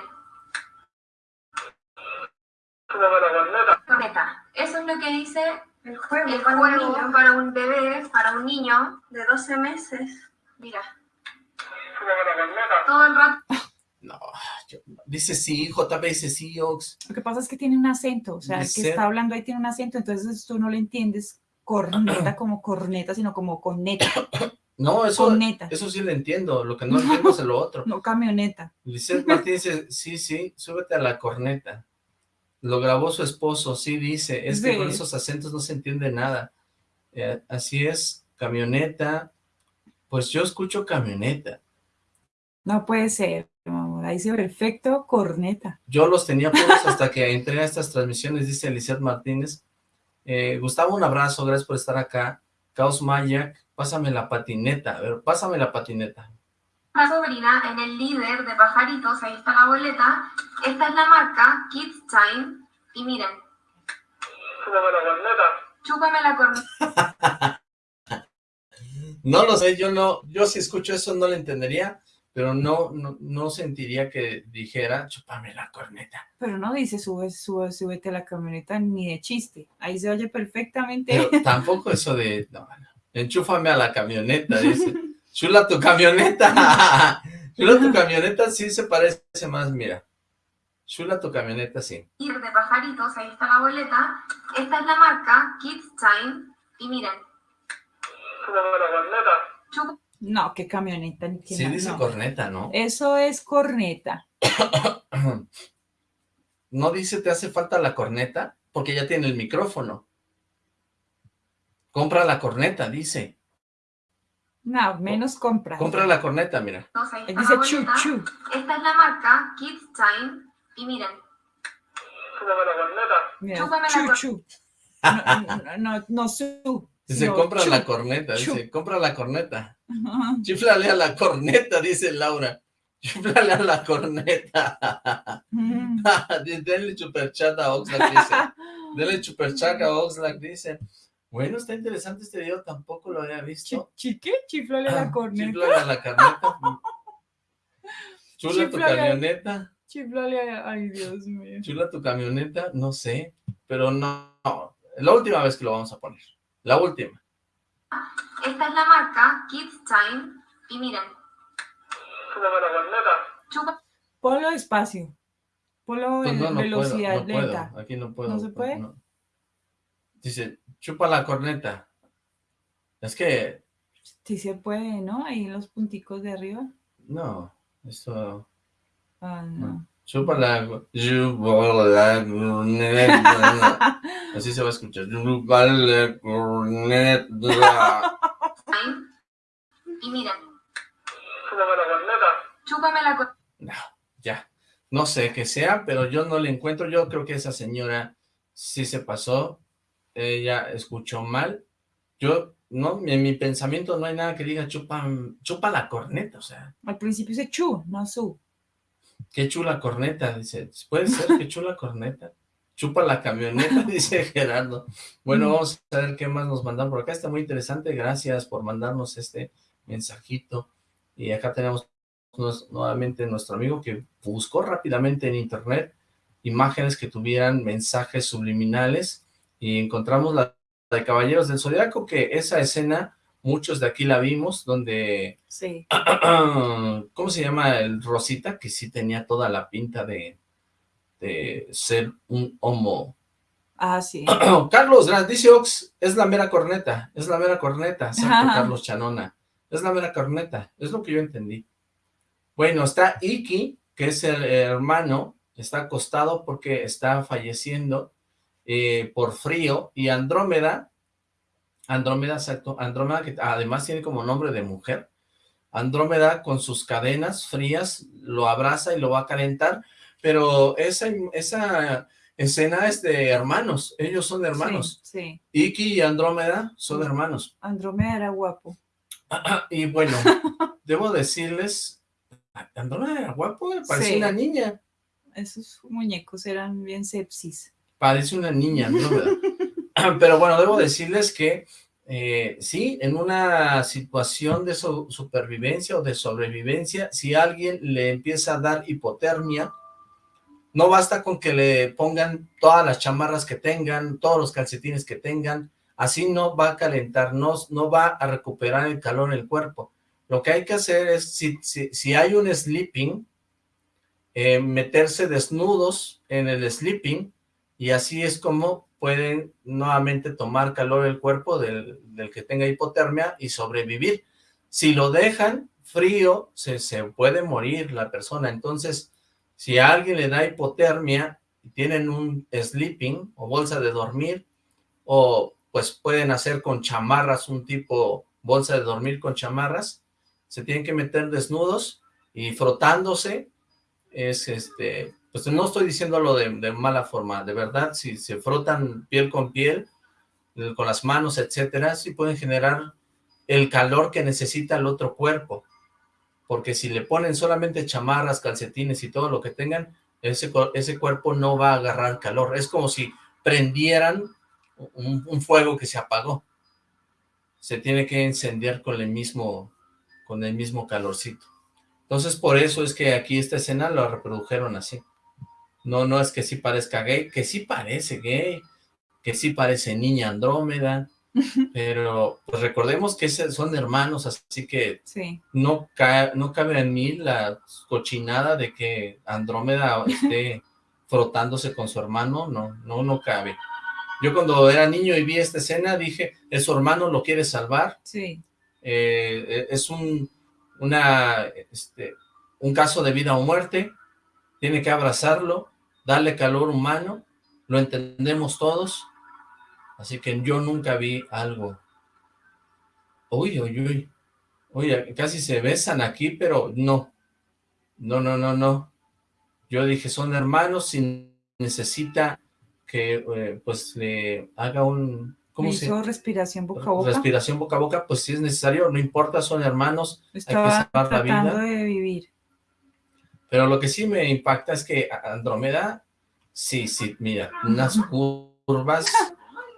Eso es lo que dice el juego, el juego para un bebé, para un niño de 12 meses. Mira. Todo el rato No, yo- dice sí, JP dice sí, Ox. Lo que pasa es que tiene un acento, o sea, el que está hablando ahí tiene un acento, entonces tú no le entiendes corneta como corneta, sino como coneta, No, eso, Corneta. eso sí lo entiendo, lo que no entiendo es lo otro. no camioneta. Lisette Martínez dice, sí, sí, súbete a la corneta. Lo grabó su esposo, sí dice, es que Sí. con esos acentos no se entiende nada. Eh, así es, camioneta, pues yo escucho camioneta. No puede ser, mi amor, ahí dice perfecto corneta. Yo los tenía puros hasta que entré a estas transmisiones, dice Lisette Martínez. Eh, Gustavo, un abrazo, gracias por estar acá. Caos Mayak, pásame la patineta, a ver, pásame la patineta. una sobrina en el líder de pajaritos, ahí está la boleta. Esta es la marca Kids Time. Y miren, Chúpame la corneta. chúpame la corneta. No lo sé, yo no, yo si escucho eso no lo entendería, pero no, no, no sentiría que dijera, chúpame la corneta. Pero no dice sube, sube, súbete a la camioneta ni de chiste. Ahí se oye perfectamente. Pero tampoco eso de, no, no, enchúfame a la camioneta, dice. Chula tu camioneta. Chula tu camioneta sí se parece más, mira. Chula tu camioneta sí. líder de pajaritos, ahí está la boleta. Esta es la marca Kids Time. Y miren, Chúpame la corneta. No, qué camioneta ni qué Sí nada, dice no. corneta, ¿no? Eso es corneta. No dice te hace falta la corneta, porque ya tiene el micrófono. Compra la corneta, dice. No, menos compra. Compra la corneta, mira. Él está dice chu, chu. Esta es la marca Kids Time. Y miren, Chúpame la corneta. Mira, Chúpame la chu, cor- chu. No, no, no, no, su. Dice, compra la corneta, dice, compra la corneta. Ajá. Chiflale a la corneta, dice Laura. Chiflale a la corneta. Mm. Denle superchat a Oxlack, dice. Denle superchat a Oxlack, dice. Bueno, está interesante este video, tampoco lo había visto. Chi- ¿Chique? Chiflale la corneta. Chiflale a la corneta. Chula tu camioneta. Chiflale, ay Dios mío. Chula tu camioneta, no sé, pero no, la última vez que lo vamos a poner, la última. Esta es la marca Kids Time. Y miren. Chupa. Ponlo despacio. Ponlo Pues en no, no velocidad puedo, no lenta. puedo, aquí no puedo. ¿No se puede? no. Dice, chupa la corneta. Es que, Sí se puede, ¿no? Ahí en los punticos de arriba. no, esto... Ah, no. Chupa la... Chupa la corneta. Así se va a escuchar. Chupa la corneta. Y miren. Chúpame la co- No, ya. No sé qué sea, pero yo no le encuentro. Yo creo que esa señora sí se pasó. Ella escuchó mal. Yo, no, en mi pensamiento no hay nada que diga chupa, chupa la corneta. O sea, Al principio dice chu, no su. Qué chula corneta. Dice, puede ser que chula corneta. Chupa la camioneta, dice Gerardo. Bueno, vamos a ver qué más nos mandan por acá. Está muy interesante. Gracias por mandarnos este mensajito. Y acá tenemos nos- nuevamente nuestro amigo que buscó rápidamente en internet imágenes que tuvieran mensajes subliminales y encontramos la, la de Caballeros del Zodiaco, que esa escena, muchos de aquí la vimos, donde, Sí. ¿cómo se llama el Rosita? Que sí tenía toda la pinta de, de ser un homo. Ah, sí. Carlos Gran, dice Ox, es la mera corneta, es la mera corneta, Ajá. Carlos Chanona, es la mera corneta, es lo que yo entendí. Bueno, está Iki, que es el hermano, está acostado porque está falleciendo eh, por frío, y Andrómeda, Andrómeda, exacto, Andrómeda, que además tiene como nombre de mujer, Andrómeda con sus cadenas frías lo abraza y lo va a calentar, pero esa, esa escena es de hermanos, ellos son hermanos. Sí, sí. Iki y Andrómeda son hermanos. Andrómeda era guapo. Y bueno, debo decirles, Andrómeda era guapo, parecía Sí. una niña. Esos muñecos eran bien sepsis. Parece una niña, Andrómeda. Pero bueno, debo decirles que eh, sí, en una situación de supervivencia o de sobrevivencia, si alguien le empieza a dar hipotermia, no basta con que le pongan todas las chamarras que tengan, todos los calcetines que tengan, así no va a calentar, no, no va a recuperar el calor en el cuerpo. Lo que hay que hacer es, si, si, si hay un sleeping, eh, meterse desnudos en el sleeping, y así es como pueden nuevamente tomar calor el cuerpo del, del que tenga hipotermia y sobrevivir. Si lo dejan frío, se, se puede morir la persona. Entonces, si a alguien le da hipotermia y tienen un sleeping o bolsa de dormir, o pues pueden hacer con chamarras un tipo bolsa de dormir con chamarras, se tienen que meter desnudos y frotándose, es este, pues no estoy diciéndolo de, mala forma, de verdad, si se frotan piel con piel, eh, con las manos, etcétera, sí pueden generar el calor que necesita el otro cuerpo, porque si le ponen solamente chamarras, calcetines y todo lo que tengan, ese, ese cuerpo no va a agarrar calor, es como si prendieran un, fuego que se apagó, se tiene que encender con el mismo, con el mismo calorcito. Entonces, por eso es que aquí esta escena lo reprodujeron así. No, no es que sí parezca gay, que sí parece gay, que sí parece niña Andrómeda, pero pues recordemos que son hermanos, así que Sí. no, ca- no cabe en mí la cochinada de que Andrómeda esté frotándose con su hermano, no, no, no cabe. Yo cuando era niño y vi esta escena dije, es su hermano, lo quiere salvar, Sí. eh, es un, una, este, un caso de vida o muerte, tiene que abrazarlo, darle calor humano, lo entendemos todos, así que yo nunca vi algo. Uy, uy, uy, uy, casi se besan aquí, pero no, no, no, no, no. Yo dije, son hermanos, si necesita que, eh, pues, le haga un, ¿cómo se hizo respiración boca a boca. respiración boca a boca, pues si es necesario, no importa, son hermanos, hay que Estaba salvar la tratando vida. de vivir. Pero lo que sí me impacta es que Andrómeda, sí, sí, mira, unas curvas,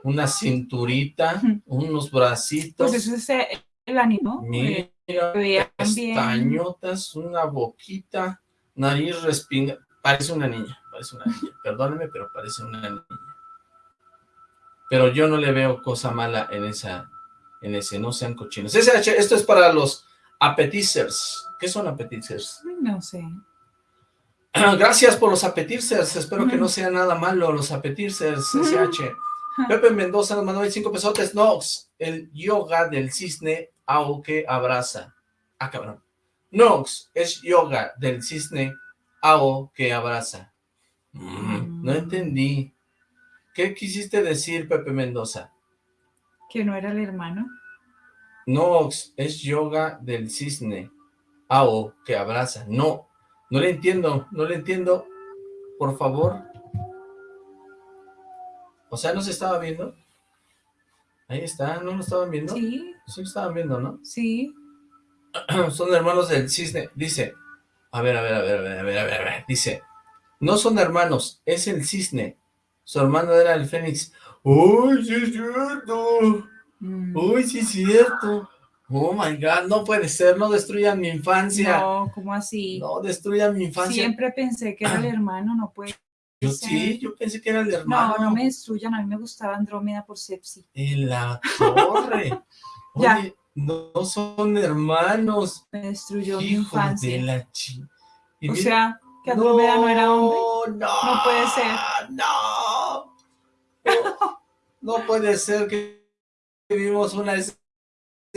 una cinturita, unos bracitos, Pues eso es eh, el ánimo. mira, eh, bien. pestañotas, una boquita, Nariz respinga. Parece una niña, parece una niña. Perdóneme, pero parece una niña. Pero yo no le veo cosa mala en esa, en ese, no sean cochinos. SH, esto es para los appetizers. ¿Qué son appetizers? No sé. Gracias por los appetizers. Espero que no sea nada malo los appetizers, SH. Pepe Mendoza nos mandó 25 pesotes. Nox, el yoga del cisne que abraza. Ah, cabrón. Nox es yoga del cisne ao que abraza. Mm, no entendí. ¿Qué quisiste decir, Pepe Mendoza? ¿Que no era el hermano? Nox es yoga del cisne ao que abraza. No, no le entiendo, no le entiendo. Por favor. O sea, ¿no se estaba viendo? Ahí está, ¿no lo estaban viendo? Sí. Sí lo estaban viendo, ¿no? Sí. son hermanos del cisne. Dice, a ver, a ver, a ver, a ver, a ver, a ver, a ver. Dice, no son hermanos, es el cisne. Su hermano era el fénix. ¡Uy, sí es cierto! Mm. ¡Uy, sí es cierto! Oh my God, no puede ser, no destruyan mi infancia. No, ¿cómo así? No destruyan mi infancia. Siempre pensé que era el hermano, no puede Yo ser. sí, yo pensé que era el hermano. No, no me destruyan, a mí me gustaba Andrómeda por Sepsi. En la torre. Ya. Oye, no son hermanos. Me destruyó mi infancia. de la chi... O mira- sea, que Andrómeda no, era hombre. No, No puede ser. No, no, no puede ser que vimos una escena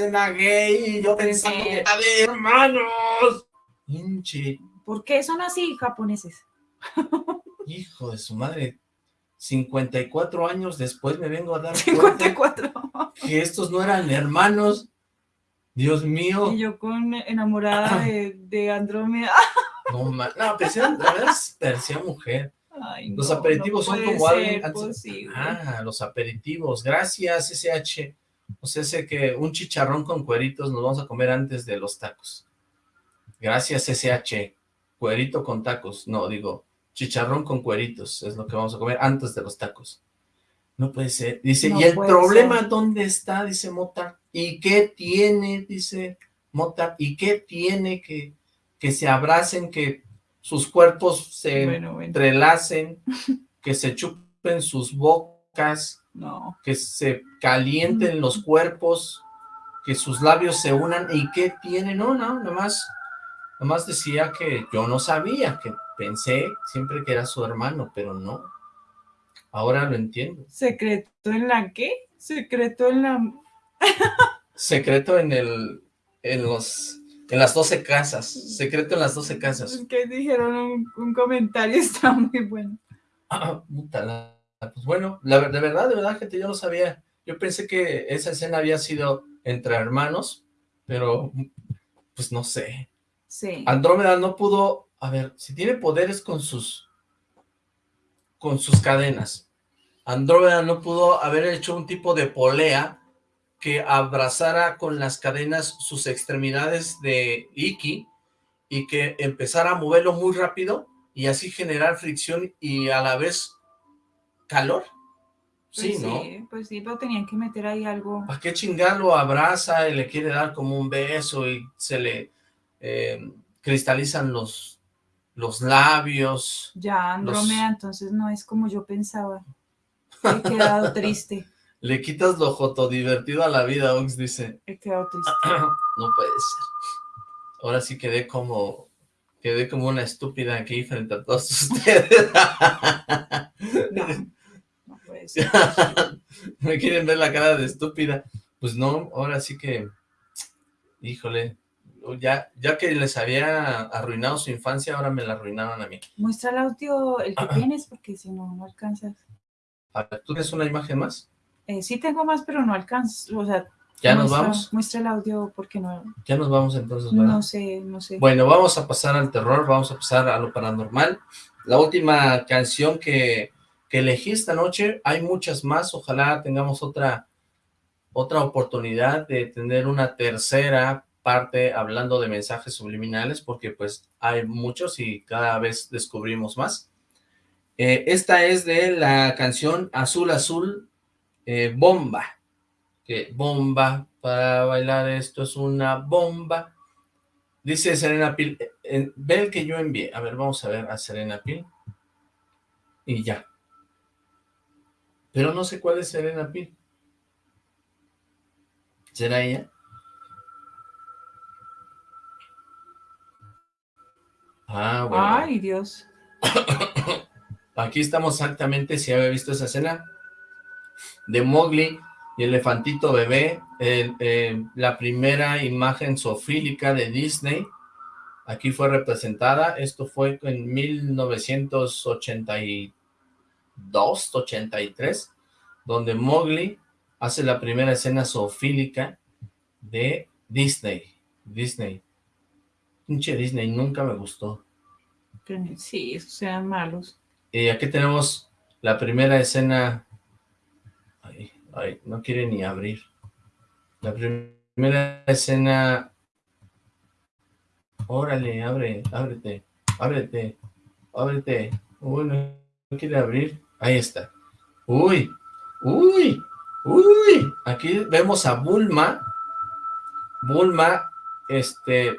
gay y yo pensando que era de hermanos. Hinche, ¿Por qué son así japoneses? hijo de su madre. 54 años después me vengo a dar 54. cuenta que estos no eran hermanos. Dios mío. Y yo con enamorada de, de Andrómeda. No, ma- no, parecía, la verdad parecía mujer. Ay, Los no, aperitivos no son como. Ah, los aperitivos. Gracias, SH. O sea, sé que un chicharrón con cueritos nos vamos a comer antes de los tacos. Gracias, SH. Cuerito con tacos. No, digo, chicharrón con cueritos es lo que vamos a comer antes de los tacos. No puede ser. Dice, No ¿y el problema ser. dónde está? Dice Mota. ¿Y qué tiene? Dice Mota. ¿Y qué tiene que, que se abracen, que sus cuerpos se Bueno, bueno. entrelacen, que se chupen sus bocas, No. que se calienten los cuerpos, que sus labios se unan, ¿y qué tiene? No, no, nomás, nomás decía que yo no sabía, que pensé siempre que era su hermano, pero no. Ahora lo entiendo. ¿Secreto en la qué? Secreto en la... Secreto en el, en los, en las 12 casas, secreto en las 12 casas. Que dijeron un, un comentario, está muy bueno. Ah, puta la- Pues bueno, la, de verdad, de verdad, gente, yo no sabía. Yo pensé que esa escena había sido entre hermanos, pero pues no sé. Sí. Andrómeda no pudo, a ver, si tiene poderes con sus con sus cadenas. Andrómeda no pudo haber hecho un tipo de polea que abrazara con las cadenas sus extremidades de Iki y que empezara a moverlo muy rápido y así generar fricción y a la vez calor. Sí, Pues ¿no? Sí, pues sí, pero tenían que meter ahí algo. ¿Para qué chingar lo abraza y le quiere dar como un beso y se le eh, cristalizan los, los labios? Ya Los- Andrómeda, entonces no es como yo pensaba. He quedado triste, Le quitas lo joto divertido a la vida, Ox dice. he quedado triste. no puede ser. Ahora sí quedé como, quedé como una estúpida aquí frente a todos ustedes. No, Me quieren ver la cara de estúpida. Pues no, ahora sí que, híjole, ya, ya que les había arruinado su infancia, ahora me la arruinaron a mí. Muestra el audio, el que tienes, porque si no, no alcanzas. A ver, ¿tú tienes una imagen más? Eh, sí tengo más, pero no alcanzo. O sea, ¿Ya nos muestra- vamos? Muestra el audio porque no, Ya nos vamos entonces, ¿verdad? no sé, no sé. Bueno, vamos a pasar al terror, vamos a pasar a lo paranormal. La última canción que, que elegí esta noche, hay muchas más, ojalá tengamos otra, otra oportunidad de tener una tercera parte hablando de mensajes subliminales, porque pues hay muchos y cada vez descubrimos más. Eh, esta es de la canción Azul Azul eh, Bomba, que bomba, para bailar esto es una bomba. Dice Serena Pil, ve el que yo envié. A ver, vamos a ver a Serena Pil. Y ya. Pero no sé cuál es Serena Pil. ¿Será ella? Ah, bueno. Ay, Dios. Aquí estamos exactamente, si había visto esa escena, de Mowgli y Elefantito Bebé, eh, la primera imagen sofílica de Disney, aquí fue representada, esto fue en 1982, 83, donde Mowgli hace la primera escena zoofílica de Disney, Disney. Pinche Disney, nunca me gustó. Sí, esos sean malos. Y aquí tenemos la primera escena... Ay, ay, no quiere ni abrir. La primera escena... Órale, abre, ábrete, ábrete, ábrete. Uy, no quiere abrir. Ahí está. Uy, uy, uy. Aquí vemos a Bulma. Bulma, este,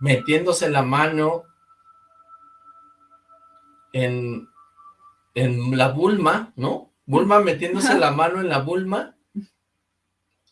metiéndose la mano en, en la Bulma, ¿no? Bulma metiéndose la mano en la Bulma,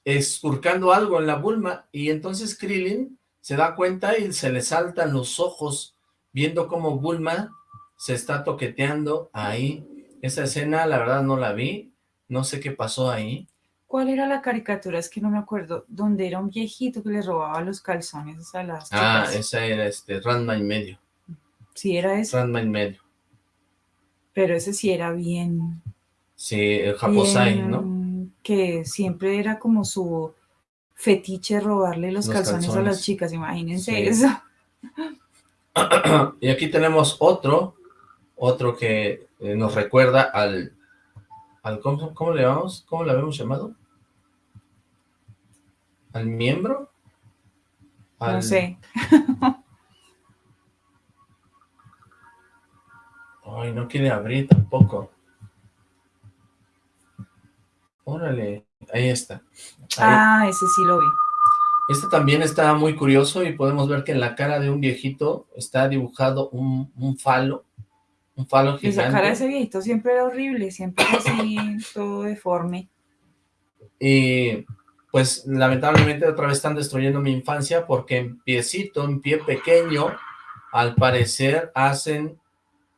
escurcando algo en la Bulma, y entonces Krillin se da cuenta y se le saltan los ojos, viendo cómo Bulma se está toqueteando ahí. Esa escena, la verdad, no la vi, no sé qué pasó ahí. ¿Cuál era la caricatura? Es que no me acuerdo. Donde era un viejito que le robaba los calzones a las Ah, esa era este, Ranma y medio. Sí, era ese. Ranma y medio. Pero ese sí era bien... Sí, el Japosai, ¿no? Que siempre era como su fetiche robarle los, calzones, a las chicas, imagínense eso. y aquí tenemos otro, otro que eh, nos recuerda al, al ¿cómo, ¿cómo, le llamamos? ¿Cómo le habíamos llamado? ¿Al miembro? No sé. Ay, no quiere abrir tampoco. Órale, ahí está. Ah, ese sí lo vi. Este también está muy curioso y podemos ver que en la cara de un viejito está dibujado un, un falo, un falo gigante. Esa cara de ese viejito siempre era horrible, siempre así, todo deforme. Y pues lamentablemente otra vez están destruyendo mi infancia porque en piecito, en pie pequeño, al parecer hacen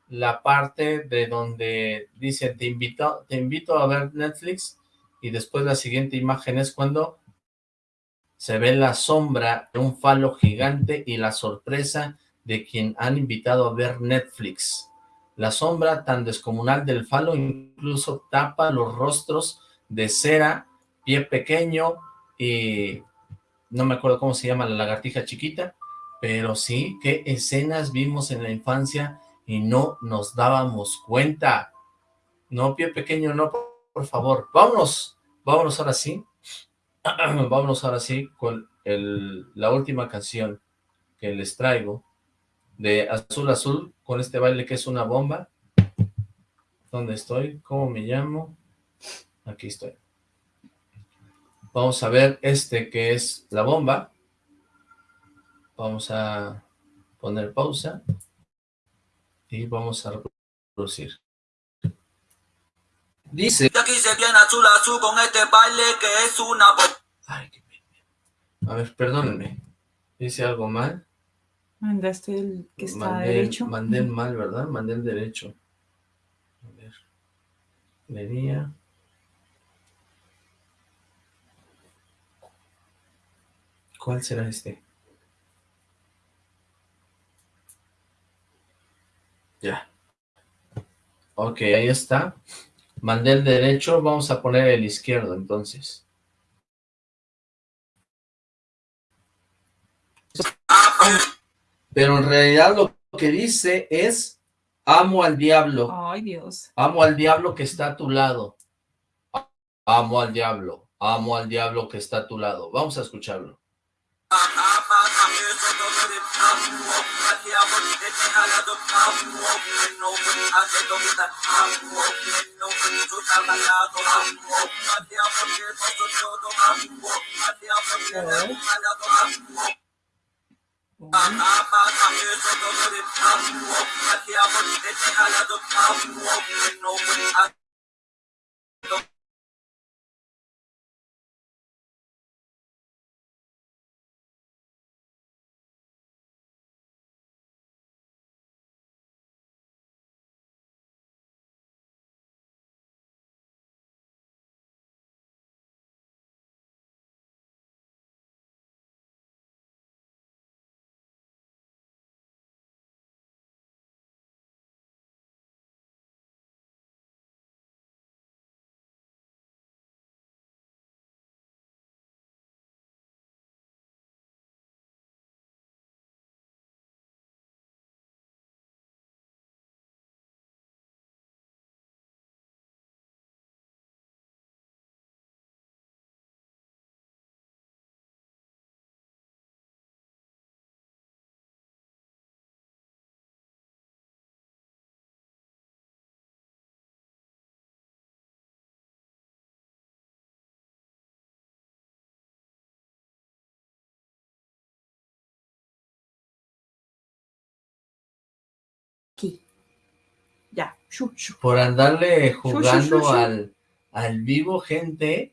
la parte de donde dice te invito, te invito a ver Netflix y después la siguiente imagen es cuando se ve la sombra de un falo gigante y la sorpresa de quien han invitado a ver Netflix. La sombra tan descomunal del falo incluso tapa los rostros de cera, pie pequeño y no me acuerdo cómo se llama la lagartija chiquita, pero sí, qué escenas vimos en la infancia y no nos dábamos cuenta. No, pie pequeño, no, por favor. Vámonos, vámonos ahora sí. vámonos ahora sí con el, la última canción que les traigo de Azul Azul, con este baile que es una bomba. ¿Dónde estoy? ¿Cómo me llamo? Aquí estoy. Vamos a ver este que es la bomba. Vamos a poner pausa y vamos a reproducir. Dice... Aquí se viene azul azul con este baile que es una... Ay, qué A ver, perdónenme. Dice algo mal. Mandaste el que está mandé, derecho. Mandé el mal, ¿verdad? Mandé el derecho. A ver. Lería. ¿Cuál será este? Ya. Ok, ahí está. Mandé el derecho, vamos a poner el izquierdo entonces. Pero en realidad lo que dice es, amo al diablo. Ay, Dios. Amo al diablo que está a tu lado. Amo al diablo. Amo al diablo que está a tu lado. Vamos a escucharlo. Ya. Por andarle jugando al, al vivo, gente,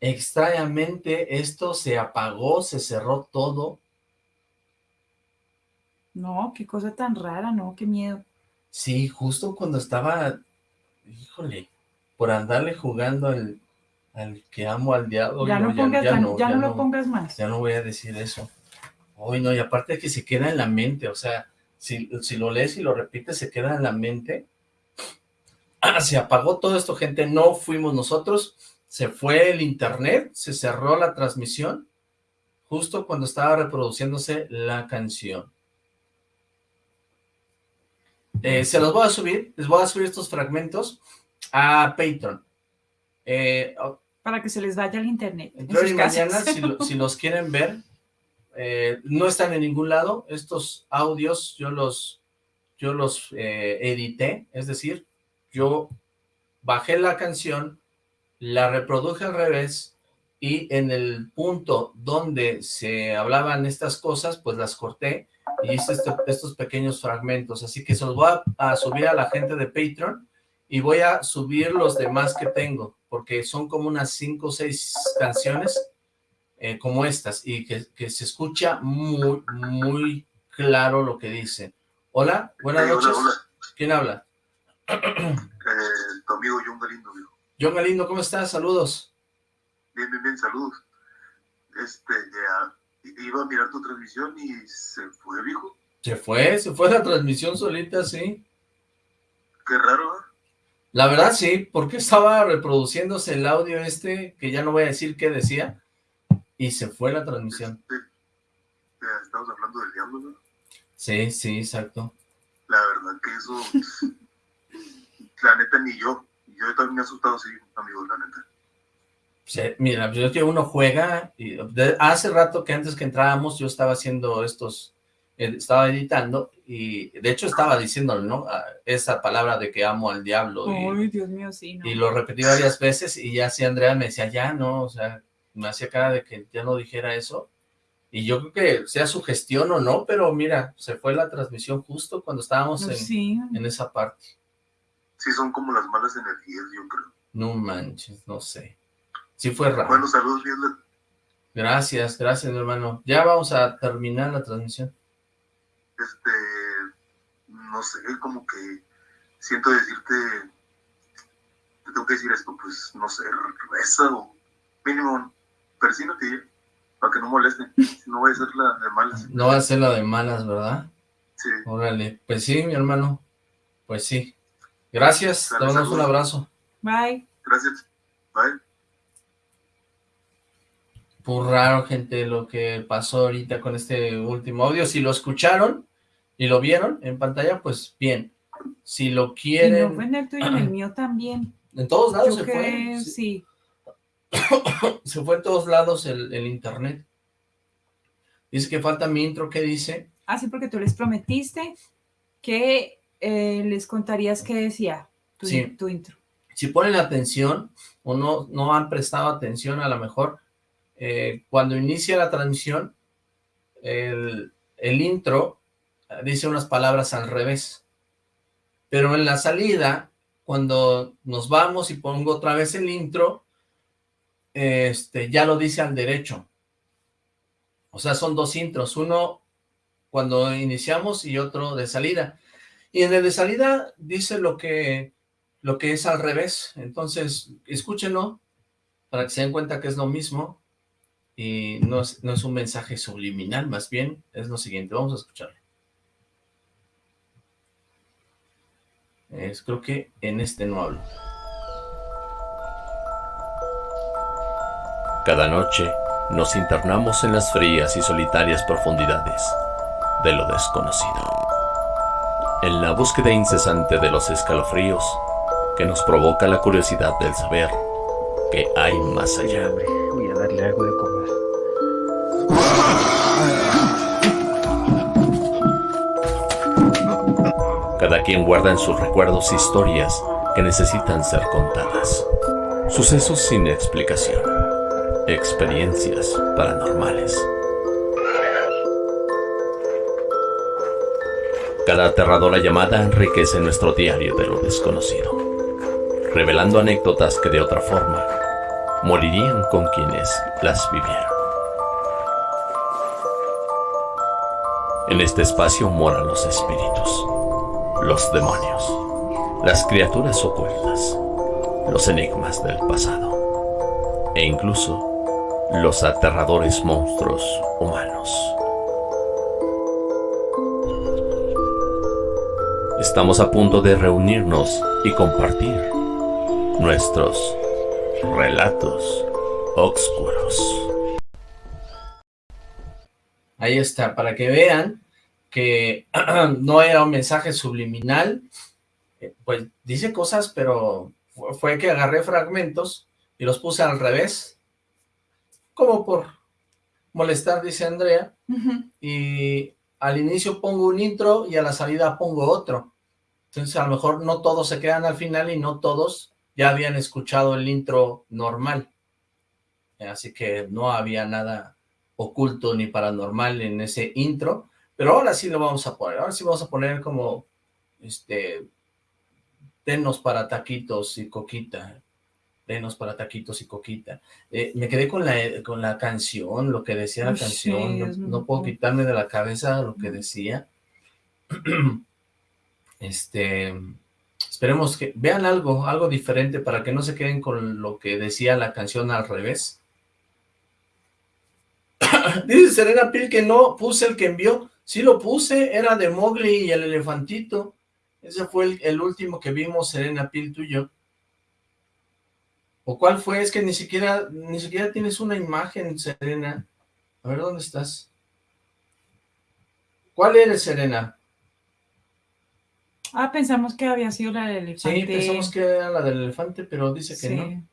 extrañamente esto se apagó, se cerró todo. No, qué cosa tan rara, no, qué miedo. Sí, justo cuando estaba, híjole, por andarle jugando al, al que amo al diablo. ya no, no pongas, ya, no, ya ya no lo pongas más. Ya no voy a decir eso. Hoy no, y aparte que se queda en la mente, o sea, si, si lo lees y lo repites, se queda en la mente. Se apagó todo esto, gente, no fuimos nosotros, se fue el internet, se cerró la transmisión, justo cuando estaba reproduciéndose la canción. Eh, se los voy a subir, les voy a subir estos fragmentos a Patreon. Eh, Para que se les vaya al internet. en mañana, si, lo- si los quieren ver, eh, no están en ningún lado. Estos audios yo los, yo los edité, es decir, yo bajé la canción, la reproduje al revés y en el punto donde se hablaban estas cosas, pues las corté y hice este- estos pequeños fragmentos. Así que se los voy a, a subir a la gente de Patreon y voy a subir los demás que tengo, porque son como unas cinco o seis canciones eh, como estas, y que, que se escucha muy, muy claro lo que dice. Hola, buenas noches. ¿Quién habla? Eh, tu amigo John Galindo, viejo. John Galindo, ¿cómo estás? Saludos. Bien, bien, bien, saludos. Este, ya, iba a mirar tu transmisión y se fue, viejo. Se fue, se fue la transmisión solita, sí. Qué raro, ¿eh? La verdad, sí, porque estaba reproduciéndose el audio este, que ya no voy a decir qué decía, y se fue la transmisión. Eh, Estamos hablando del diablo, ¿no? Sí, sí, exacto. La verdad que eso, la neta, ni yo. Yo también me he asustado, sí, amigo, la neta. Sí, mira, yo que uno juega, y de- hace rato que antes que entrábamos yo estaba haciendo estos, eh, estaba editando, y de hecho estaba diciendo, ¿no? Esa palabra de que amo al diablo, y, Ay, Dios mío, sí, no. y lo repetí varias veces, y ya sí Andrea me decía, ya no, o sea, me hacía cara de que ya no dijera eso, y yo creo que sea su gestión o no, pero mira, se fue la transmisión justo cuando estábamos en, Sí. en esa parte. Sí, son como las malas energías, yo creo. No manches, no sé. Sí fue raro. Bueno, saludos, bien. Gracias, gracias, mi hermano. Ya vamos a terminar la transmisión. Este, no sé, como que siento decirte, te tengo que decir esto, pues, no sé, reza o mínimo, persínate para que no molesten, si no voy a ser la de malas. No va a ser la de malas, ¿verdad? Sí. Órale, pues sí, mi hermano. Pues sí. Gracias, te Dale, damos un abrazo. Bye. Gracias. Bye. Raro, gente, lo que pasó ahorita con este último audio. Si lo escucharon y lo vieron en pantalla, pues bien. Si lo Y no quieren... fue en el tuyo, en el mío también. En todos lados Yo se que- fue. Sí. Se fue en todos lados el, el internet. Dice que falta mi intro, ¿qué dice? Ah, sí, porque tú les prometiste que eh, les contarías qué decía tu, Sí. tu intro. si ponen atención o no, no han prestado atención a lo mejor, eh, cuando inicia la transmisión, el, el intro eh, dice unas palabras al revés. Pero en la salida, cuando nos vamos y pongo otra vez el intro, este, ya lo dice al derecho. O sea, son dos intros, uno cuando iniciamos y otro de salida. Y en el de salida dice lo que, lo que es al revés. Entonces, escúchenlo para que se den cuenta que es lo mismo y no es, no es un mensaje subliminal, más bien es lo siguiente. Vamos a escucharlo. Es, creo que en este no hablo. Cada noche nos internamos en las frías y solitarias profundidades de lo desconocido. En la búsqueda incesante de los escalofríos que nos provoca la curiosidad del saber que hay más allá. Voy a darle algo de comer. Cada quien guarda en sus recuerdos historias que necesitan ser contadas. Sucesos sin explicación. Experiencias paranormales. Cada aterradora llamada enriquece nuestro diario de lo desconocido, revelando anécdotas que de otra forma morirían con quienes las vivieron. En este espacio moran los espíritus, los demonios, las criaturas ocultas, los enigmas del pasado e incluso los aterradores monstruos humanos. Estamos a punto de reunirnos y compartir nuestros relatos oscuros. Ahí está, para que vean que no era un mensaje subliminal, eh, pues dice cosas, pero fue que agarré fragmentos y los puse al revés, como por molestar, dice Andrea, y al inicio pongo un intro y a la salida pongo otro. Entonces a lo mejor no todos se quedan al final y no todos ya habían escuchado el intro normal. Así que no había nada oculto ni paranormal en ese intro, pero ahora sí lo vamos a poner, ahora sí vamos a poner como, este, denos para taquitos y coquita, denos para taquitos y coquita. Eh, me quedé con la, con la canción, lo que decía la canción, no, puedo quitarme de la cabeza lo que decía. este, esperemos que vean algo, algo diferente para que no se queden con lo que decía la canción al revés. Dice Serena Pil que no puse el que envió. Sí lo puse, era de Mowgli y el elefantito. Ese fue el, último que vimos, Serena Pil, tú y yo. ¿O cuál fue? Es que ni siquiera, ni siquiera tienes una imagen, Serena. A ver, ¿dónde estás? ¿Cuál eres, Serena? Ah, pensamos que había sido la del elefante. Sí, pensamos que era la del elefante, pero dice que no.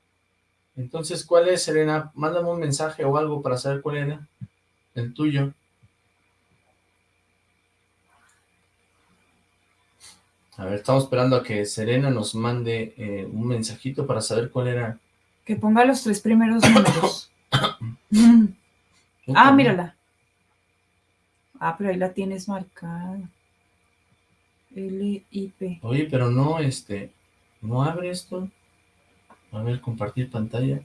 Entonces, ¿cuál es, Serena? Mándame un mensaje o algo para saber cuál era el tuyo. A ver, estamos esperando a que Serena nos mande eh, un mensajito para saber cuál era. Que ponga los tres primeros números. ah, mírala. Ah, pero ahí la tienes marcada. L-I-P. Oye, pero no, este, no abre esto. A ver, compartir pantalla.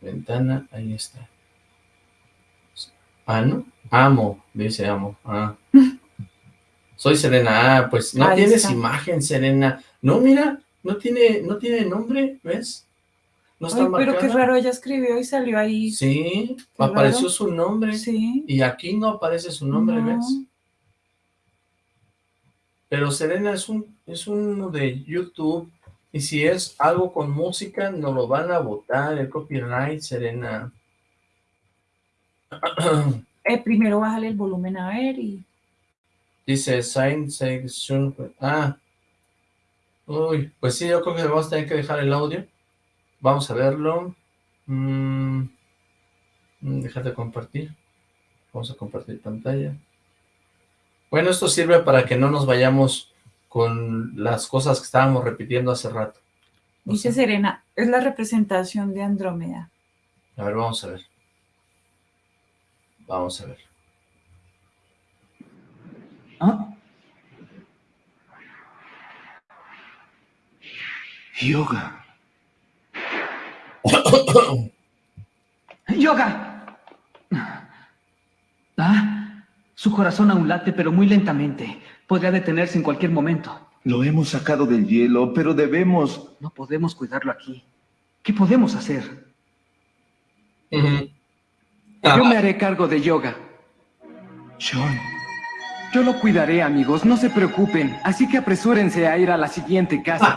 Ventana, ahí está. Ah, ¿no? Amo, dice amo. Ah. Soy Serena. Ah, pues no tienes imagen, Serena. No, mira, no tiene, no tiene nombre, ¿ves? No está Ay, pero qué raro, ella escribió y salió ahí. Sí, apareció su nombre. Sí. Y aquí no aparece su nombre, ¿ves? Pero Serena es un es uno de YouTube y si es algo con música nos lo van a votar el copyright, Serena. Eh, primero bájale el volumen a ver y Dice Sign Section. Ah. Uy, pues sí, yo creo que vamos a tener que dejar el audio. Vamos a verlo. Mm, mm, dejar de compartir. Vamos a compartir pantalla. Bueno, esto sirve para que no nos vayamos con las cosas que estábamos repitiendo hace rato. Dice. Serena, es la representación de Andrómeda. A ver, vamos a ver. Vamos a ver. ¿Ah? Yoga. Yoga. ¿Ah? Su corazón aún late, pero muy lentamente. Podría detenerse en cualquier momento. Lo hemos sacado del hielo, pero debemos... No podemos cuidarlo aquí. ¿Qué podemos hacer? Yo me haré cargo de yoga. Sean. Yo lo cuidaré, amigos. No se preocupen. Así que apresúrense a ir a la siguiente casa.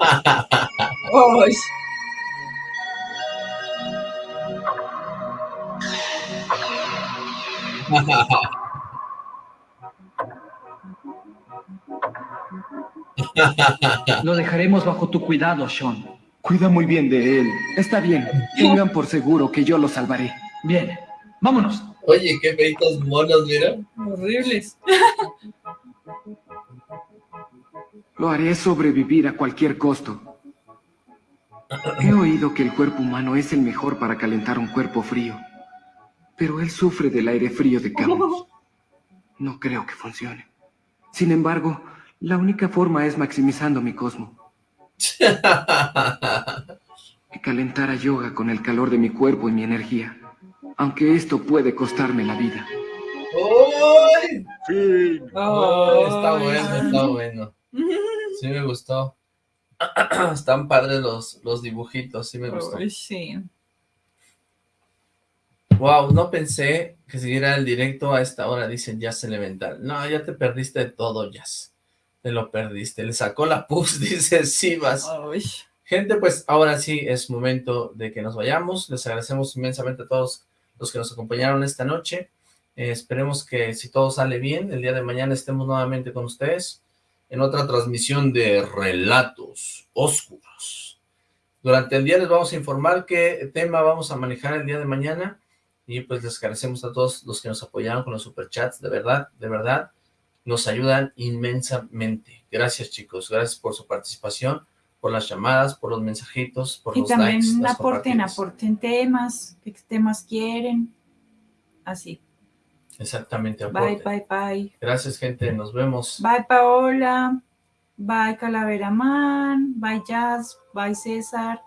Lo dejaremos bajo tu cuidado, Sean. Cuida muy bien de él. Está bien. Tengan por seguro que yo lo salvaré. Bien. Vámonos. Oye, qué feitos monos, mira. Horribles. Lo haré sobrevivir a cualquier costo. He oído que el cuerpo humano es el mejor para calentar un cuerpo frío. Pero él sufre del aire frío de Camus. No creo que funcione. Sin embargo, la única forma es maximizando mi cosmo. Que calentara yoga con el calor de mi cuerpo y mi energía. Aunque esto puede costarme la vida. ¡Uy! Fin. Oh, está bueno, está bueno. Sí me gustó. Están padres los, los dibujitos, sí me gustó. Uy, sí. Wow, no pensé que siguiera el directo a esta hora, dicen Jazz Elemental. No, ya te perdiste de todo, Jazz. Te lo perdiste. Le sacó la pus, dice Sivas. Gente, pues ahora sí es momento de que nos vayamos. Les agradecemos inmensamente a todos los que nos acompañaron esta noche. Eh, esperemos que si todo sale bien, el día de mañana estemos nuevamente con ustedes en otra transmisión de Relatos Oscuros. Durante el día les vamos a informar qué tema vamos a manejar el día de mañana y pues les agradecemos a todos los que nos apoyaron con los superchats, de verdad, de verdad, nos ayudan inmensamente. Gracias chicos, gracias por su participación, por las llamadas, por los mensajitos, por Y los likes, también las aporten, aporten temas, qué temas quieren. Así. Exactamente, Bye, aporten. bye, bye. Gracias gente, nos vemos. Bye, Paola. Bye, Calavera Man. Bye, Jazz. Bye, César.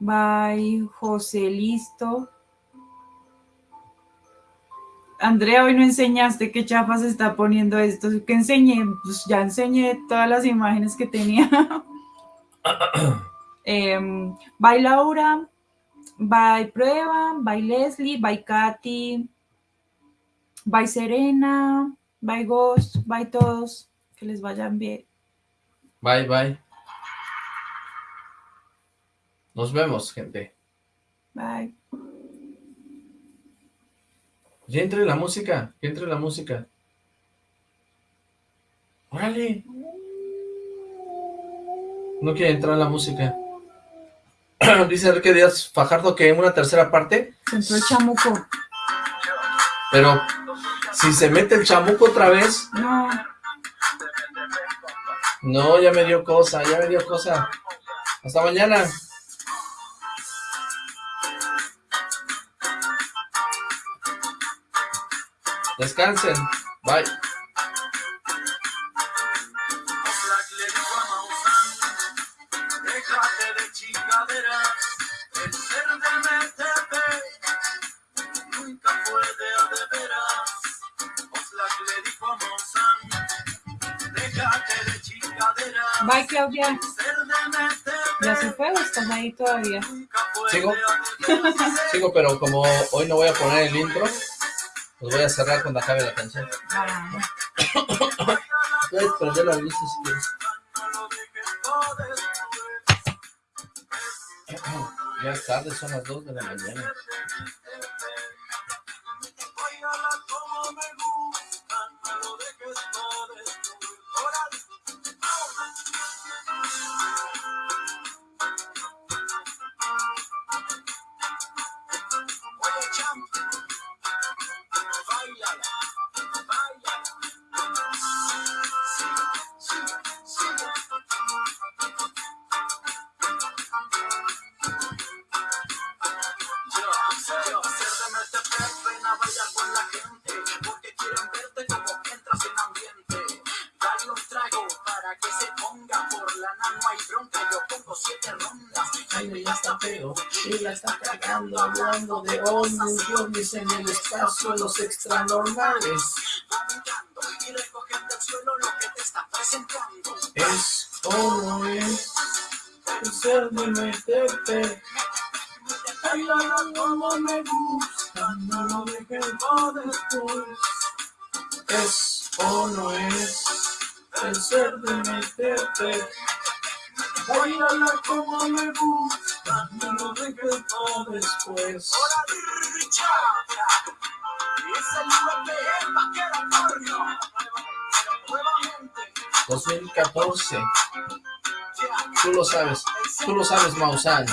Bye, José Listo. Andrea, hoy no enseñaste qué chafa se está poniendo esto. ¿Qué enseñé? Pues ya enseñé todas las imágenes que tenía. Em, bye, Laura. Bye, Prueba. Bye, Leslie. Bye, Katy. Bye, Serena. Bye, Ghost. Bye, todos. Que les vayan bien. Bye, bye. Nos vemos, gente. Bye. Ya entre la música, que entre la música. ¡Órale! No quiere entrar la música. Dice Enrique Díaz Fajardo que en una tercera parte, Se entró el chamuco. pero si se mete el chamuco otra vez, No. no, ya me dio cosa, ya me dio cosa. Hasta mañana. De chingaderas, Bye, Claudia. ¿Ya se fue o estás ahí todavía? ¿Sigo? Sigo, pero como hoy no voy a poner el intro, los voy a cerrar cuando acabe la canción. Ah, Puedes prender la luz si quieres. Ya es tarde, son las 2 de la mañana. Espacio, los extranormales. Y recogiendo del suelo lo que te está presentando. Es o no es el ser de meterte. La, como me gusta, no lo dejes pa' después. Es o no es el ser de meterte. La, como me gusta, dejes pa' después. Y es el UPM vaquero Antonio. Nuevamente. 2014. Tú lo sabes, tú lo sabes, Maussan.